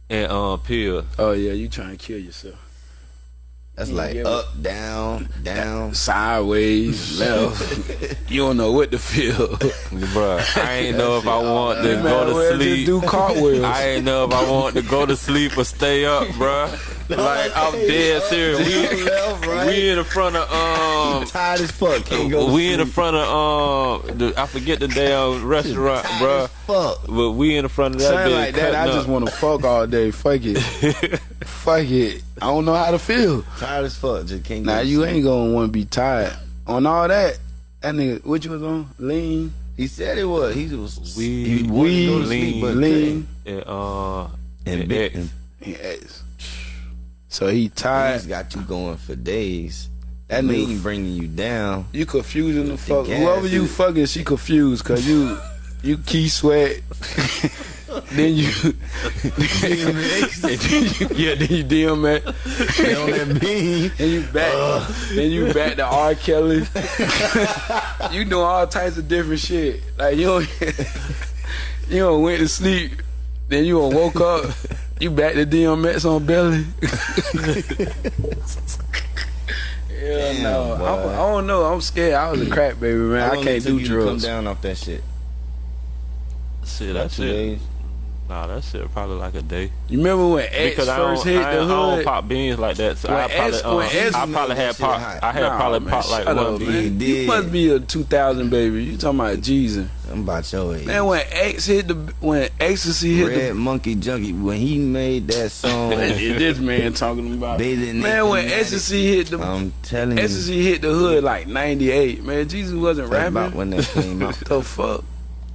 Speaker 4: and uh, pill.
Speaker 3: Oh yeah, you trying to kill yourself.
Speaker 5: That's
Speaker 3: You
Speaker 5: like up, down, down.
Speaker 3: Sideways, left. you don't know what to feel.
Speaker 4: Bruh, I ain't know if I want to go to sleep.
Speaker 3: Do cartwheels.
Speaker 4: I ain't know if I want to go to sleep or stay up, bruh. Like I'm dead serious. We,
Speaker 5: left, right.
Speaker 4: we in the front of um.
Speaker 5: tired as fuck. Can't go.
Speaker 4: We in the front of um. The, I forget the damn restaurant, bruh.
Speaker 5: fuck.
Speaker 4: But we in the front of that bitch
Speaker 3: like that. I just want to fuck all day. Fuck it. fuck it. I don't know how to feel.
Speaker 5: Tired as fuck. Just can't.
Speaker 3: Now
Speaker 5: go
Speaker 3: you
Speaker 5: sleep.
Speaker 3: ain't gonna want to be tired on all that. That nigga, what you was on? Lean,
Speaker 5: He said it was. He was.
Speaker 4: Weed,
Speaker 5: he wanted to go to
Speaker 4: lean,
Speaker 5: sleep, but
Speaker 3: lean,
Speaker 4: and uh
Speaker 5: and,
Speaker 4: and
Speaker 5: big.
Speaker 4: X.
Speaker 3: Yes. So he tired.
Speaker 5: He's got you going for days.
Speaker 3: That
Speaker 5: That
Speaker 3: nigga-
Speaker 5: lean bringing you down.
Speaker 3: You confusing the fuck. Whoever you fucking, she confused because you you Keith Sweat. then you, yeah, then you DMX.
Speaker 5: on that beam.
Speaker 3: Then you back. Then you back to R. Kelly. you doing all types of different shit. Like you don't, you don't went to sleep. Then you done woke up. You back to DMX on belly. Hell
Speaker 5: Damn,
Speaker 3: no.
Speaker 5: boy.
Speaker 3: I, I don't know. I'm scared. I was a crack baby, man. I can't do
Speaker 5: you to Come down off that shit.
Speaker 4: Shit,
Speaker 5: About
Speaker 4: that
Speaker 5: two
Speaker 4: shit.
Speaker 5: Days.
Speaker 4: Nah, that shit probably like a day.
Speaker 3: You remember when X
Speaker 4: Because
Speaker 3: first
Speaker 4: don't,
Speaker 3: hit
Speaker 4: I,
Speaker 3: the
Speaker 4: I don't
Speaker 3: hood?
Speaker 4: pop beans like that. So
Speaker 3: When
Speaker 4: I probably,
Speaker 3: S-
Speaker 4: uh,
Speaker 3: when S-
Speaker 4: I probably had pop.
Speaker 5: hot.
Speaker 4: I had
Speaker 3: Nah,
Speaker 4: probably
Speaker 3: man,
Speaker 4: pop like
Speaker 3: shut
Speaker 4: one
Speaker 3: up,
Speaker 4: bean.
Speaker 3: man.
Speaker 5: He
Speaker 3: You must be a 2000 baby. You talking about Jeezy?
Speaker 5: I'm about your age.
Speaker 3: Man, when X hit the when ecstasy hit
Speaker 5: Red Monkey Junkie when he made that song.
Speaker 3: this man talking about
Speaker 5: Bathing
Speaker 3: man when
Speaker 5: Naked
Speaker 3: ecstasy hit the
Speaker 5: I'm telling you,
Speaker 3: ecstasy hit the hood like 98 man Jeezy wasn't
Speaker 5: that's
Speaker 3: rapping
Speaker 5: about when that came out.
Speaker 3: the fuck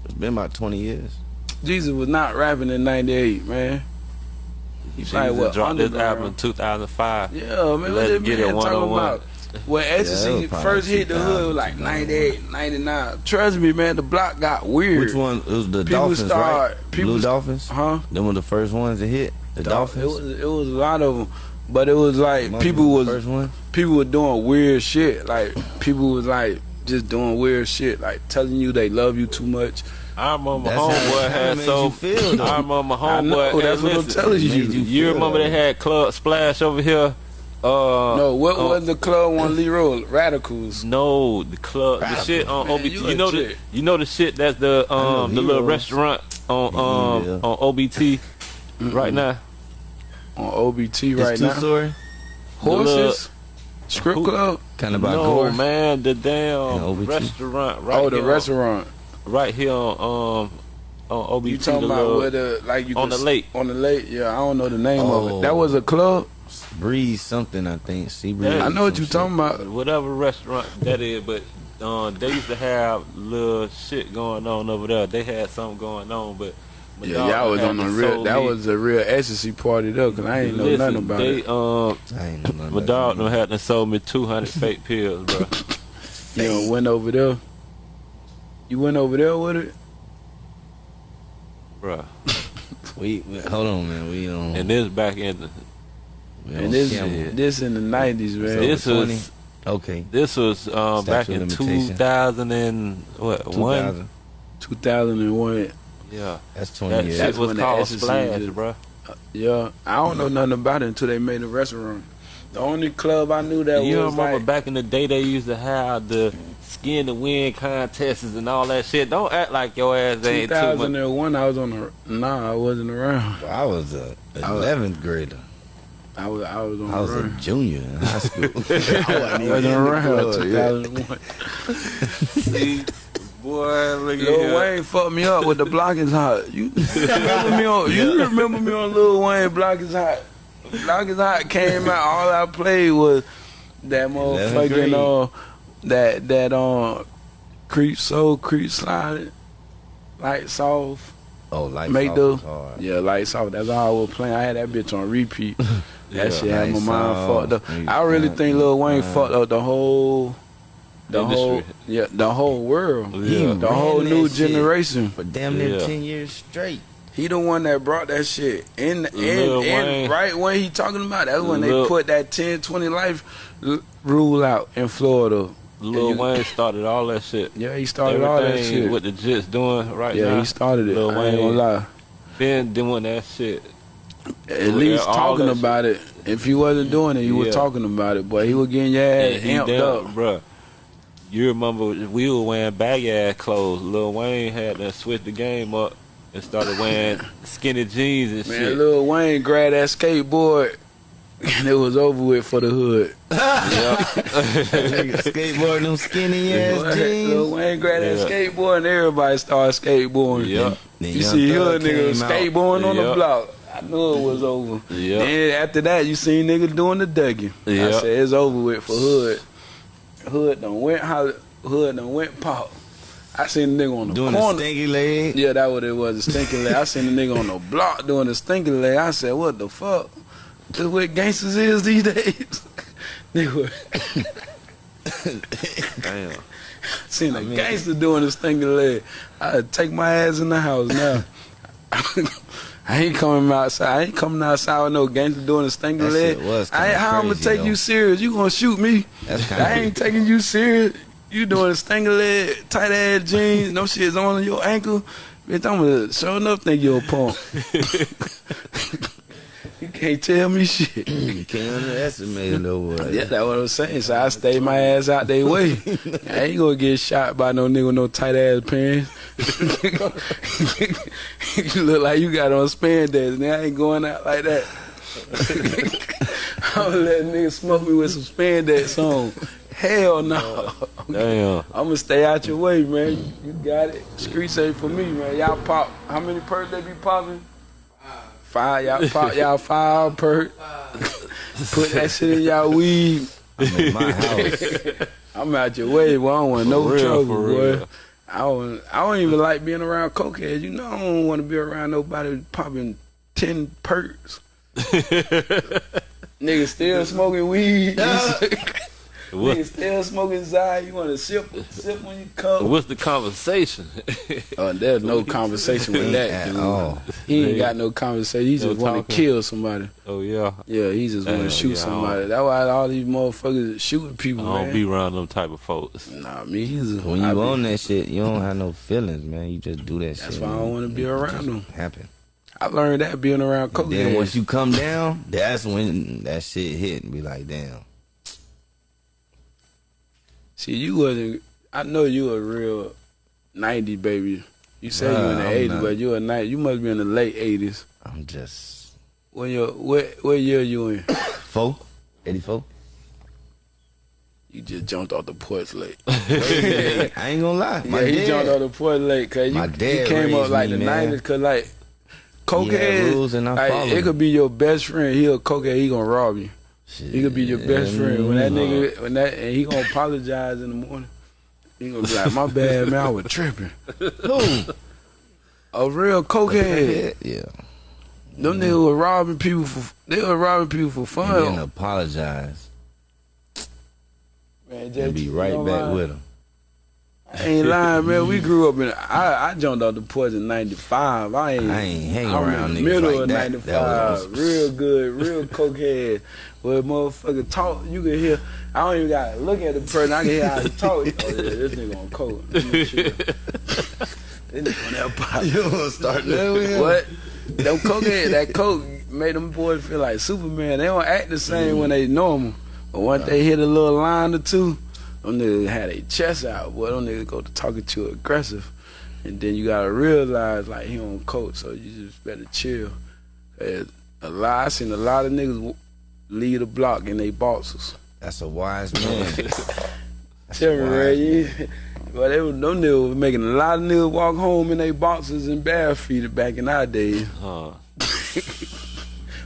Speaker 5: It's been about 20 years.
Speaker 3: Jeezy was not rapping in 98 man he
Speaker 4: Jeezy
Speaker 3: probably what
Speaker 4: dropped this album in 2005.
Speaker 3: yeah man
Speaker 4: Let's get it
Speaker 3: man talking
Speaker 4: 101.
Speaker 3: about when ecstasy first hit the hood it was
Speaker 5: 2000,
Speaker 3: like 98 99 trust me man the block got weird
Speaker 5: Which one? It was the
Speaker 3: People
Speaker 5: Dolphins,
Speaker 3: start-
Speaker 5: right?
Speaker 3: people
Speaker 5: Blue Dolphins.
Speaker 3: huh
Speaker 5: Them were the first ones to hit. The Dolphins.
Speaker 3: it was it was a lot of them but it was like
Speaker 5: Monkey
Speaker 3: people was
Speaker 5: first one.
Speaker 3: people were doing weird shit. Like people was like just doing weird shit, like telling you they love you too much.
Speaker 4: I remember my
Speaker 5: That's how-
Speaker 4: homeboy
Speaker 5: how
Speaker 4: had so.
Speaker 5: you feel, though.
Speaker 4: I remember my
Speaker 3: I know,
Speaker 4: homeboy.
Speaker 3: that's
Speaker 4: and
Speaker 3: what I'm telling you.
Speaker 5: You
Speaker 4: You remember
Speaker 5: that
Speaker 4: they had Club Splash over here? Uh,
Speaker 3: No, what
Speaker 4: uh,
Speaker 3: was the club on Leroy? Radicals.
Speaker 4: No, the club, the shit on
Speaker 3: Man,
Speaker 4: OBT.
Speaker 3: you
Speaker 4: You,
Speaker 3: a
Speaker 4: know the, you know the shit that's the
Speaker 5: know
Speaker 4: um the little restaurant on um
Speaker 5: Yeah.
Speaker 4: on OBT right now.
Speaker 3: On OBT
Speaker 5: It's
Speaker 3: right
Speaker 5: two
Speaker 3: now.
Speaker 5: story.
Speaker 3: Horses. Strip
Speaker 4: Who-
Speaker 3: club.
Speaker 5: Kind of about
Speaker 4: no
Speaker 5: gore.
Speaker 4: man, the
Speaker 5: And
Speaker 4: damn restaurant right
Speaker 3: oh, the
Speaker 4: here
Speaker 3: restaurant.
Speaker 4: On, right here on um on OBT.
Speaker 3: You talking
Speaker 4: the
Speaker 3: about
Speaker 4: little-
Speaker 3: where the like you
Speaker 4: on the lake.
Speaker 3: On the lake. Yeah, I don't know the name of
Speaker 5: Oh.
Speaker 3: it. That was a club.
Speaker 5: Breeze something, I think. Sea breeze.
Speaker 4: Yeah,
Speaker 3: I know what
Speaker 5: some
Speaker 3: you
Speaker 5: shit.
Speaker 3: talking about.
Speaker 4: whatever restaurant that is, but um, they used to have little shit going on over there. They had something going on, but
Speaker 3: Yeah,
Speaker 4: Madonna
Speaker 3: y'all was on the real. That
Speaker 4: me-
Speaker 3: was a real ecstasy party though, cause I ain't know
Speaker 4: Listen,
Speaker 3: nothing about
Speaker 4: they,
Speaker 3: it.
Speaker 4: Um,
Speaker 5: I ain't know nothing
Speaker 4: my
Speaker 5: about
Speaker 4: dog
Speaker 5: that.
Speaker 4: done had to sold me two hundred fake pills, bro.
Speaker 3: You know, went over there. You went over there with it.
Speaker 4: bro.
Speaker 5: We, we hold on, man. We on.
Speaker 4: And this back in the,
Speaker 3: And this
Speaker 5: camera.
Speaker 3: this in the nineties, man.
Speaker 5: So-
Speaker 4: this was
Speaker 5: okay.
Speaker 4: this was um, back in
Speaker 5: of
Speaker 4: two
Speaker 5: limitation.
Speaker 4: thousand and what one?
Speaker 3: Two thousand and one.
Speaker 4: Yeah,
Speaker 5: That's 20
Speaker 4: that
Speaker 5: years.
Speaker 3: That's
Speaker 4: was
Speaker 3: when the
Speaker 4: called
Speaker 3: ecstasy
Speaker 4: Splash,
Speaker 3: did-
Speaker 4: bro.
Speaker 3: Yeah, I don't know nothing about it until they made a restaurant. The only club I knew that
Speaker 4: you
Speaker 3: was
Speaker 4: remember
Speaker 3: like
Speaker 4: back in the day they used to have the skin to win contests and all that shit. Don't act like your ass ain't too much.
Speaker 3: 2001. I was on the nah, I wasn't around.
Speaker 5: I was a 11th grader.
Speaker 3: I was I was on
Speaker 5: I was a junior in high school.
Speaker 3: I wasn't around 2001.
Speaker 4: See, Boy, look at
Speaker 3: Lil
Speaker 4: here.
Speaker 3: Wayne fucked me up with the block is hot. You remember me on? You remember me on Lil Wayne block is hot? Block is hot came out. All I played was that motherfucking
Speaker 5: Green.
Speaker 3: uh, that that um, creep soul creep slide, lights off.
Speaker 5: Oh, like
Speaker 3: Make the
Speaker 5: hard.
Speaker 3: yeah lights off. That's all I was playing. I had that bitch on repeat. That
Speaker 4: Yeah.
Speaker 3: shit had my mind
Speaker 5: off,
Speaker 3: fucked up.
Speaker 5: nigga,
Speaker 3: I really think Lil Wayne fucked up the whole. The
Speaker 4: Industry.
Speaker 3: whole, yeah, the whole world,
Speaker 4: Yeah.
Speaker 3: the
Speaker 5: ran
Speaker 3: whole new generation.
Speaker 5: for damn near
Speaker 4: Yeah.
Speaker 5: ten years straight.
Speaker 3: He the one that brought that shit in, in,
Speaker 4: Lil
Speaker 3: in right when he talking about. That's when they put that 10, 20 life rule out in Florida.
Speaker 4: Lil
Speaker 3: you-
Speaker 4: Wayne started all that shit.
Speaker 3: Yeah, he started all that shit.
Speaker 4: what the Jits doing right
Speaker 3: yeah,
Speaker 4: now.
Speaker 3: he started it.
Speaker 4: Lil
Speaker 3: I ain't gonna
Speaker 4: Wayne.
Speaker 3: lie.
Speaker 4: Been doing that shit.
Speaker 3: At
Speaker 4: Yeah,
Speaker 3: least talking about it. If he wasn't doing it, he was
Speaker 4: Yeah.
Speaker 3: talking about it. But he was getting your ass
Speaker 4: he
Speaker 3: amped
Speaker 4: down,
Speaker 3: up.
Speaker 4: bruh. You remember we were wearing baggy ass clothes. Lil Wayne had to switch the game up and started wearing skinny jeans and
Speaker 3: Man,
Speaker 4: shit.
Speaker 3: Lil Wayne grabbed that skateboard, and it was over with for the hood.
Speaker 5: Skateboarding them skinny ass
Speaker 3: Lil
Speaker 5: jeans.
Speaker 3: Wayne grabbed that skateboard, and everybody started skateboarding.
Speaker 4: Yeah.
Speaker 5: Then
Speaker 3: You see
Speaker 5: Thug
Speaker 3: hood niggas
Speaker 5: came out.
Speaker 3: skateboarding on the block. I knew it was over.
Speaker 4: Yeah.
Speaker 3: Then after that, you seen niggas doing the Dougie. I said it's over with for hood. Hood done went how hood done went pop. I seen the nigga on the
Speaker 5: Doing the
Speaker 3: corner.
Speaker 5: stinky leg.
Speaker 3: yeah, that what it was, the stinky leg. I seen the nigga on the block doing the stinky leg. I said, what the fuck? This what gangsters is these days. nigga,
Speaker 4: Damn.
Speaker 3: seen a gangster doing the stinking leg. I take my ass in the house now. I ain't coming outside. I ain't coming outside with no gangster doing stinking
Speaker 5: That
Speaker 3: leg. I ain't, how I'm gonna take
Speaker 5: though.
Speaker 3: you serious? You gonna shoot me?
Speaker 5: That's
Speaker 3: I ain't taking you serious. You doing a stinking leg, tight ass jeans, no shit's on your ankle. Bitch, I'm gonna sure enough think you're a punk. You can't tell me shit.
Speaker 5: You can't underestimate a little boy.
Speaker 3: Yeah, that's what I'm saying. So I stay my ass out their way. I ain't gonna get shot by no nigga with no tight ass pants. you look like you got on spandex, and I ain't going out like that. I'm gonna let nigga smoke me with some spandex on. Hell no.
Speaker 4: Damn.
Speaker 3: I'm gonna stay out your way, man. You, you got it. Streets ain't for me, man. Y'all pop. How many perks they be popping? Five. Y'all pop. Y'all five perk. Put that shit in y'all weed.
Speaker 5: I'm in my house.
Speaker 3: I'm out your way, boy. I don't want no
Speaker 4: For real,
Speaker 3: trouble,
Speaker 4: for
Speaker 3: boy.
Speaker 4: real.
Speaker 3: I don't. I don't even like being around cokeheads. You know, I don't want to be around nobody popping ten perks. Niggas still smoking weed.
Speaker 4: What,
Speaker 3: Niggas still smoking Zai. You want to sip, sip when you come.
Speaker 4: what's the conversation?
Speaker 3: Oh, there's no conversation with that.
Speaker 5: At
Speaker 3: dude.
Speaker 5: all.
Speaker 3: He ain't got no conversation. He
Speaker 4: No
Speaker 3: just want to kill somebody.
Speaker 4: oh yeah.
Speaker 3: Yeah, he just want to shoot
Speaker 4: yeah,
Speaker 3: somebody. That's why all these motherfuckers is shooting people,
Speaker 4: I don't
Speaker 3: man.
Speaker 4: be around them type of folks.
Speaker 3: nah, me either.
Speaker 5: When
Speaker 3: I
Speaker 5: you
Speaker 3: be-
Speaker 5: own that shit, you don't have no feelings, man. You just do that
Speaker 3: That's
Speaker 5: shit.
Speaker 3: why I don't want to be around them.
Speaker 5: Happen.
Speaker 3: I learned that being around coke.
Speaker 5: Then once you come down, that's when that shit hit and be like, damn.
Speaker 3: See, you wasn't. I know you a real '90 baby. You say you in the
Speaker 5: I'm
Speaker 3: '80s,
Speaker 5: not.
Speaker 3: but you a night. You must be in the late '80s.
Speaker 5: I'm just
Speaker 3: When you what what year you in?
Speaker 5: four, 84.
Speaker 3: You just jumped off the porch late.
Speaker 5: I ain't gonna lie. My
Speaker 3: yeah, he
Speaker 5: dad,
Speaker 3: jumped off the porch late because you,
Speaker 5: My
Speaker 3: you
Speaker 5: dad
Speaker 3: came up like
Speaker 5: me,
Speaker 3: the. '90s. Cause like
Speaker 5: He
Speaker 3: cokehead,
Speaker 5: rules and I
Speaker 3: like, it could be your best friend. He a cokehead. He gonna rob you.
Speaker 5: Shit.
Speaker 3: He could be your best friend. When that nigga, mm-hmm. when that, and he gonna apologize in the morning. He gonna be like, "My bad, man. I was tripping."
Speaker 5: Who?
Speaker 3: A real cokehead.
Speaker 5: Yeah.
Speaker 3: Them niggas were robbing people for. They were robbing people for
Speaker 5: And
Speaker 3: fun.
Speaker 5: apologize
Speaker 3: Man,
Speaker 5: and
Speaker 3: just-
Speaker 5: be
Speaker 3: you
Speaker 5: right back with him.
Speaker 3: I ain't lying, man. We grew up in. I, I jumped off the porch in '95. I ain't.
Speaker 5: I ain't hanging
Speaker 3: I'm
Speaker 5: around
Speaker 3: in the middle
Speaker 5: like
Speaker 3: of
Speaker 5: that.
Speaker 3: '95.
Speaker 5: That was on some-
Speaker 3: real good, real cokehead. Where motherfucker talk, you can hear. I don't even gotta look at the person. I can hear how he talk. Oh yeah, this nigga on coke. Let me chill. This nigga on that pop.
Speaker 5: You gonna start that
Speaker 3: What? Them cokehead, that coke made them boys feel like Superman. They don't act the same when they normal. But once they hit a little line or two, them niggas had their chest out. Boy, them niggas go to talking too aggressive. And then you gotta realize like he on coke, so you just better chill. A lot, I seen a lot of niggas leave the block in they boxes.
Speaker 5: That's a wise man.
Speaker 3: Tell me, Ray, you, well, they were, them niggas was making a lot of niggas walk home in their boxes and bare feet back in our days
Speaker 4: Huh.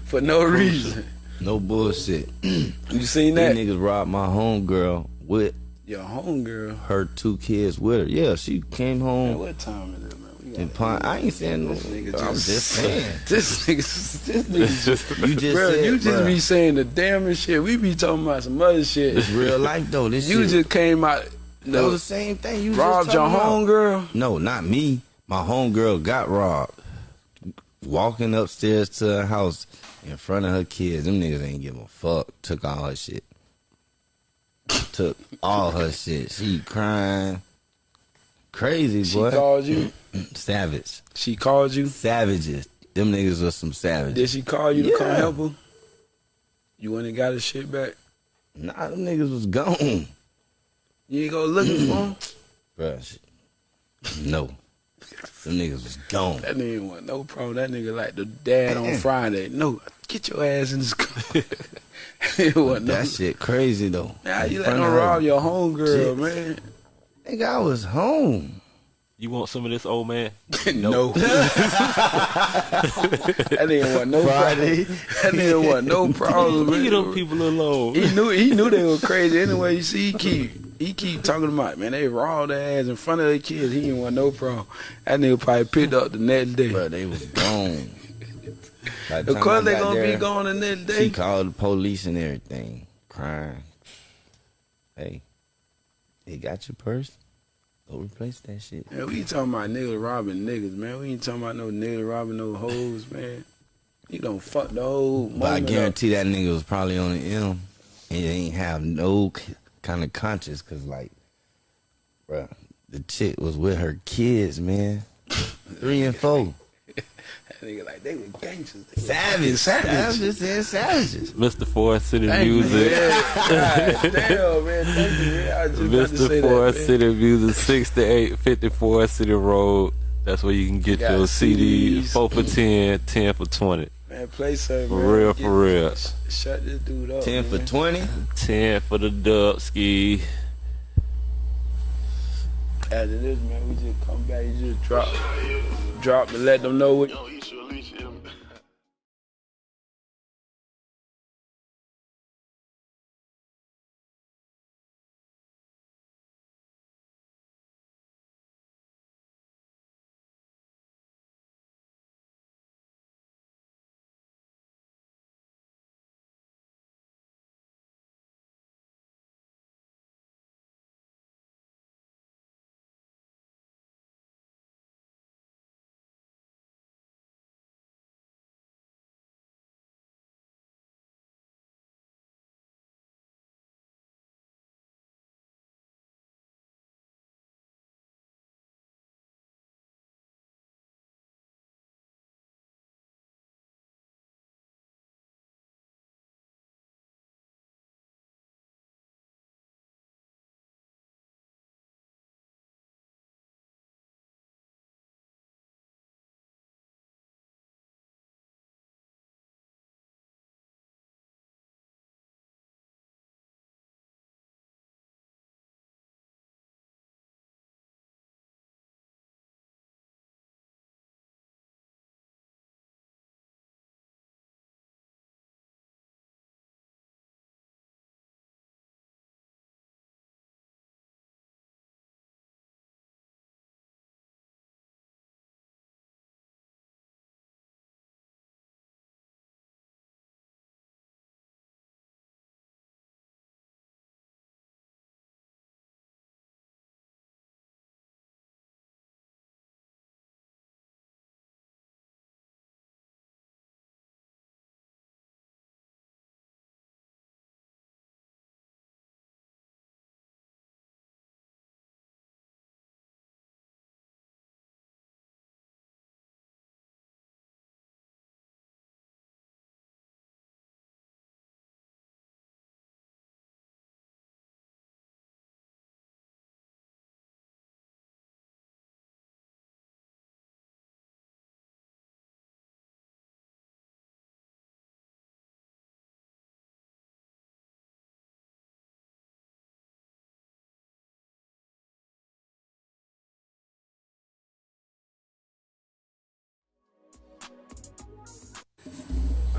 Speaker 3: for no reason.
Speaker 5: No bullshit.
Speaker 3: You seen that?
Speaker 5: These niggas robbed my homegirl with
Speaker 3: Your homegirl.
Speaker 5: her two kids with her. Yeah, she came
Speaker 3: Man,
Speaker 5: home
Speaker 3: what time is it, man? Got
Speaker 5: I ain't saying no.
Speaker 3: this nigga
Speaker 5: I'm just saying.
Speaker 3: This nigga, this nigga,
Speaker 5: You just
Speaker 3: bro,
Speaker 5: said,
Speaker 3: you just
Speaker 5: bruh.
Speaker 3: be saying the damnest shit. We be talking about some other shit.
Speaker 5: It's real life though. This
Speaker 3: You
Speaker 5: shit,
Speaker 3: just came out,
Speaker 5: that
Speaker 3: no,
Speaker 5: was the same thing. You
Speaker 3: robbed
Speaker 5: just
Speaker 3: your homegirl.
Speaker 5: No, not me. My homegirl got robbed. Walking upstairs to her house in front of her kids. Them niggas ain't give a fuck. Took all her shit. Took all her shit. She crying. Crazy,
Speaker 3: She
Speaker 5: boy.
Speaker 3: called you.
Speaker 5: Savage.
Speaker 3: She called you.
Speaker 5: Savages. Them niggas was some savages.
Speaker 3: Did she call you to come help her? You went and got her shit back.
Speaker 5: Nah, them niggas was gone.
Speaker 3: You ain't go looking for him.
Speaker 5: Bruh, shit. No. Them niggas was gone.
Speaker 3: That nigga want no problem. That nigga like the dad on Friday. No, get your ass in this car. He want no.
Speaker 5: That shit crazy though.
Speaker 3: Nah, you
Speaker 5: In
Speaker 3: let
Speaker 5: front
Speaker 3: them rob your homegirl,
Speaker 5: kids.
Speaker 3: man.
Speaker 5: Nigga, I was home.
Speaker 4: you want some of this old man?
Speaker 3: no. that nigga want no
Speaker 5: Friday.
Speaker 3: problem. That nigga want no problem.
Speaker 4: Leave them people alone.
Speaker 3: He knew he knew they were crazy anyway. You see, he keep he keep talking about man. They robbed their ass in front of their kids. He didn't want no problem. That nigga probably picked up the next day.
Speaker 5: But they was gone.
Speaker 3: Of course they gonna
Speaker 5: there,
Speaker 3: be gone the next
Speaker 5: She
Speaker 3: day.
Speaker 5: called the police and everything, crying. Hey, they got your purse. Go replace that shit.
Speaker 3: Man, we ain't talking about niggas robbing niggas, man. We ain't talking about no niggas robbing no hoes, man. You don't fuck the whole
Speaker 5: But I
Speaker 3: moment up.
Speaker 5: guarantee that nigga was probably on the M and he ain't have no kind of conscience, cause like, bruh, the chick was with her kids, man, three and four.
Speaker 3: That nigga like they were gangsters. They were
Speaker 5: Savage, savages, and savages.
Speaker 4: Mr. Forest City
Speaker 3: Thank
Speaker 4: Music.
Speaker 3: man. God damn, man. Thank you, man. I was to say
Speaker 4: Mr.
Speaker 3: that,
Speaker 4: Forest
Speaker 3: man.
Speaker 4: City Music, 6854 City Road. That's where you can get
Speaker 3: Got
Speaker 4: your CD.
Speaker 3: CDs.
Speaker 4: 4 for 10, 10 for 20.
Speaker 3: Man, play something,
Speaker 4: For
Speaker 3: man.
Speaker 4: real,
Speaker 3: Get-
Speaker 4: for real.
Speaker 3: sh- Shut this dude up.
Speaker 5: Ten for
Speaker 3: man.
Speaker 5: twenty.
Speaker 4: 10 for the dub ski.
Speaker 3: After this, man, we just come back. You just drop, drop and let them know what.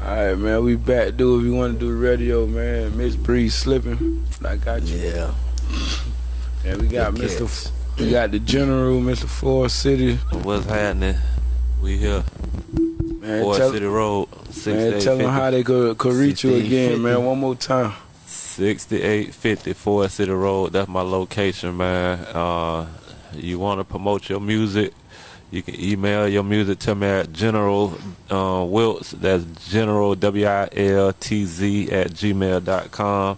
Speaker 3: All right, man. We back. dude. if you want to do the radio, man. Miss Bree slipping. I got you.
Speaker 5: Yeah.
Speaker 3: And we got
Speaker 5: Good
Speaker 3: Mr.
Speaker 5: cats.
Speaker 3: F- we got the General, Mr. Forest City.
Speaker 4: What's happening? We here.
Speaker 3: Man,
Speaker 4: Forest
Speaker 3: tell,
Speaker 4: City Road.
Speaker 3: man, tell them how they could, could reach you
Speaker 5: 6850.
Speaker 3: again, man. One more time.
Speaker 4: 6850 Forest City Road. That's my location, man. Uh, you want to promote your music? You can email your music to me at General uh, Wiltz. That's General W I L T Z at gmail.com.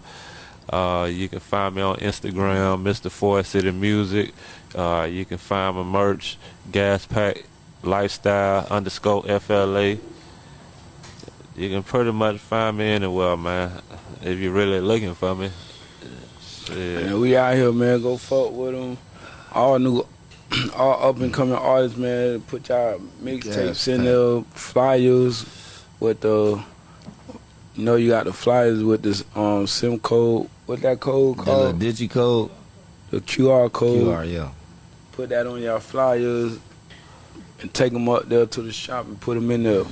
Speaker 4: Uh, you can find me on Instagram, Mr. Forest City Music. Uh, you can find my merch, Gas Pack Lifestyle underscore FLA. You can pretty much find me anywhere, man. If you're really looking for me. Shit.
Speaker 3: And we out here, man. Go fuck with them. All new, all up and coming artists, man. Put y'all mixtapes
Speaker 5: Yeah,
Speaker 3: in there, flyers with the. You know, you got the flyers with this um sim code. What that code
Speaker 5: The little digi code.
Speaker 3: The QR code.
Speaker 5: QR, yeah.
Speaker 3: Put that on y'all flyers and take them up there to the shop and put them in there.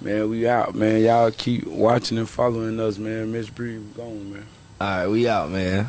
Speaker 3: Man, we out, man. Y'all keep watching and following us, man. Miss Bree, we gone, man.
Speaker 5: All right, we out, man.